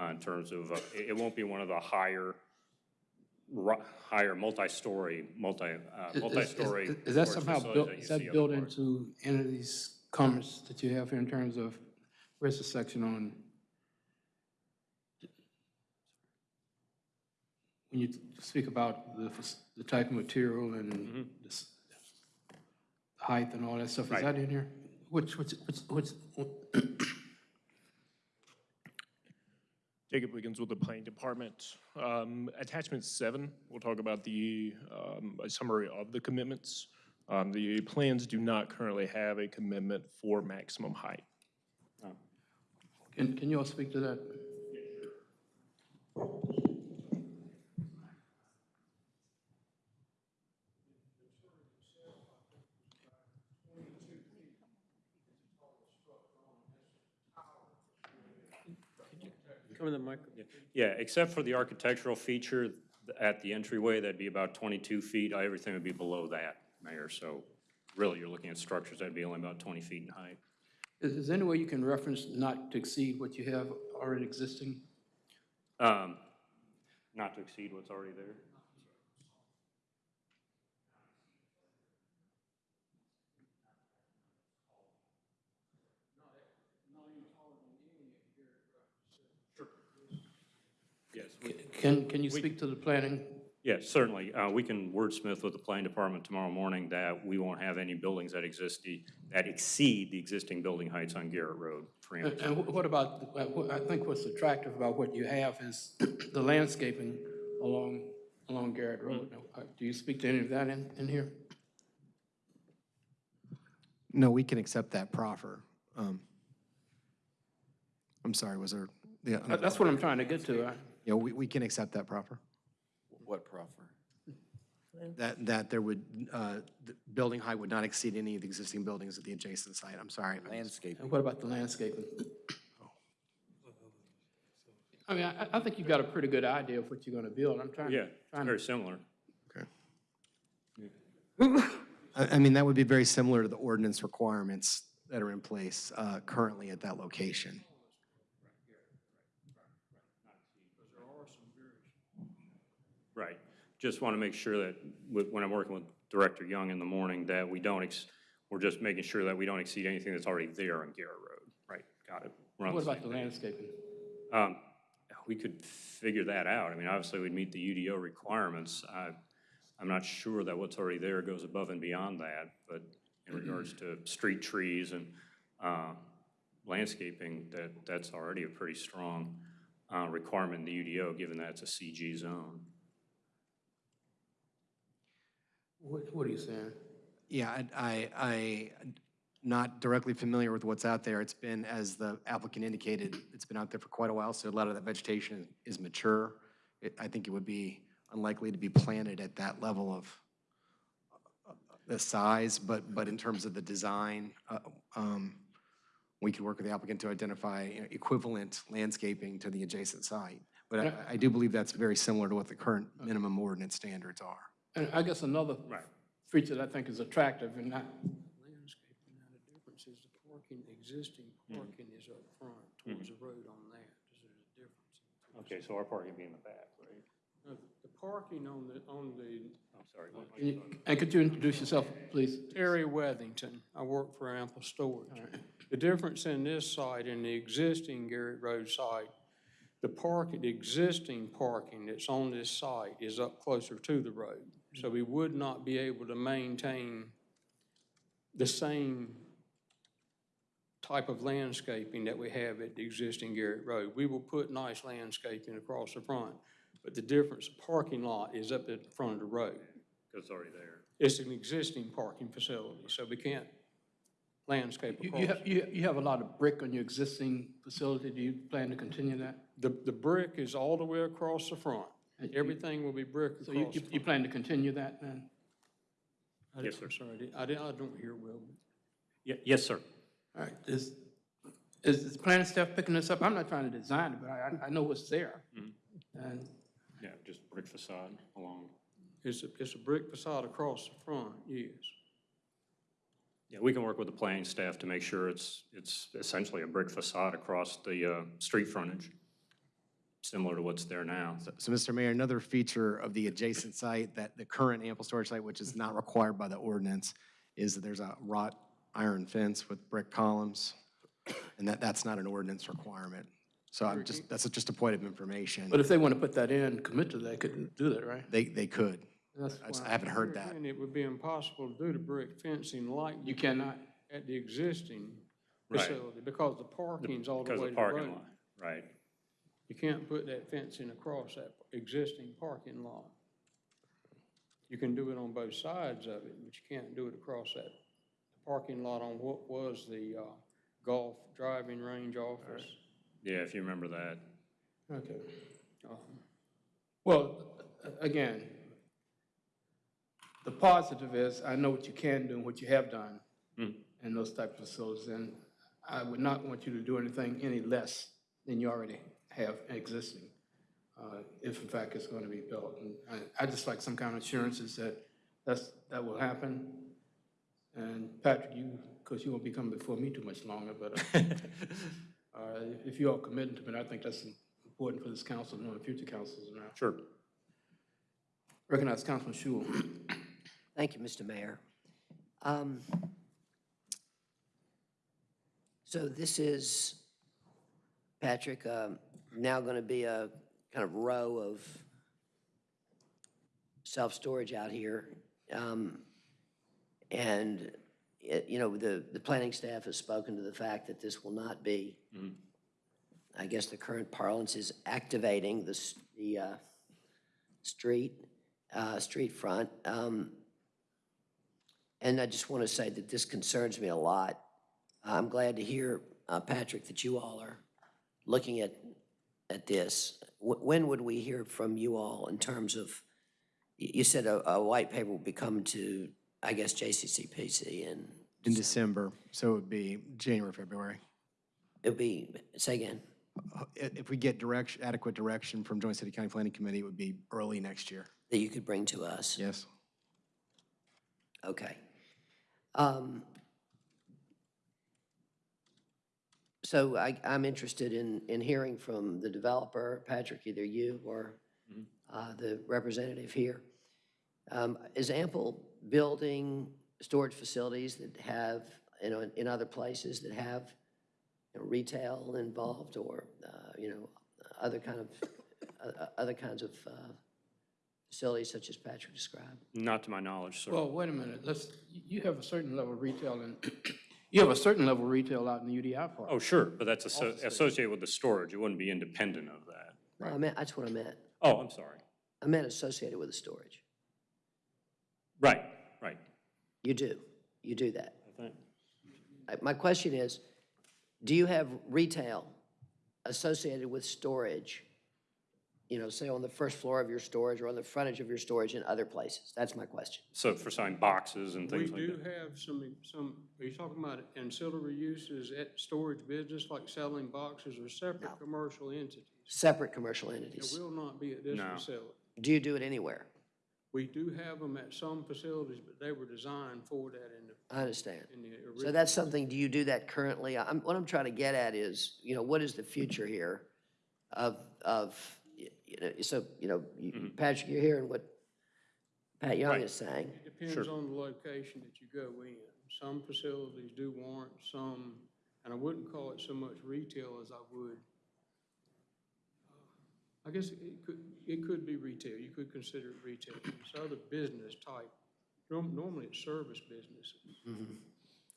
uh, in terms of, uh, it it won't be one of the higher, higher multi-story, multi, uh, Is- is- multi-story. is- Is that storage somehow facilities built, you is that see built into any of these comments that you have here in terms of, where's the section on? When you speak about the, fac- the type of material and the height and all that stuff, is Right. that in here? Which, which, which, which, Jacob Wiggins with the Planning Department. Um, Attachment seven, we'll talk about the, um, a summary of the commitments. Um, The plans do not currently have a commitment for maximum height. can, can you all speak to that? Come to the mic. Yeah, except for the architectural feature at the entryway, that'd be about 22 feet. Everything would be below that, Mayor. So really, you're looking at structures that'd be only about 20 feet in height. Is, is there any way you can reference not to exceed what you have already existing? Um, Not to exceed what's already there. Can, can you We- speak to the planning? Yes, certainly. Uh, We can wordsmith with the planning department tomorrow morning that we won't have any buildings that exist, the- that exceed the existing building heights on Garrett Road. for And and what about, uh, I think what's attractive about what you have is the landscaping along, along Garrett Road. Uh, Do you speak to any of that in, in here? No, we can accept that proffer. Um, I'm sorry, was there? yeah, That- That's what I'm trying to get to. I- Yeah, we, we can accept that proffer. What proffer? That, that there would, uh, the building height would not exceed any of the existing buildings at the adjacent site. I'm sorry. Landscape. And what about the landscaping? I mean, I, I think you've got a pretty good idea of what you're gonna build. I'm trying, Yeah, it's trying very to, similar. I, I mean, that would be very similar to the ordinance requirements that are in place uh, currently at that location. Right. Just want to make sure that with- when I'm working with Director Young in the morning, that we don't, ex- we're just making sure that we don't exceed anything that's already there on Garrett Road. Right, got it. What about the landscaping? Um, We could figure that out. I mean, obviously, we'd meet the UDO requirements. I- I'm not sure that what's already there goes above and beyond that, but in regards to street trees and uh, landscaping, that, that's already a pretty strong uh, requirement in the UDO, given that it's a CG zone. What, what are you saying? Yeah, I, I, I, not directly familiar with what's out there. It's been, as the applicant indicated, it's been out there for quite a while, so a lot of that vegetation is mature. It, I think it would be unlikely to be planted at that level of uh, the size, but, but in terms of the design, uh, um, we could work with the applicant to identify you know, equivalent landscaping to the adjacent site. But I, I do believe that's very similar to what the current minimum ordinance standards are. And I guess another feature that I think is attractive and not, Landscaping, now the difference is the parking, existing parking is up front towards the road on that. There's a difference. Okay, so our parking will be in the back, right? Uh, The parking on the, on the. I'm sorry. what- and you- and could you introduce yourself, please? Terry Wethington, I work for Ample Storage. The difference in this site and the existing Garrett Road site, the parking, the existing parking that's on this site is up closer to the road. So we would not be able to maintain the same type of landscaping that we have at the existing Garrett Road. We will put nice landscaping across the front, but the difference, parking lot is up at the front of the road. Because it's already there. It's an existing parking facility, so we can't landscape You, across. you have, you, you have a lot of brick on your existing facility. Do you plan to continue that? The, the brick is all the way across the front. Everything will be brick So you, you- you plan to continue that then? I Yes, didn't- I'm sir. sorry, I didn't- I didn't, I don't hear well. but- Ye- Yes, sir. All right, is, is, is planning staff picking this up? I'm not trying to design it, but I, I- I know what's there. And Yeah, just brick facade along. It's a, it's a brick facade across the front, yes. Yeah, we can work with the planning staff to make sure it's, it's essentially a brick facade across the uh, street frontage, similar to what's there now. So, Mr. Mayor, another feature of the adjacent site, that the current ample storage site, which is not required by the ordinance, is that there's a wrought iron fence with brick columns, and that, that's not an ordinance requirement. So I'm just, that's just a point of information. But if they want to put that in, commit to that, they could do that, right? They, they could. That's I just- I haven't heard that. And it would be impossible to do the brick fencing like. You cannot? At the existing Right. facility, because the parking's all the Because way of to the parking road. lot, right. You can't put that fencing across that existing parking lot. You can do it on both sides of it, but you can't do it across that parking lot on what was the uh, golf driving range office. Yeah, if you remember that. Okay. Um, Well, again, the positive is, I know what you can do and what you have done Hmm. in those type of facilities, and I would not want you to do anything any less than you already have existing, uh, if in fact it's going to be built. And I, I just like some kind of assurances that that's, that will happen. And Patrick, you, because you won't be coming before me too much longer, but uh, uh, if you all committed to it, I think that's important for this council, knowing future councils now. Sure. Recognize Councilman Schewel. Thank you, Mr. Mayor. Um, So this is, Patrick, um, now going to be a kind of row of self-storage out here. Um, And, it- you know, the, the planning staff has spoken to the fact that this will not be, I guess the current parlance is activating the, the uh, street, uh, street front. Um, and I just want to say that this concerns me a lot. I'm glad to hear, uh, Patrick, that you all are looking at, at this. Wh- When would we hear from you all in terms of you said a, a white paper will be coming to, I guess, JCCPC and In December, so it would be January, February. it'll be, say again, Uh, If we get direction, adequate direction from Joint City County Planning Committee, it would be early next year. that you could bring to us? Yes. Okay. Um, So I, I'm interested in, in hearing from the developer, Patrick, either you or uh, the representative here. Um, Is Ample building storage facilities that have, you know, in- in other places that have you know, retail involved or, uh, you know, other kind of, uh, uh, other kinds of uh, facilities such as Patrick described? Not to my knowledge, sir. Well, wait a minute, let's, you have a certain level of retail in, you have a certain level of retail out in the UDI park. Oh, sure, but that's asso- associated with the storage. It wouldn't be independent of that. No, I meant, that's what I meant. Oh, I'm sorry. I meant associated with the storage. Right, right. You do, you do that. I think. Uh, My question is, do you have retail associated with storage? You know, say on the first floor of your storage or on the frontage of your storage in other places? That's my question. So for selling boxes and We things like do that? have some, some, are you talking about ancillary uses at storage business, like selling boxes or separate commercial entities? Separate commercial There entities. will not be at this No. facility. Do you do it anywhere? We do have them at some facilities, but they were designed for that in the, I understand. in the So that's something, do you do that currently? I'm, what I'm trying to get at is, you know, what is the future here of, of, y- you know, so, you know, you- mm-hmm. Patrick, you're hearing what Pat Young Right. is saying. It depends on the location that you go in. Some facilities do warrant some, and I wouldn't call it so much retail as I would. Uh, I guess it could, it could be retail. You could consider it retail. It's other business type. Norm- Normally it's service businesses. Mm-hmm.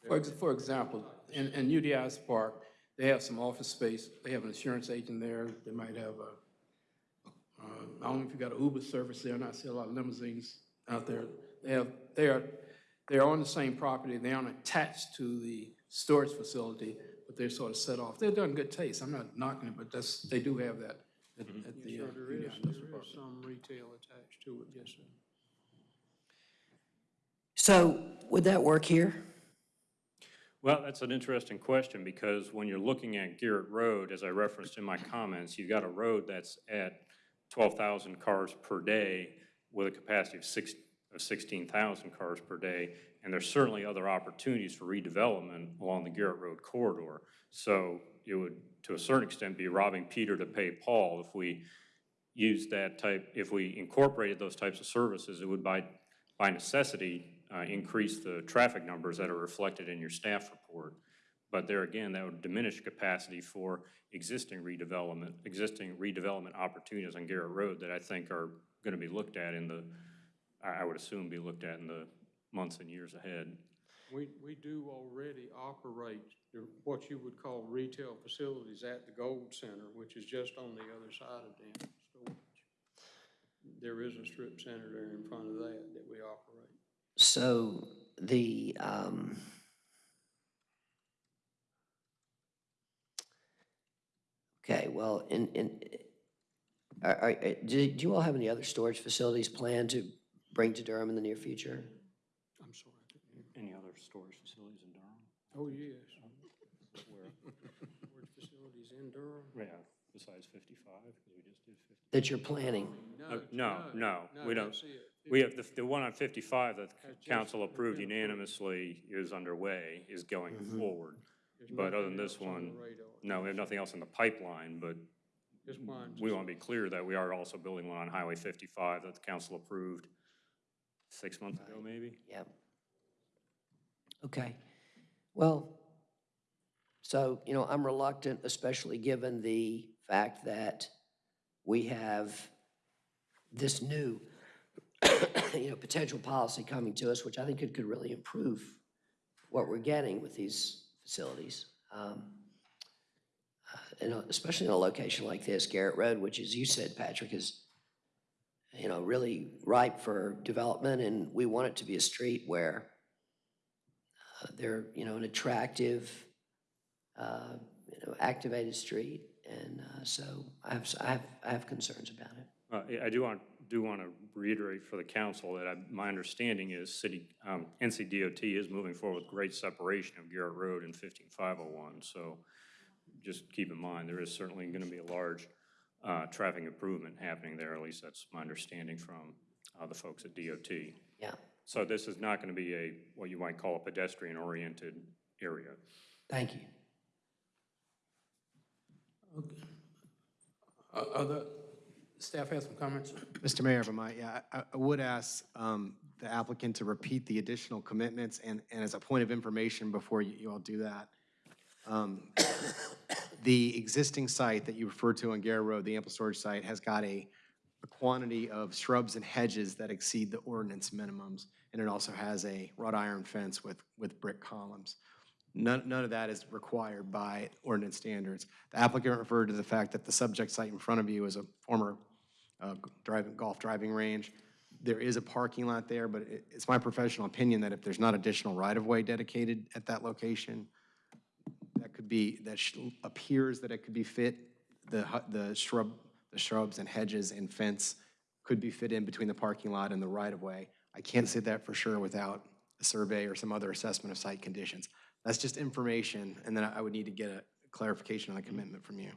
For, ex- for example, in, in UDI's park, they have some office space, they have an insurance agent there, they might have a, uh, I don't know if you got an Uber service there, and I see a lot of limousines out there. They have, they are, they're on the same property, they aren't attached to the storage facility, but they're sort of set off. They're done good taste, I'm not knocking it, but that's, they do have that at, at the uh, Sure, there is, UDI Industrial there Park. is some retail attached to it, yes, sir. So would that work here? Well, that's an interesting question, because when you're looking at Garrett Road, as I referenced in my comments, you've got a road that's at 12,000 cars per day with a capacity of six, of 16,000 cars per day, and there's certainly other opportunities for redevelopment along the Garrett Road corridor. So it would, to a certain extent, be robbing Peter to pay Paul if we used that type, if we incorporated those types of services, it would by, by necessity, uh, increase the traffic numbers that are reflected in your staff report. But there again, that would diminish capacity for existing redevelopment, existing redevelopment opportunities on Garrett Road that I think are gonna be looked at in the, I, I would assume be looked at in the months and years ahead. We, we do already operate what you would call retail facilities at the Gold Center, which is just on the other side of Danville Storage. There is a strip center there in front of that that we operate. So the, um, okay, well, in, in, are, are, uh, do, do you all have any other storage facilities planned to bring to Durham in the near future? I'm sorry. Any other storage facilities in Durham? Oh, yes. Storage facilities in Durham? Yeah, besides 55, because we just did 50. That you're planning? Uh, No, no, no, we don't. We have, the, the one on 55 that That's council approved unanimously is underway, is going Mhm. forward. There's But other nothing than this else on one, radar. no, we have nothing else in the pipeline, but Just mine. we want to be clear that we are also building one on Highway 55 that the council approved six months ago, maybe? Yep. Okay. Well, so, you know, I'm reluctant, especially given the fact that we have this new, you know, potential policy coming to us, which I think it could really improve what we're getting with these facilities. Um, uh, And especially in a location like this, Garrett Road, which, as you said, Patrick, is, you know, really ripe for development, and we want it to be a street where uh, they're, you know, an attractive, uh, you know, activated street, and uh, so I have, I have, I have concerns about it. Uh, I do want do want to reiterate for the council that I, my understanding is city, um, NCDOT is moving forward with grade separation of Garrett Road and 15501. So just keep in mind, there is certainly going to be a large uh, traffic improvement happening there, at least that's my understanding from uh, the folks at DOT. Yeah. So this is not going to be a, what you might call a pedestrian-oriented area. Thank you. Uh, Other, staff has some comments? Mr. Mayor, if I might, yeah, I, I would ask um, the applicant to repeat the additional commitments, and, and as a point of information before you, you all do that, um, the existing site that you referred to on Garrett Road, the ample storage site, has got a, a quantity of shrubs and hedges that exceed the ordinance minimums, and it also has a wrought iron fence with, with brick columns. None, none of that is required by ordinance standards. The applicant referred to the fact that the subject site in front of you is a former uh, driving, golf driving range. There is a parking lot there, but it, it's my professional opinion that if there's not additional right-of-way dedicated at that location, that could be, that appears that it could be fit, the, the shrub, the shrubs and hedges and fence could be fit in between the parking lot and the right-of-way. I can't say that for sure without a survey or some other assessment of site conditions. That's just information, and then I would need to get a clarification on the commitment from you.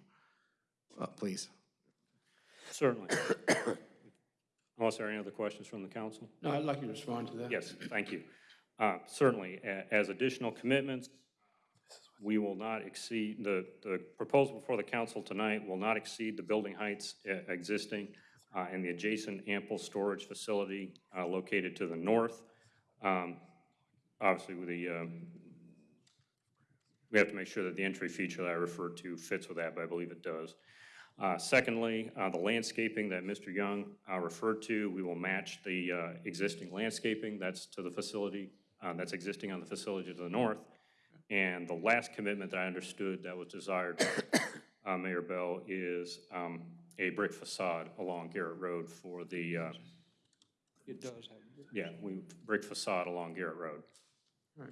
Uh, Please. Certainly. Unless there are any other questions from the council? No, I'd like you to respond to that. Yes, thank you. Uh, Certainly, as additional commitments, we will not exceed, the, the proposal before the council tonight will not exceed the building heights uh, existing uh, and the adjacent ample storage facility uh, located to the north. Um, Obviously, with the, um, we have to make sure that the entry feature that I referred to fits with that, but I believe it does. Uh, Secondly, uh, the landscaping that Mr. Young uh, referred to, we will match the uh, existing landscaping that's to the facility, uh, that's existing on the facility to the north. And the last commitment that I understood that was desired, uh, Mayor Bell, is um, a brick facade along Garrett Road for the, uh, It does have. yeah, we, brick facade along Garrett Road. Right.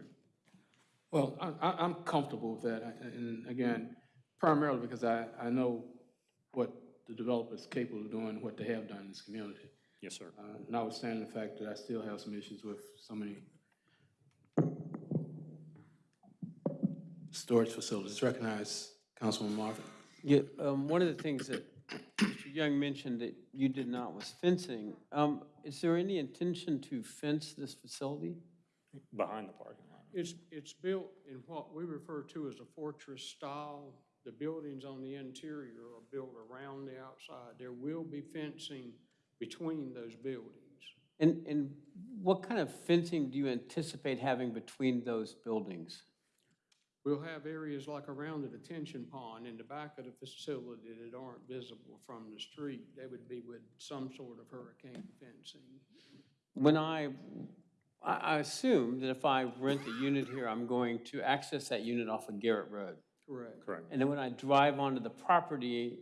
Well, I, I, I'm comfortable with that, I- and again, primarily because I, I know what the developer is capable of doing, what they have done in this community. Yes, sir. Uh, Notwithstanding the fact that I still have some issues with so many storage facilities. Recognize Councilman Marvin. Yeah, um, one of the things that Mr. Young mentioned that you did not was fencing. Um, is there any intention to fence this facility? Behind the parking lot. It's, it's built in what we refer to as a fortress style. The buildings on the interior are built around the outside. There will be fencing between those buildings. And, and what kind of fencing do you anticipate having between those buildings? We'll have areas like around the detention pond in the back of the facility that aren't visible from the street. They would be with some sort of hurricane fencing. When I, I I assume that if I rent a unit here, I'm going to access that unit off of Garrett Road. Correct. Correct. And then when I drive onto the property,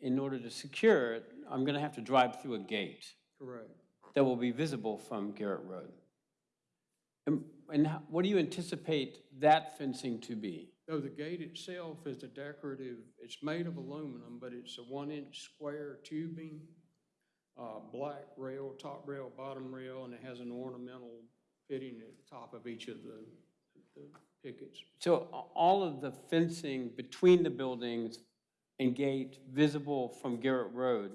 in order to secure it, I'm going to have to drive through a gate Correct. that will be visible from Garrett Road. And, and how- what do you anticipate that fencing to be? Though the gate itself is a decorative, it's made of aluminum, but it's a one-inch square tubing, uh, black rail, top rail, bottom rail, and it has an ornamental fitting at the top of each of the, the pickets. So all of the fencing between the buildings and gate visible from Garrett Road,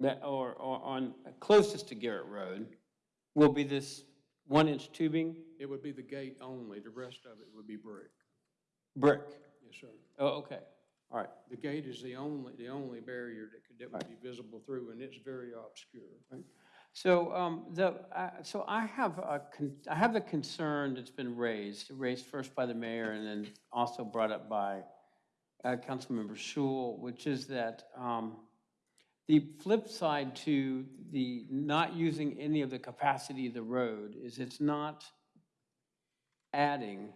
that, or, or on, closest to Garrett Road, will be this one-inch tubing, It would be the gate only, the rest of it would be brick. brick? Yes, sir. Oh, okay, all right. The gate is the only, the only barrier that could, that would be visible through, and it's very obscure. So, um, the, uh, so I have a, I have the concern that's been raised, raised first by the mayor and then also brought up by, uh, Councilmember Schewel, which is that, um, the flip side to the not using any of the capacity of the road is it's not adding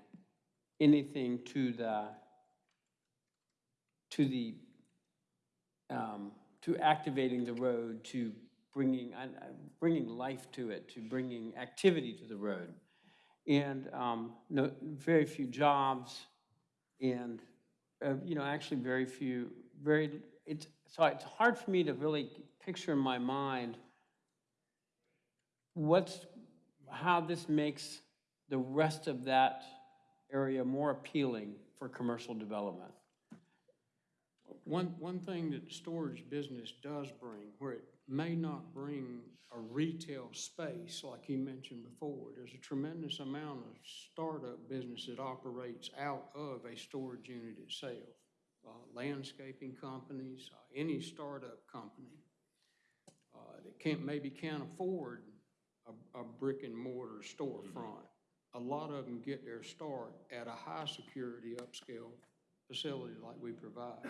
anything to the, to the, um, to activating the road, to bringing, uh, uh, bringing life to it, to bringing activity to the road. And um, no, very few jobs and, uh, you know, actually very few, very it's, so it's hard for me to really picture in my mind what's, how this makes the rest of that area more appealing for commercial development. One, one thing that storage business does bring, where it may not bring a retail space like you mentioned before, there's a tremendous amount of startup business that operates out of a storage unit itself. Uh, Landscaping companies, uh, any startup company uh, that can't, maybe can't afford a, a brick and mortar storefront. A lot of them get their start at a high-security upscale facility like we provide.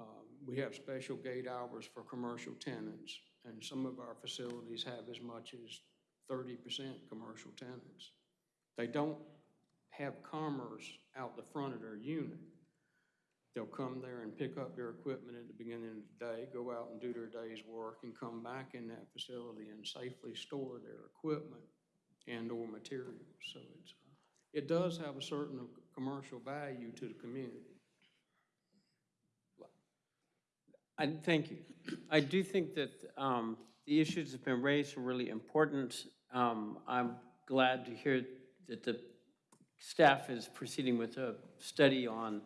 Um, We have special gate hours for commercial tenants, and some of our facilities have as much as thirty percent commercial tenants. They don't have commerce out the front of their unit. They'll come there and pick up their equipment at the beginning of the day, go out and do their day's work, and come back in that facility and safely store their equipment and/or materials. So it's, it does have a certain commercial value to the community. Thank you. I do think that um, the issues that have been raised are really important. Um, I'm glad to hear that the staff is proceeding with a study on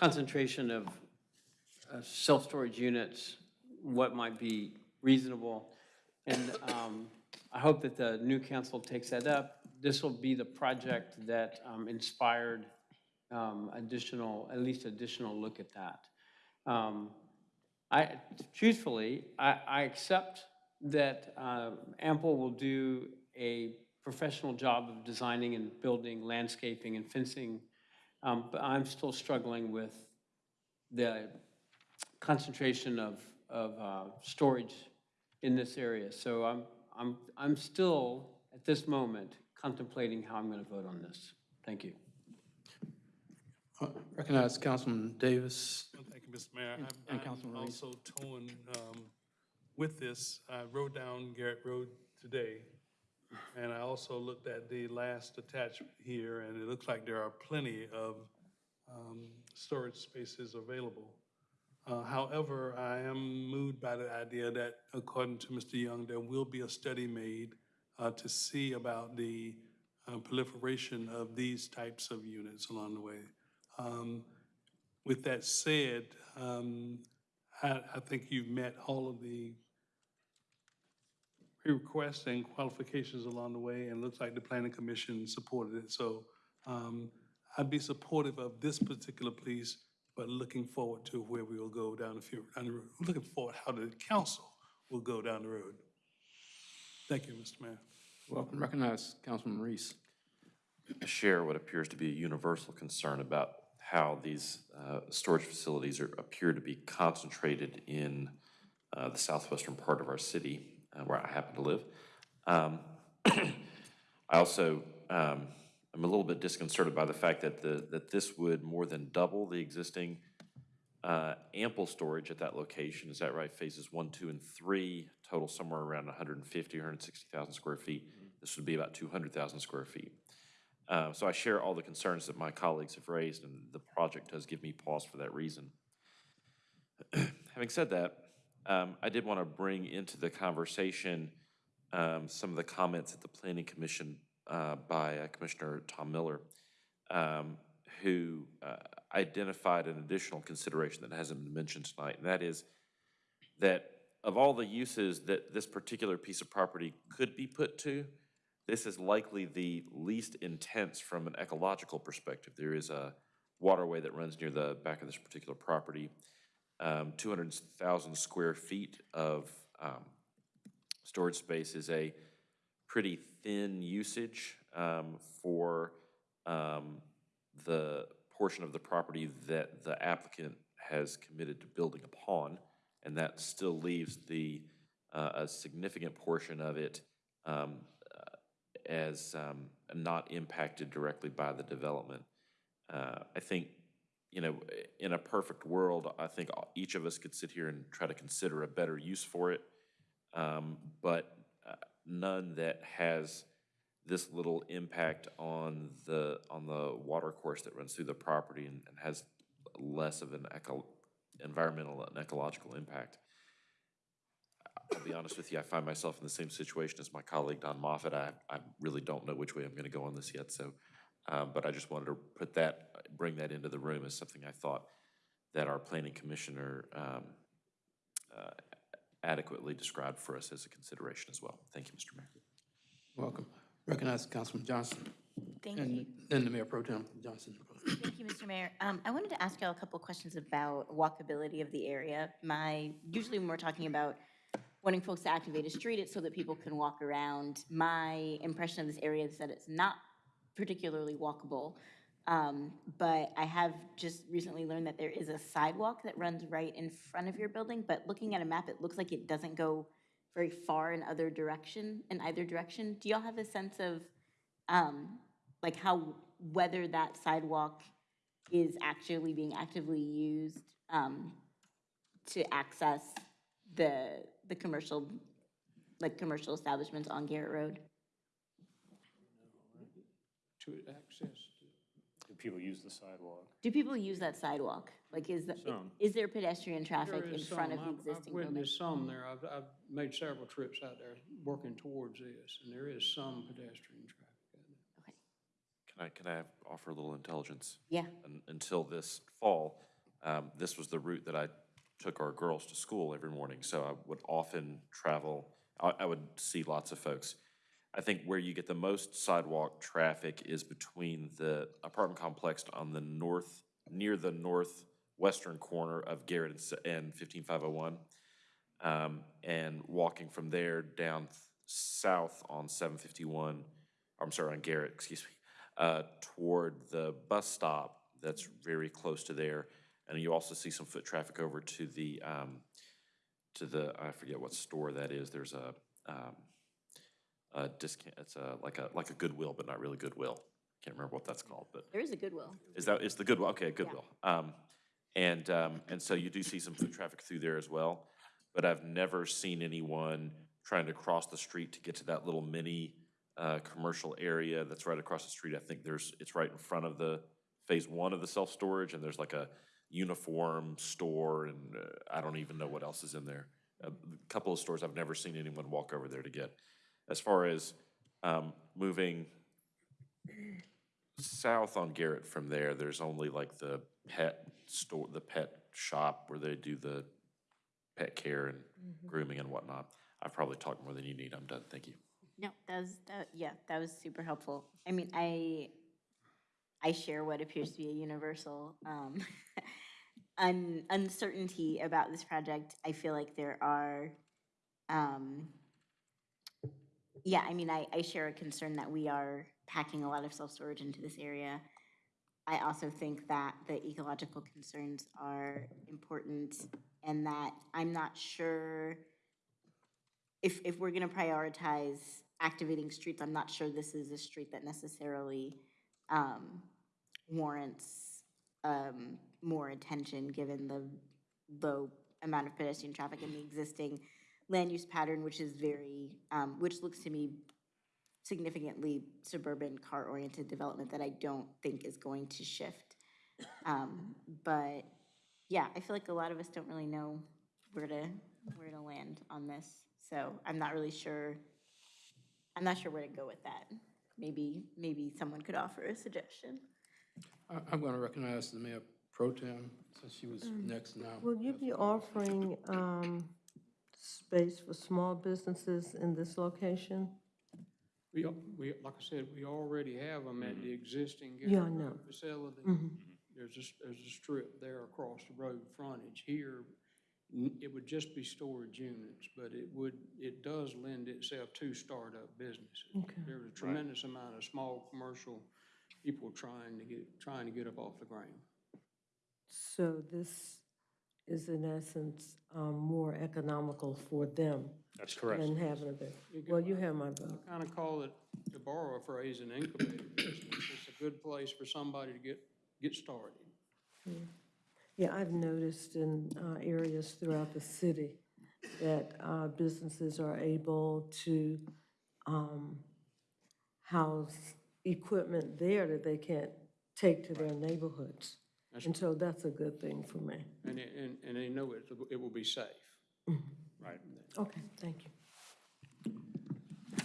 concentration of uh, self-storage units, what might be reasonable. And um, I hope that the new council takes that up. This will be the project that um, inspired um, additional, at least additional look at that. I, truthfully, I, I accept that uh, Ample will do a professional job of designing and building landscaping and fencing, um, but I'm still struggling with the concentration of, of uh, storage in this area. So I'm, I'm, I'm still, at this moment, contemplating how I'm going to vote on this. Thank you. Uh, Recognize Councilman Davis. Thank you, Mr. Mayor. And- I'm- and I'm also torn um, with this. I rode down Garrett Road today, and I also looked at the last attachment here, and it looks like there are plenty of um, storage spaces available. Uh, However, I am moved by the idea that, according to Mr. Young, there will be a study made uh, to see about the uh, proliferation of these types of units along the way. Um, With that said, um, I, I think you've met all of the requests and qualifications along the way, and it looks like the planning commission supported it. So um, I'd be supportive of this particular piece, but looking forward to where we will go down the, fu- down the road. Looking forward how the council will go down the road. Thank you, Mr. Mayor. Welcome. Recognize Councilman Reece. I share what appears to be a universal concern about how these uh, storage facilities are, appear to be concentrated in uh, the southwestern part of our city, uh, where I happen to live. Um, I also um, am a little bit disconcerted by the fact that the, that this would more than double the existing uh, ample storage at that location. Is that right? Phases one, two, and three, total somewhere around 150, 160,000 square feet. This would be about 200,000 square feet. Uh, So I share all the concerns that my colleagues have raised, and the project does give me pause for that reason. Having said that, um, I did want to bring into the conversation um, some of the comments at the Planning Commission uh, by uh, Commissioner Tom Miller, um, who uh, identified an additional consideration that hasn't been mentioned tonight, and that is that of all the uses that this particular piece of property could be put to, this is likely the least intense from an ecological perspective. There is a waterway that runs near the back of this particular property. Um, 200,000 square feet of um, storage space is a pretty thin usage um, for um, the portion of the property that the applicant has committed to building upon, and that still leaves the, uh, a significant portion of it um, as um, not impacted directly by the development. Uh, I think, you know, in a perfect world, I think each of us could sit here and try to consider a better use for it, um, but uh, none that has this little impact on the, on the water course that runs through the property and and has less of an eco, environmental and ecological impact. I'll be honest with you, I find myself in the same situation as my colleague Don Moffitt. I, I really don't know which way I'm going to go on this yet, so, um, but I just wanted to put that, bring that into the room as something I thought that our planning commissioner um, uh, adequately described for us as a consideration as well. Thank you, Mr. Mayor. Welcome. Recognize Councilman Johnson. Thank And you. then the Mayor Pro Tem Johnson. Thank you, Mr. Mayor. Um, I wanted to ask y'all a couple questions about walkability of the area. My, usually when we're talking about wanting folks to activate a street, it's so that people can walk around. My impression of this area is that it's not particularly walkable. Um, but I have just recently learned that there is a sidewalk that runs right in front of your building, but looking at a map, it looks like it doesn't go very far in other direction, in either direction. Do y'all have a sense of, um, like how, whether that sidewalk is actually being actively used, um, to access the, the commercial, like commercial establishments on Garrett Road? To access. Do people use the sidewalk? Do people use that sidewalk? Like, is, the- Some. is there pedestrian traffic There in is front of some. the I've- existing I've building? witnessed some there. I've, I've made several trips out there working towards this, and there is some pedestrian traffic. Okay. Can I, can I offer a little intelligence? Yeah. Un- Until this fall, um, this was the route that I took our girls to school every morning, so I would often travel, I, I would see lots of folks. I think where you get the most sidewalk traffic is between the apartment complex on the north, near the northwestern corner of Garrett and S- and 15501. Um, and walking from there down south on 751, I'm sorry, on Garrett, excuse me, uh, toward the bus stop that's very close to there. And you also see some foot traffic over to the, um, to the, I forget what store that is. There's a, um, a discount, it's a, like a, like a Goodwill, but not really Goodwill. Can't remember what that's called, but There is a Goodwill. is that, is the Goodwill, okay, Goodwill. Um, and, um, and so you do see some foot traffic through there as well. But I've never seen anyone trying to cross the street to get to that little mini, uh, commercial area that's right across the street. I think there's, it's right in front of the phase one of the self-storage and there's like a uniform store and uh, I don't even know what else is in there. A couple of stores I've never seen anyone walk over there to get. As far as, um, moving south on Garrett from there, there's only like the pet store, the pet shop where they do the pet care and Mhm. grooming and whatnot. I've probably talked more than you need. I'm done. Thank you. No, that was, that, yeah, that was super helpful. I mean, I, I share what appears to be a universal, um, un, uncertainty about this project. I feel like there are, um, yeah, I mean, I, I share a concern that we are packing a lot of self-storage into this area. I also think that the ecological concerns are important and that I'm not sure if, if we're gonna prioritize activating streets, I'm not sure this is a street that necessarily um, warrants um, more attention, given the low amount of pedestrian traffic and the existing land use pattern, which is very, um, which looks to me significantly suburban car-oriented development that I don't think is going to shift. Um, But, yeah, I feel like a lot of us don't really know where to, where to land on this. So I'm not really sure, I'm not sure where to go with that. Maybe, maybe someone could offer a suggestion. I- I'm going to recognize the Mayor Pro Tem, since she was Um, next now. Will you be offering um, space for small businesses in this location? We, al- we, like I said, we already have them at the existing Yeah, I Garrett know. Facility. Mhm. There's a, s- there's a strip there across the road frontage. Here, n- it would just be storage units, but it would, it does lend itself to startup businesses. Okay. There's a tremendous amount of small commercial people trying to get, trying to get up off the ground. So this is in essence um, more economical for them? That's correct. Than having a bit, well, you have my vote. Kind of call it, to borrow a phrase, an incubator business. It's a good place for somebody to get, get started. Yeah, I've noticed in uh, areas throughout the city that uh, businesses are able to um, house equipment there that they can't take to their neighborhoods. And so that's a good thing for me. And, it- and, and they know it, it will be safe. Right. Okay, thank you.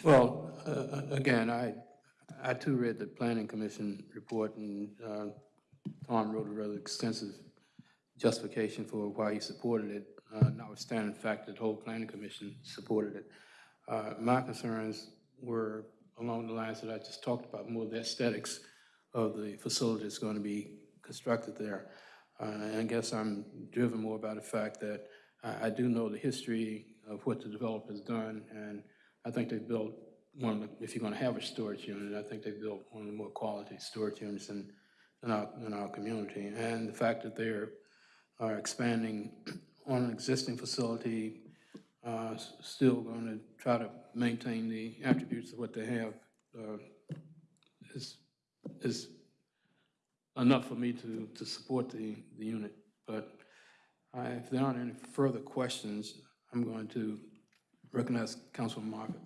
Well, uh, again, I, I too read the planning commission report and uh, Tom wrote a rather extensive justification for why he supported it, uh, notwithstanding the fact that the whole planning commission supported it. Uh, My concerns were along the lines that I just talked about, more the aesthetics of the facility that's going to be constructed there. Uh, And I guess I'm driven more by the fact that I, I do know the history of what the developer's done, and I think they've built one of the, if you're going to have a storage unit, I think they've built one of the more quality storage units in, in our, in our community. And the fact that they're, are expanding on an existing facility, uh, still going to try to maintain the attributes of what they have, uh, is, is enough for me to, to support the, the unit. But I- if there aren't any further questions, I'm going to recognize Councilman Margaret.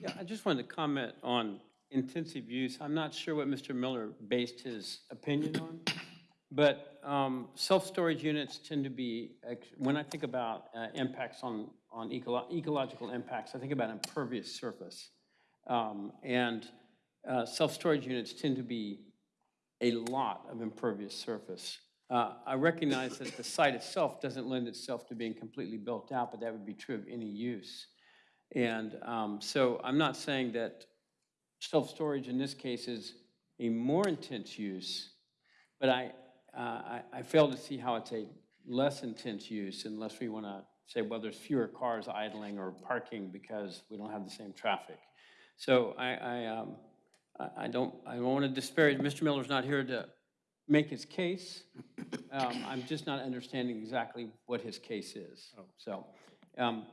Yeah, I just wanted to comment on intensive use. I'm not sure what Mr. Miller based his opinion on, but um, self-storage units tend to be, when I think about uh, impacts on, on ecolo- ecological impacts, I think about impervious surface. Um, And uh, self-storage units tend to be a lot of impervious surface. Uh, I recognize that the site itself doesn't lend itself to being completely built out, but that would be true of any use. And um, so I'm not saying that self-storage in this case is a more intense use, but I, I I fail to see how it's a less intense use unless we want to say, well, there's fewer cars idling or parking because we don't have the same traffic. So I, I, um, I- I don't, I don't want to disparage, Mr. Miller's not here to make his case. Um, I'm just not understanding exactly what his case is. So, um,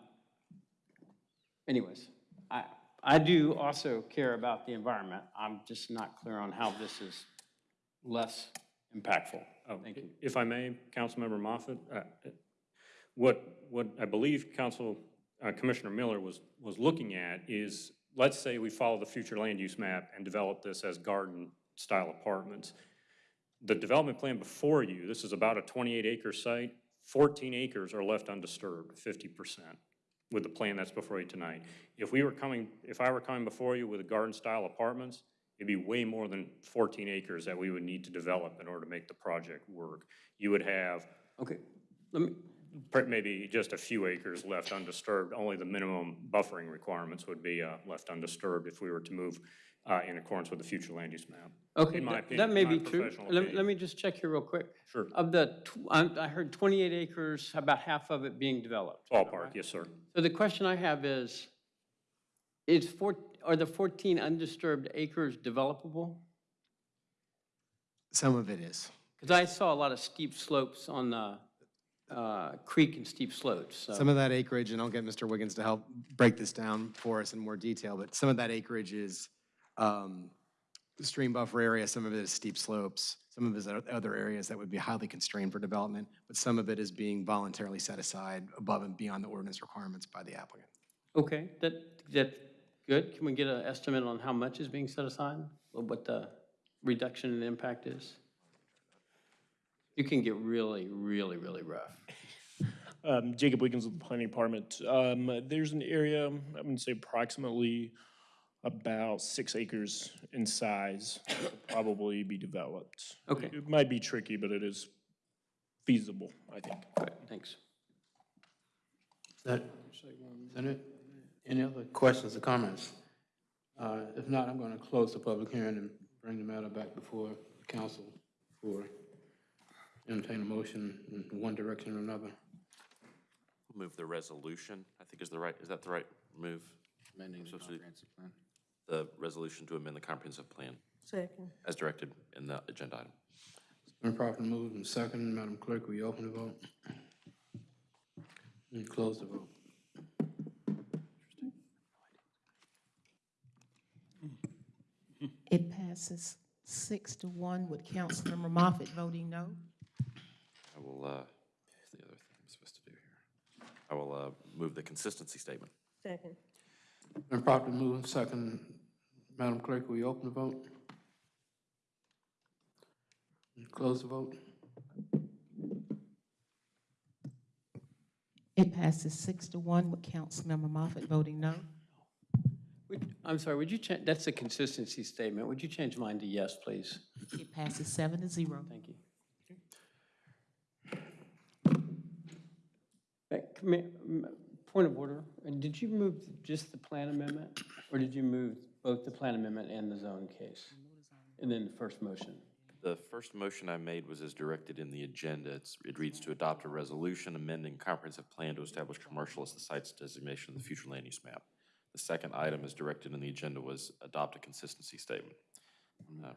anyways, I, I do also care about the environment. I'm just not clear on how this is less impactful. Oh, Thank you. If I may, Councilmember Moffitt, uh, what, what I believe Council, uh, Commissioner Miller was, was looking at is, let's say we follow the future land use map and develop this as garden-style apartments. The development plan before you, this is about a 28-acre site, 14 acres are left undisturbed, 50%, with the plan that's before you tonight. If we were coming, if I were coming before you with garden-style apartments, it'd be way more than 14 acres that we would need to develop in order to make the project work. You would have Okay, let me, maybe just a few acres left undisturbed. Only the minimum buffering requirements would be uh, left undisturbed if we were to move uh, in accordance with the future land use map. okay, In my that- opinion, that may my be true. professional Let me, opinion. let me just check here real quick. Sure. Of the, tw- I I heard 28 acres, about half of it being developed. Ballpark, yes, sir. So the question I have is, is four, are the 14 undisturbed acres developable? Some of it is. Because I saw a lot of steep slopes on the uh, creek and steep slopes, so. Some of that acreage, and I'll get Mr. Wiggins to help break this down for us in more detail, but some of that acreage is um, stream buffer area, some of it is steep slopes, some of it is other areas that would be highly constrained for development, but some of it is being voluntarily set aside above and beyond the ordinance requirements by the applicant. Okay, that, that, good. Can we get an estimate on how much is being set aside? Or What the reduction in impact is? You can get really, really, really rough. Um, Jacob Wiggins with the Planning Department. Um, there's an area, I'm gonna say approximately about six acres in size, that could probably be developed. Okay. It might be tricky, but it is feasible, I think. Good, thanks. Is that, is that it? Any other questions or comments? Uh, If not, I'm going to close the public hearing and bring the matter back before the council for entertain a motion in one direction or another. Move the resolution, I think is the right, is that the right move? Amending the comprehensive plan. The resolution to amend the comprehensive plan Second. as directed in the agenda item. Been properly moved and second. Madam Clerk, will you open the vote? And close the vote. It passes six to one with Councilmember Moffitt voting no. I will, uh, the other thing I'm supposed to do here. I will uh, move the consistency statement. Second. And properly moving second. Madam Clerk, will you open the vote? And close the vote. It passes six to one with Councilmember Moffitt voting no. Would- I'm sorry, would you change, that's a consistency statement. Would you change mine to yes, please? It passes seven to zero. Thank you. Commi- m- Point of order, uh, did you move just the plan amendment? Or did you move both the plan amendment and the zone case? And then the first motion? The first motion I made was as directed in the agenda. It's, it reads to adopt a resolution amending comprehensive plan to establish commercial as the site's designation of the future land use map. The second item as directed in the agenda was adopt a consistency statement. Um,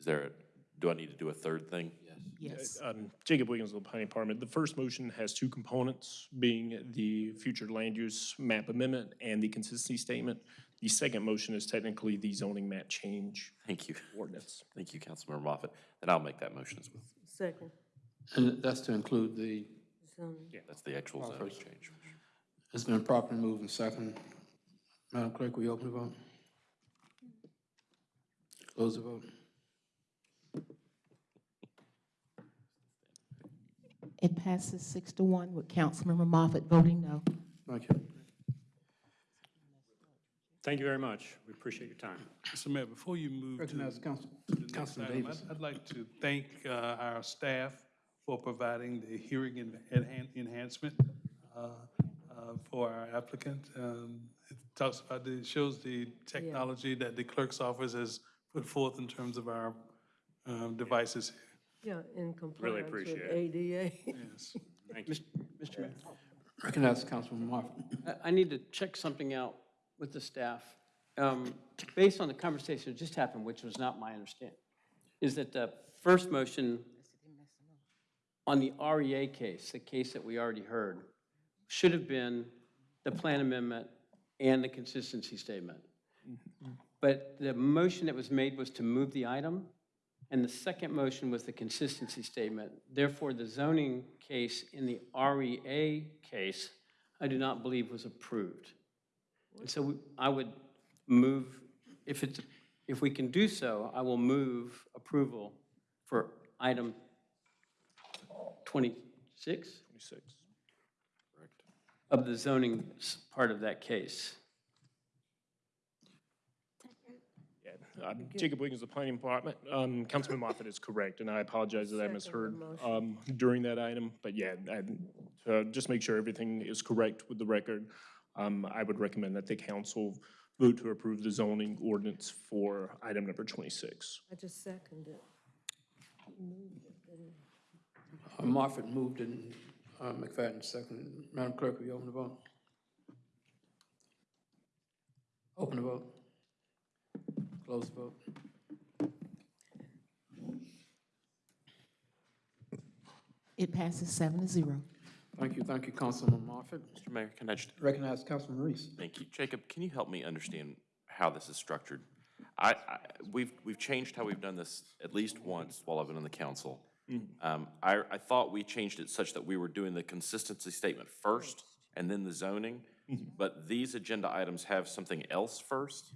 Is there, a- do I need to do a third thing? Yes. Um, Jacob Wiggins with the Planning Department. The first motion has two components, being the future land use map amendment and the consistency statement. The second motion is technically the zoning map change Thank you. ordinance. Thank you, Councilmember Moffitt. Then I'll make that motion as well. Second. And that's to include the, Zoning. That's the actual zoning change. it's been properly moved and second. Madam Clerk, will you open the vote? Close the vote. It passes six to one with Councilmember Moffitt voting no. Thank you. Thank you very much. We appreciate your time. Mr. Mayor, before you move to Recognize Council- to the next Councilman item, Davis. I'd- I'd like to thank uh, our staff for providing the hearing en- enhan- enhancement uh, uh, for our applicant. Um, It talks about, the shows the technology that the clerk's office has put forth in terms of our um, devices. Yeah, in compliance with appreciate it. ADA. Yes. Thank you. Mr. Mayor? Recognize Councilman Moffitt. I- I need to check something out with the staff. Um, Based on the conversation that just happened, which was not my understanding, is that the first motion on the REA case, the case that we already heard, should have been the plan amendment and the consistency statement. Mm-hmm. But the motion that was made was to move the item, and the second motion was the consistency statement. Therefore, the zoning case in the REA case, I do not believe was approved. And so we- I would move, if it's, if we can do so, I will move approval for item 26 Twenty-six. Of the zoning part of that case. Yeah, I'm Jacob Wiggins, the Planning Department. Um, Councilman Moffitt is correct, and I apologize that I misheard um, during that item. But yeah, I- to just make sure everything is correct with the record, um, I would recommend that the council vote to approve the zoning ordinance for item number 26. I just seconded. Uh, Moffitt moved and uh, McFadden seconded. Madam Clerk, will you open the vote? Open the vote. Close the vote. It passes seven to zero. Thank you, thank you, Councilman Moffitt. Mr. Mayor, can I just Recognize Councilman Reece. Thank you. Jacob, can you help me understand how this is structured? I, I, we've, we've changed how we've done this at least once while I've been on the council. Um, I, I thought we changed it such that we were doing the consistency statement first and then the zoning, but these agenda items have something else first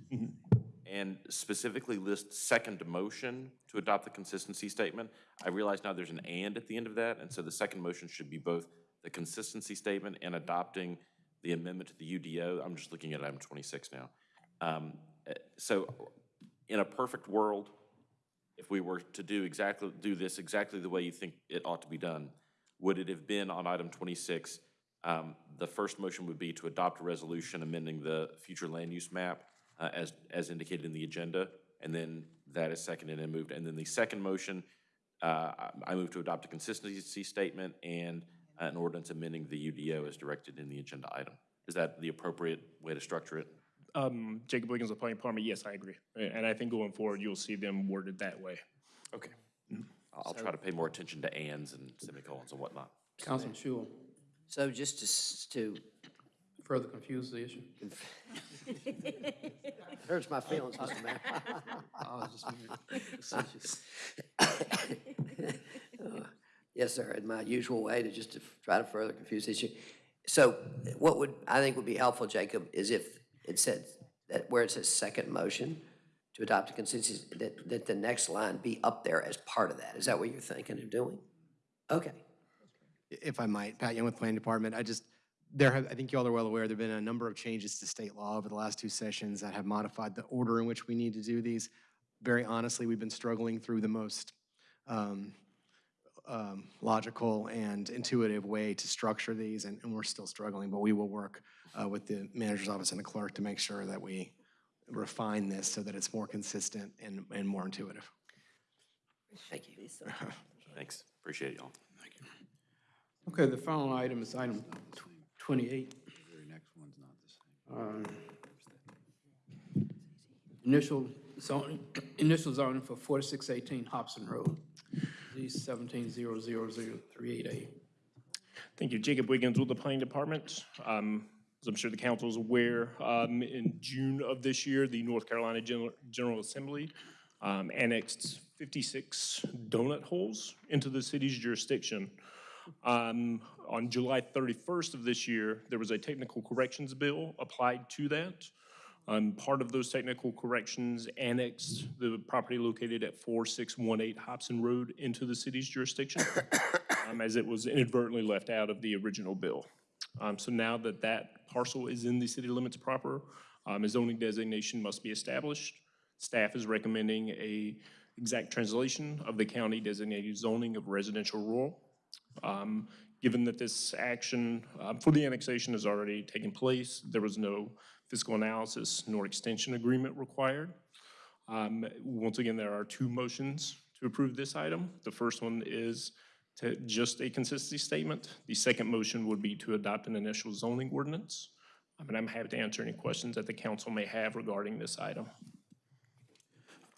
and specifically list second motion to adopt the consistency statement. I realize now there's an and at the end of that, and so the second motion should be both the consistency statement and adopting the amendment to the UDO. I'm just looking at item 26 now. Um, eh, So in a perfect world, if we were to do exactly, do this exactly the way you think it ought to be done, would it have been on item 26, um, the first motion would be to adopt a resolution amending the future land use map uh, as, as indicated in the agenda, and then that is seconded and moved. And then the second motion, uh, I I move to adopt a consistency statement and an ordinance amending the UDO as directed in the agenda item. Is that the appropriate way to structure it? Um, Jacob Wiggins, the Planning Department, yes, I agree. And I think going forward, you'll see them worded that way. Okay. I'll I'll try to pay more attention to ands and semicolons and whatnot. Councilman Schewel, So just to, s- to, further confuse the issue. hurts my feelings, Mr. Mayor. Oh, it's just me. Uh, Yes, sir, in my usual way to just to try to further confuse the issue. So what would, I think would be helpful, Jacob, is if it said, that where it says second motion to adopt a consensus, that, that the next line be up there as part of that. Is that what you're thinking of doing? Okay. If I might, Pat Young with Planning Department, I just, There have, I think you all are well aware, there've been a number of changes to state law over the last two sessions that have modified the order in which we need to do these. Very honestly, we've been struggling through the most um, um, logical and intuitive way to structure these, and, and we're still struggling, but we will work uh, with the manager's office and the clerk to make sure that we refine this so that it's more consistent and, and more intuitive. Thank you. Thanks, appreciate y'all. Thank you. Okay, the final item is item tw- 28. Um, Initial zoning, initial zoning for 4618 Hobson Road, D 1700038A. Thank you. Jacob Wiggins with the Planning Department. Um, As I'm sure the council is aware, um, in June of this year, the North Carolina Gen- General Assembly um, annexed 56 donut holes into the city's jurisdiction. Um, On July 31st of this year, there was a technical corrections bill applied to that. Um, Part of those technical corrections annexed the property located at 4618 Hobson Road into the city's jurisdiction, um, as it was inadvertently left out of the original bill. Um, So now that that parcel is in the city limits proper, um, a zoning designation must be established. Staff is recommending a exact translation of the county designated zoning of residential rural. Um, Given that this action um, for the annexation has already taken place, there was no fiscal analysis nor extension agreement required. Um, Once again, there are two motions to approve this item. The first one is to just a consistency statement. The second motion would be to adopt an initial zoning ordinance. I mean, I'm happy to answer any questions that the council may have regarding this item.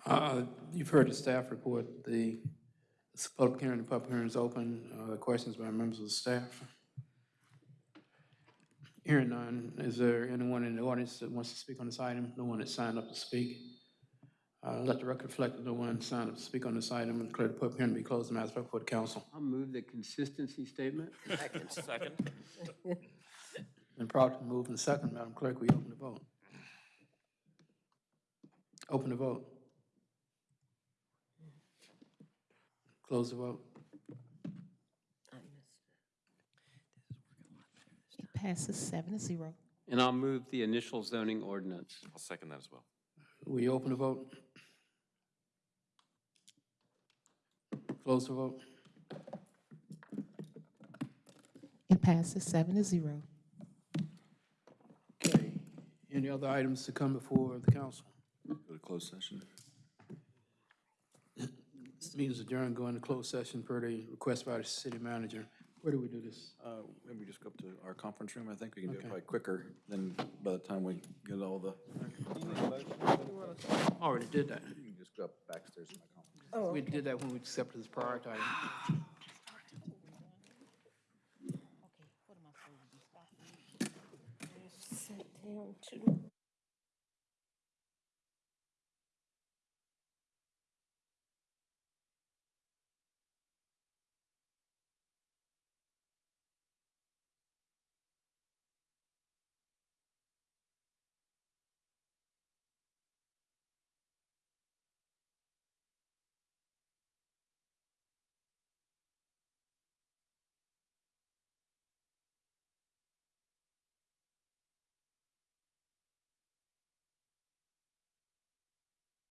Uh, You've heard the staff report, the public hearing, the public hearing is open. Uh, Questions by members of the staff? Hearing none, is there anyone in the audience that wants to speak on this item? No one that signed up to speak? Uh, Let the record reflect that no one signed up to speak on this item and declare the public hearing to be closed. Madam Clerk, before the council. I'll move the consistency statement. Second. Been properly moved and second. Madam Clerk, we open the vote? Open the vote. Close the vote. It passes seven to zero. And I'll move the initial zoning ordinance. I'll second that as well. We open the vote? Close the vote? It passes seven to zero. Okay. Any other items to come before the council? Go to closed session. This meeting is adjourned, go into closed session per the request by the city manager. Where do we do this? Uh, Maybe just go up to our conference room. I think we can do it Okay. probably quicker than by the time we get all the. Already did that. You can just go up backstairs to my conference. We did that when we accepted this prior item. Sit down to.